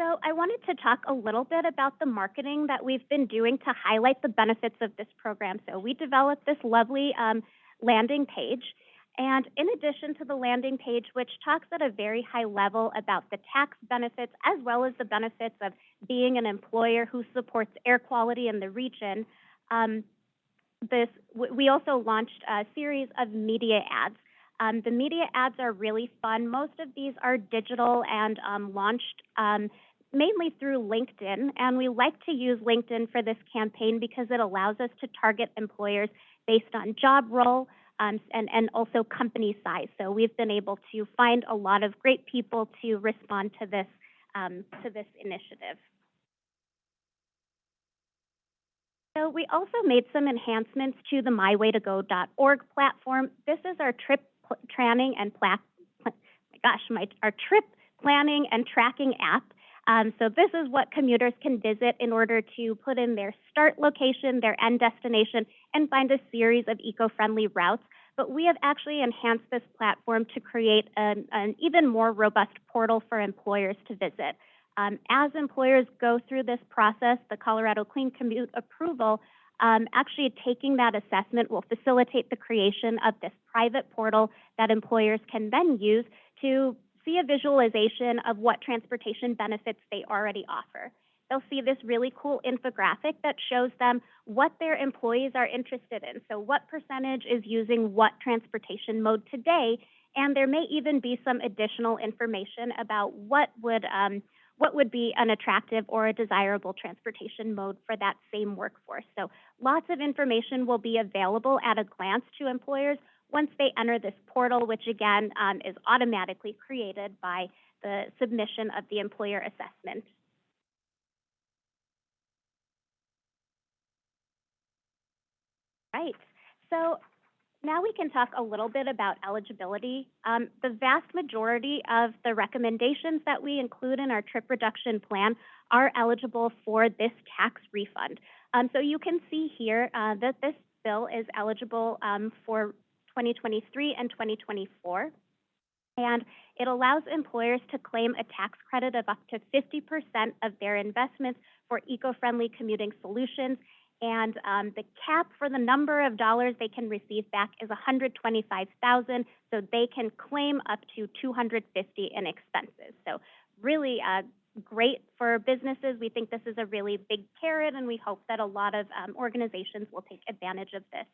So I wanted to talk a little bit about the marketing that we've been doing to highlight the benefits of this program. So we developed this lovely um, landing page. And in addition to the landing page, which talks at a very high level about the tax benefits as well as the benefits of being an employer who supports air quality in the region, um, this, we also launched a series of media ads. Um, the media ads are really fun. Most of these are digital and um, launched um, mainly through LinkedIn. And we like to use LinkedIn for this campaign because it allows us to target employers based on job role um, and, and also company size. So we've been able to find a lot of great people to respond to this, um, to this initiative. So we also made some enhancements to the mywaytogo.org platform. This is our trip planning and pla my gosh, my, our trip planning and tracking app. Um, so this is what commuters can visit in order to put in their start location, their end destination, and find a series of eco-friendly routes. But we have actually enhanced this platform to create an, an even more robust portal for employers to visit. Um, as employers go through this process, the Colorado Clean Commute approval, um, actually taking that assessment will facilitate the creation of this private portal that employers can then use to see a visualization of what transportation benefits they already offer. They'll see this really cool infographic that shows them what their employees are interested in. So what percentage is using what transportation mode today, and there may even be some additional information about what would um, what would be an attractive or a desirable transportation mode for that same workforce. So lots of information will be available at a glance to employers once they enter this portal, which again um, is automatically created by the submission of the employer assessment. Right. So now we can talk a little bit about eligibility. Um, the vast majority of the recommendations that we include in our trip reduction plan are eligible for this tax refund. Um, so you can see here uh, that this bill is eligible um, for 2023 and 2024. And it allows employers to claim a tax credit of up to 50% of their investments for eco-friendly commuting solutions and um, the cap for the number of dollars they can receive back is 125,000, so they can claim up to 250 in expenses. So really uh, great for businesses. We think this is a really big carrot, and we hope that a lot of um, organizations will take advantage of this.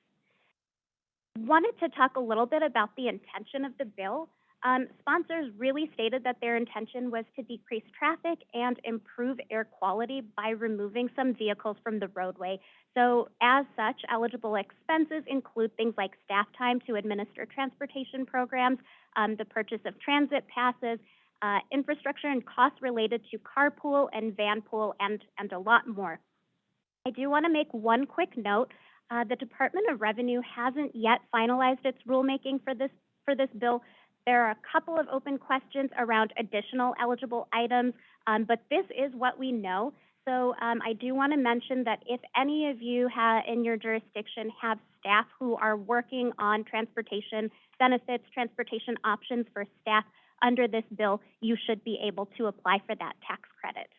Wanted to talk a little bit about the intention of the bill. Um, sponsors really stated that their intention was to decrease traffic and improve air quality by removing some vehicles from the roadway. So as such, eligible expenses include things like staff time to administer transportation programs, um, the purchase of transit passes, uh, infrastructure and costs related to carpool and vanpool, and, and a lot more. I do want to make one quick note. Uh, the Department of Revenue hasn't yet finalized its rulemaking for this, for this bill, there are a couple of open questions around additional eligible items, um, but this is what we know. So um, I do want to mention that if any of you in your jurisdiction have staff who are working on transportation benefits, transportation options for staff under this bill, you should be able to apply for that tax credit.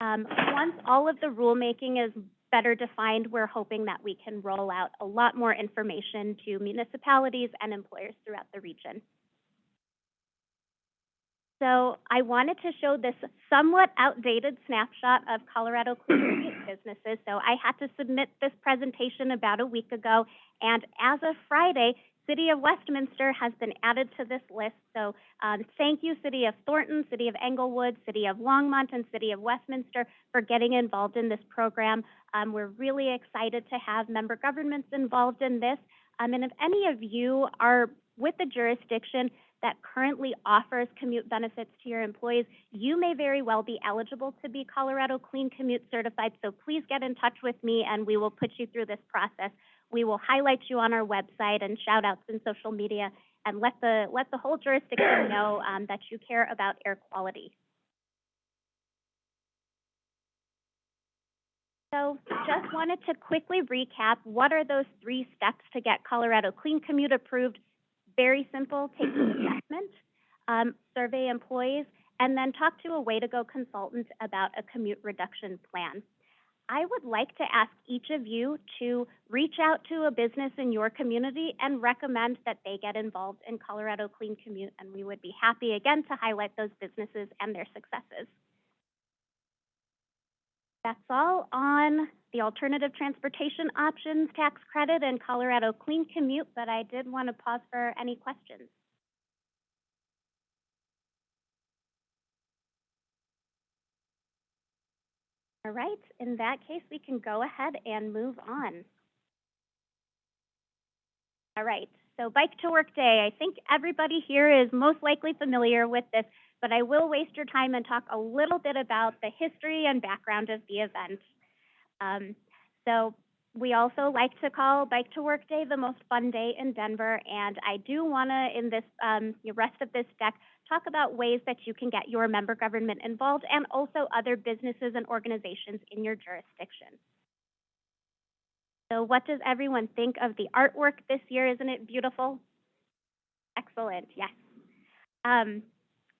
Um, once all of the rulemaking is better defined, we're hoping that we can roll out a lot more information to municipalities and employers throughout the region. So I wanted to show this somewhat outdated snapshot of Colorado Clean businesses. So I had to submit this presentation about a week ago, and as of Friday, City of Westminster has been added to this list. So um, thank you, City of Thornton, City of Englewood, City of Longmont, and City of Westminster for getting involved in this program. Um, we're really excited to have member governments involved in this. Um, and if any of you are with the jurisdiction that currently offers commute benefits to your employees, you may very well be eligible to be Colorado Clean Commute certified. So please get in touch with me and we will put you through this process. We will highlight you on our website and shout outs in social media and let the, let the whole jurisdiction know um, that you care about air quality. So just wanted to quickly recap, what are those three steps to get Colorado Clean Commute approved? Very simple, take an assessment, um, survey employees, and then talk to a way-to-go consultant about a commute reduction plan. I would like to ask each of you to reach out to a business in your community and recommend that they get involved in Colorado Clean Commute, and we would be happy again to highlight those businesses and their successes. That's all on the alternative transportation options tax credit and Colorado Clean Commute, but I did want to pause for any questions. All right, in that case, we can go ahead and move on. All right, so Bike to Work Day. I think everybody here is most likely familiar with this, but I will waste your time and talk a little bit about the history and background of the event. Um, so we also like to call Bike to Work Day the most fun day in Denver, and I do want to, in this um, the rest of this deck, talk about ways that you can get your member government involved and also other businesses and organizations in your jurisdiction. So what does everyone think of the artwork this year? Isn't it beautiful? Excellent, yes. Um,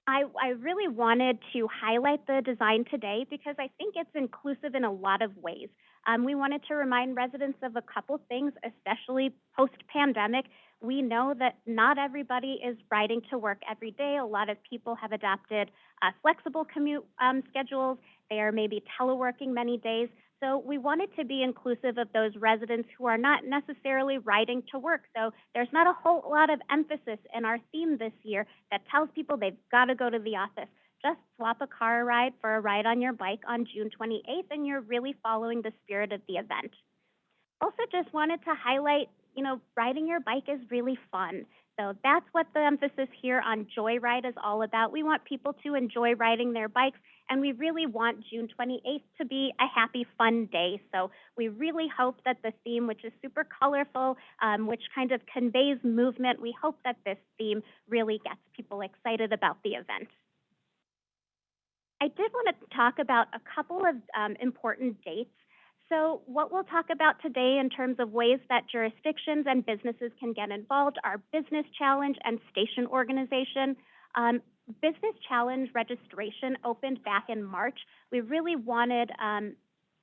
I, I really wanted to highlight the design today because I think it's inclusive in a lot of ways. Um, we wanted to remind residents of a couple things, especially post-pandemic. We know that not everybody is riding to work every day. A lot of people have adopted uh, flexible commute um, schedules. They are maybe teleworking many days. So we wanted to be inclusive of those residents who are not necessarily riding to work. So there's not a whole lot of emphasis in our theme this year that tells people they've got to go to the office. Just swap a car ride for a ride on your bike on June 28th, and you're really following the spirit of the event. Also, just wanted to highlight you know, riding your bike is really fun. So that's what the emphasis here on Joyride is all about. We want people to enjoy riding their bikes, and we really want June 28th to be a happy, fun day. So we really hope that the theme, which is super colorful, um, which kind of conveys movement, we hope that this theme really gets people excited about the event. I did want to talk about a couple of um, important dates. So what we'll talk about today in terms of ways that jurisdictions and businesses can get involved are Business Challenge and Station Organization. Um, Business Challenge registration opened back in March. We really wanted um,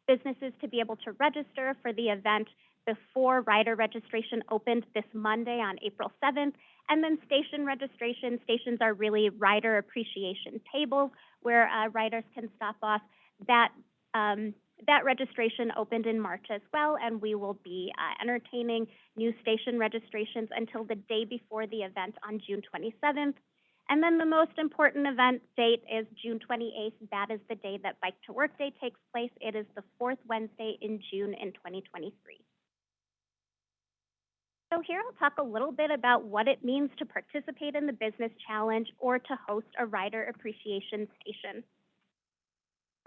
businesses to be able to register for the event before rider registration opened this Monday on April 7th. And then station registration, stations are really rider appreciation tables where uh, riders can stop off. That um, that registration opened in March as well, and we will be uh, entertaining new station registrations until the day before the event on June 27th. And then the most important event date is June 28th. That is the day that Bike to Work Day takes place. It is the fourth Wednesday in June in 2023. So here I'll talk a little bit about what it means to participate in the Business Challenge or to host a Rider Appreciation Station.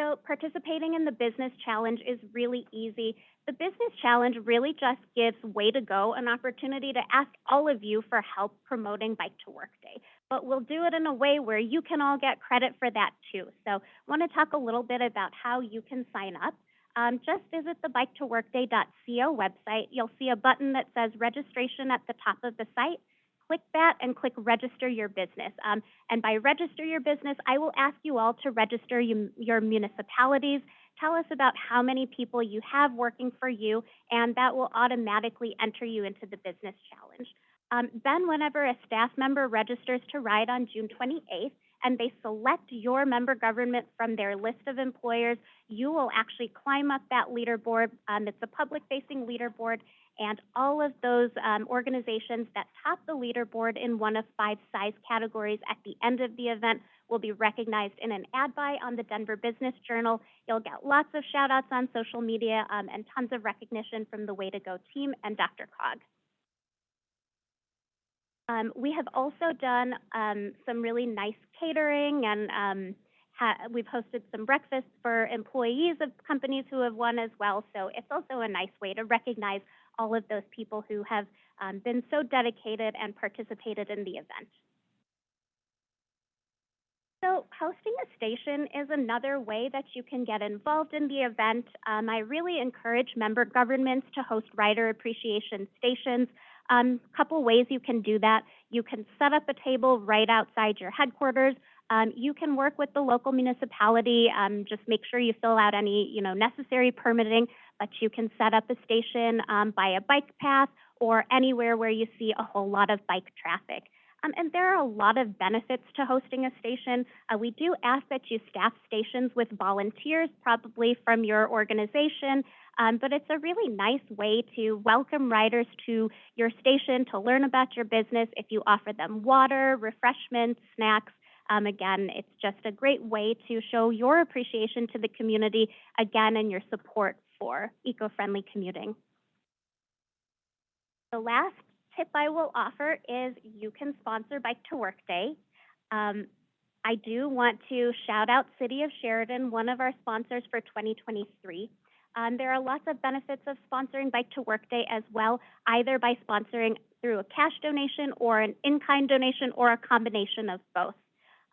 So participating in the Business Challenge is really easy. The Business Challenge really just gives Way to Go an opportunity to ask all of you for help promoting Bike to Work Day. But we'll do it in a way where you can all get credit for that too. So I want to talk a little bit about how you can sign up. Um, just visit the biketoworkday.co website. You'll see a button that says registration at the top of the site click that and click register your business. Um, and by register your business, I will ask you all to register you, your municipalities. Tell us about how many people you have working for you, and that will automatically enter you into the business challenge. Um, then whenever a staff member registers to ride on June 28th, and they select your member government from their list of employers, you will actually climb up that leaderboard. Um, it's a public-facing leaderboard, and all of those um, organizations that top the leaderboard in one of five size categories at the end of the event will be recognized in an ad buy on the Denver Business Journal. You'll get lots of shout outs on social media um, and tons of recognition from the Way to Go team and Dr. Cog. Um, we have also done um, some really nice catering and um, we've hosted some breakfasts for employees of companies who have won as well. So it's also a nice way to recognize all of those people who have um, been so dedicated and participated in the event. So hosting a station is another way that you can get involved in the event. Um, I really encourage member governments to host rider appreciation stations. A um, couple ways you can do that. You can set up a table right outside your headquarters. Um, you can work with the local municipality. Um, just make sure you fill out any, you know, necessary permitting, but you can set up a station um, by a bike path or anywhere where you see a whole lot of bike traffic. Um, and there are a lot of benefits to hosting a station. Uh, we do ask that you staff stations with volunteers, probably from your organization, um, but it's a really nice way to welcome riders to your station, to learn about your business. If you offer them water, refreshments, snacks, um, again, it's just a great way to show your appreciation to the community, again, and your support for eco-friendly commuting. The last tip I will offer is you can sponsor Bike to Work Day. Um, I do want to shout out City of Sheridan, one of our sponsors for 2023. Um, there are lots of benefits of sponsoring Bike to Work Day as well, either by sponsoring through a cash donation or an in-kind donation or a combination of both.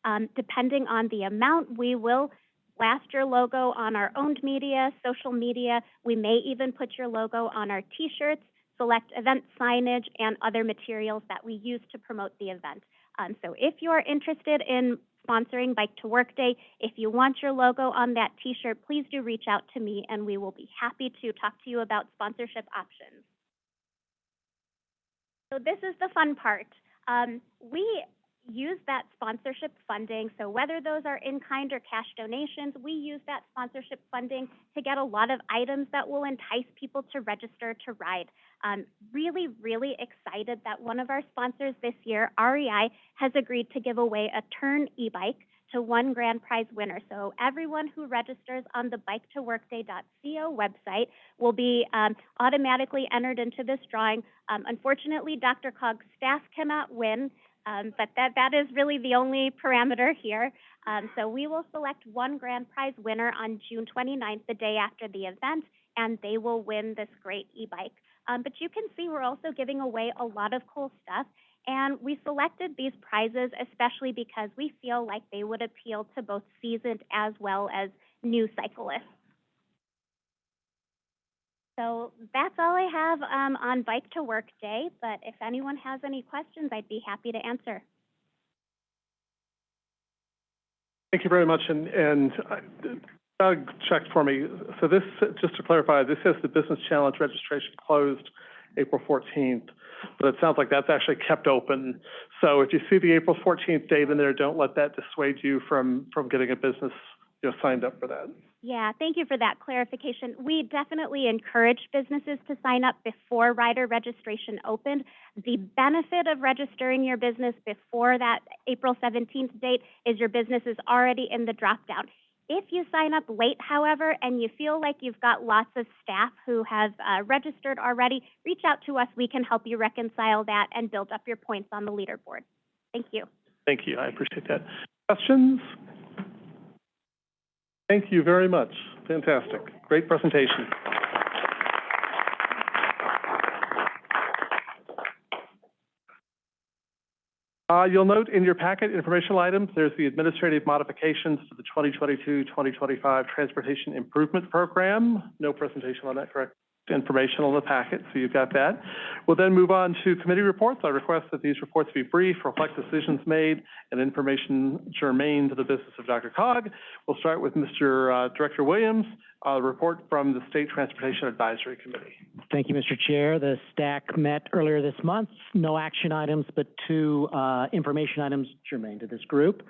Um, depending on the amount, we will blast your logo on our owned media, social media. We may even put your logo on our t-shirts, select event signage, and other materials that we use to promote the event. Um, so if you are interested in sponsoring Bike to Work Day, if you want your logo on that t-shirt, please do reach out to me and we will be happy to talk to you about sponsorship options. So this is the fun part. Um, we use that sponsorship funding. So whether those are in-kind or cash donations, we use that sponsorship funding to get a lot of items that will entice people to register to ride. Um, really, really excited that one of our sponsors this year, REI, has agreed to give away a Tern e-bike to one grand prize winner. So everyone who registers on the bike to biketoworkday.co website will be um, automatically entered into this drawing. Um, unfortunately, DRCOG's staff cannot win, um, but that, that is really the only parameter here. Um, so we will select one grand prize winner on June 29th, the day after the event, and they will win this great e-bike. Um, but you can see we're also giving away a lot of cool stuff. And we selected these prizes especially because we feel like they would appeal to both seasoned as well as new cyclists. So that's all I have um, on Bike to Work Day, but if anyone has any questions, I'd be happy to answer. Thank you very much, and, and uh, Doug checked for me. So this, just to clarify, this says the Business Challenge registration closed April fourteenth, but it sounds like that's actually kept open. So if you see the April fourteenth date in there, don't let that dissuade you from, from getting a business, you know, signed up for that. Yeah, thank you for that clarification. We definitely encourage businesses to sign up before rider registration opened. The benefit of registering your business before that April 17th date is your business is already in the drop down. If you sign up late, however, and you feel like you've got lots of staff who have uh, registered already, reach out to us. We can help you reconcile that and build up your points on the leaderboard. Thank you. Thank you, I appreciate that. Questions? Thank you very much. Fantastic. Great presentation. Uh, you'll note in your packet informational items, there's the administrative modifications to the 2022-2025 Transportation Improvement Program. No presentation on that, correct? Information on the packet, so you've got that. We'll then move on to committee reports. I request that these reports be brief, reflect decisions made, and information germane to the business of DRCOG. We'll start with Mr. uh, Director Williams, a report from the State Transportation Advisory Committee. Thank you, Mr. Chair. The STAC met earlier this month. No action items, but two uh, information items germane to this group.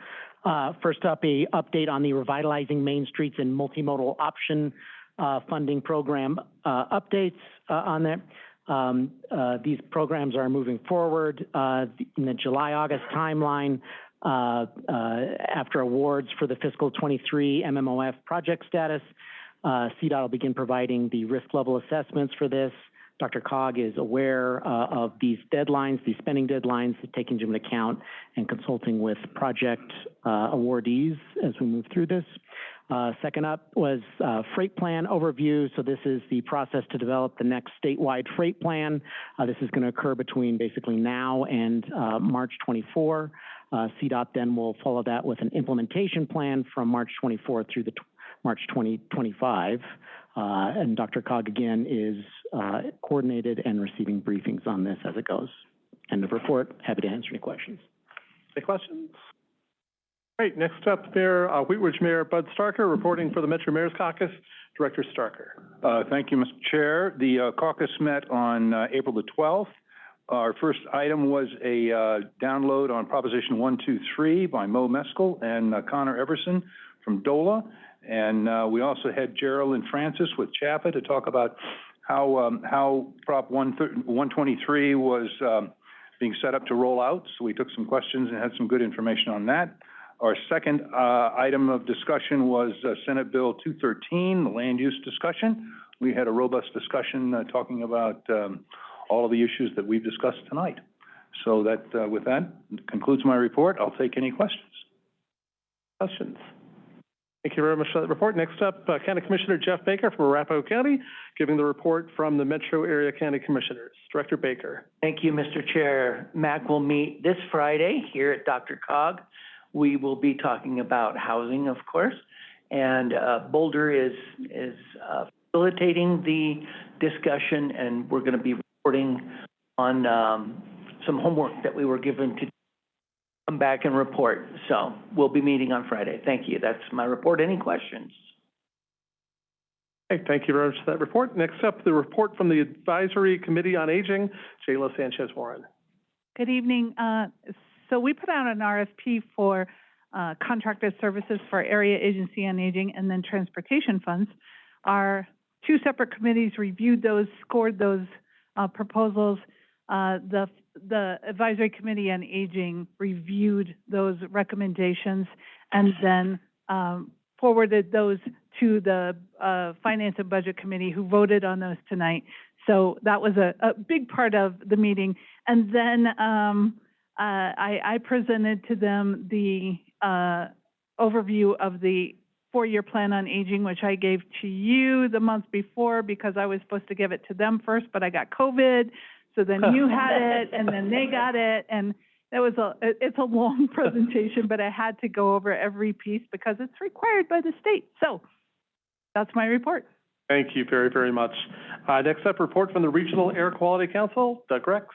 Uh, First up, a update on the Revitalizing Main Streets and Multimodal Option uh, Funding Program uh, updates uh, on that. Um, uh, These programs are moving forward uh, in the July-August timeline. uh, uh, After awards for the fiscal 23 MMOF project status, uh, CDOT will begin providing the risk level assessments for this. DRCOG is aware uh, of these deadlines, these spending deadlines, taking into account and consulting with project uh, awardees as we move through this. Uh, second up was uh, freight plan overview. So this is the process to develop the next statewide freight plan. Uh, this is going to occur between basically now and uh, March 24. Uh, CDOT then will follow that with an implementation plan from March 24 through the March 2025. Uh, and DRCOG again is coordinated and receiving briefings on this as it goes. End of report. Happy to answer any questions. Any questions? Great, next up, Mayor, uh, Wheat Ridge Mayor Bud Starker, reporting for the Metro Mayor's Caucus. Director Starker. Uh, thank you, Mr. Chair. The uh, caucus met on uh, April the 12th. Our first item was a uh, download on Proposition 123 by Mo Meskel and uh, Connor Everson from DOLA. And we also had Geraldine Francis with CHAPA to talk about how, um, how Prop 123 was um, being set up to roll out. So we took some questions and had some good information on that. Our second uh, item of discussion was uh, Senate Bill 213, the land use discussion. We had a robust discussion uh, talking about um, all of the issues that we've discussed tonight. So that, uh, with that, concludes my report. I'll take any questions. Questions? Thank you very much for that report. Next up, uh, County Commissioner Jeff Baker from Arapahoe County, giving the report from the Metro Area County Commissioners. Director Baker. Thank you, Mr. Chair. MAC will meet this Friday here at DRCOG. We will be talking about housing, of course, and uh, Boulder is, is uh, facilitating the discussion, and we're going to be reporting on um, some homework that we were given to come back and report. So we'll be meeting on Friday. Thank you. That's my report. Any questions? Okay, thank you very much for that report. Next up, the report from the Advisory Committee on Aging, Jayla Sanchez Warren. Good evening. Uh, so we put out an RFP for uh, contracted services for Area Agency on Aging and then Transportation Funds. Our two separate committees reviewed those, scored those uh, proposals. Uh, the the Advisory Committee on Aging reviewed those recommendations and then, um, forwarded those to the, uh, Finance and Budget Committee, who voted on those tonight. So that was a, a big part of the meeting. And then, um, uh, I, I presented to them the, uh, overview of the four-year plan on aging, which I gave to you the month before because I was supposed to give it to them first, but I got COVID. So then you had it, and then they got it, and it was a it's a long presentation, but I had to go over every piece because it's required by the state. So that's my report. Thank you very, very much. Uh, next up, report from the Regional Air Quality Council, Doug Rex.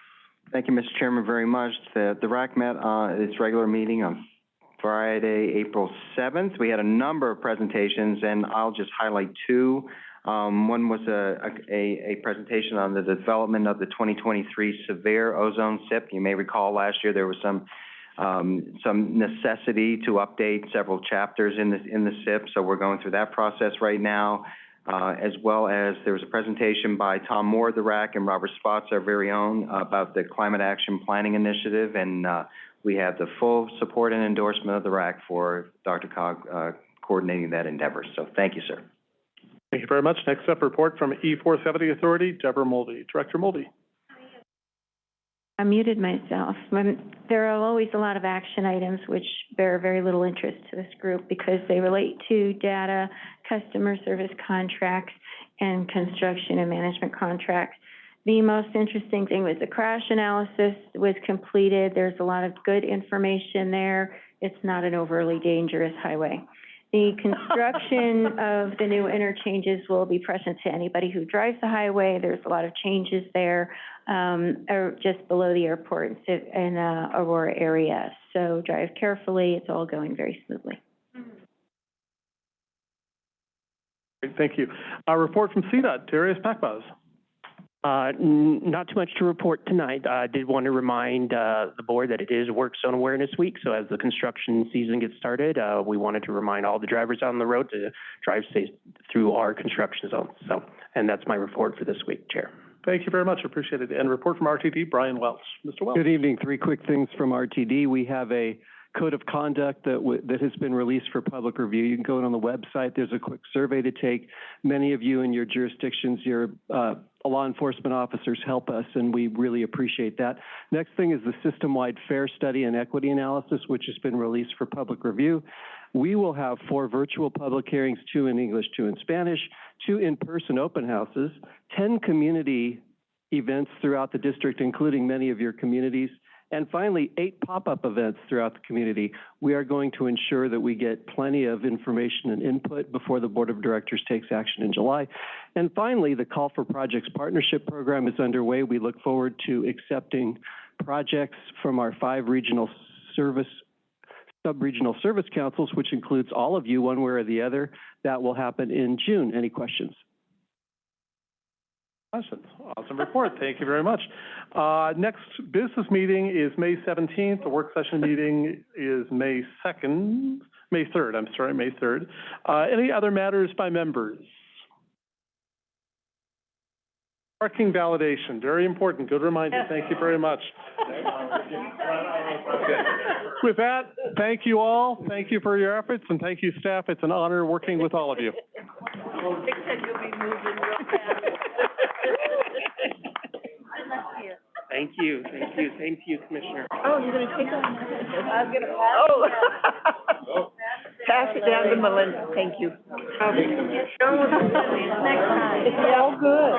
Thank you, Mr. Chairman, very much. The, the RAC met, uh, its regular meeting on Friday, April seventh. We had a number of presentations, and I'll just highlight two. Um, one was a, a, a presentation on the development of the twenty twenty-three severe ozone SIP. You may recall last year there was some, um, some necessity to update several chapters in the, in the SIP, so we're going through that process right now. Uh, as well as there was a presentation by Tom Moore of the RAC and Robert Spotts, our very own, about the Climate Action Planning Initiative, and, uh, we have the full support and endorsement of the RAC for DRCOG, uh, coordinating that endeavor. So thank you, sir. Thank you very much. Next up, report from E four seventy Authority, Deborah Mulvey. Director Mulvey. I muted myself. There are always a lot of action items which bear very little interest to this group because they relate to data, customer service contracts, and construction and management contracts. The most interesting thing was the crash analysis was completed. There's a lot of good information there. It's not an overly dangerous highway. The construction of the new interchanges will be present to anybody who drives the highway. There's a lot of changes there, um, or just below the airport in Ci- in, uh, Aurora area. So drive carefully. It's all going very smoothly. Great, Thank you. Uh, report from CDOT, Darius Pakbaz. Uh, n- not too much to report tonight. I did want to remind, uh, the board that it is Work Zone Awareness Week, so as the construction season gets started, uh, we wanted to remind all the drivers on the road to drive safe through our construction zones. So, and that's my report for this week, Chair. Thank you very much. Appreciate it. And report from RTD, Brian Welch. Mr. Welch. Good evening. Three quick things from RTD. We have a code of conduct that that has been released for public review. You can go on the website. There's a quick survey to take. Many of you in your jurisdictions, your uh, law enforcement officers help us, and we really appreciate that. Next thing is the system-wide fare study and equity analysis, which has been released for public review. We will have four virtual public hearings, two in English, two in Spanish, two in-person open houses, 10 community events throughout the district, including many of your communities, and finally, eight pop-up events throughout the community. We are going to ensure that we get plenty of information and input before the Board of Directors takes action in July. And finally, the Call for Projects Partnership Program is underway. We look forward to accepting projects from our five regional service, sub-regional service councils, which includes all of you, one way or the other. That will happen in June. Any questions? Questions? Awesome report. Thank you very much. Uh, next business meeting is May seventeenth. The work session meeting is May second, May third, I'm sorry, May third. Uh, any other matters by members? Parking validation, very important. Good reminder. Thank you very much. With that, thank you all. Thank you for your efforts and thank you, staff. It's an honor working with all of you. Dick said you'll be moving real fast. Thank you, thank you, same to you, Commissioner. Oh, you're gonna take on I was gonna pass. Oh. Pass it down to Melinda, thank you. Next time. It's all good.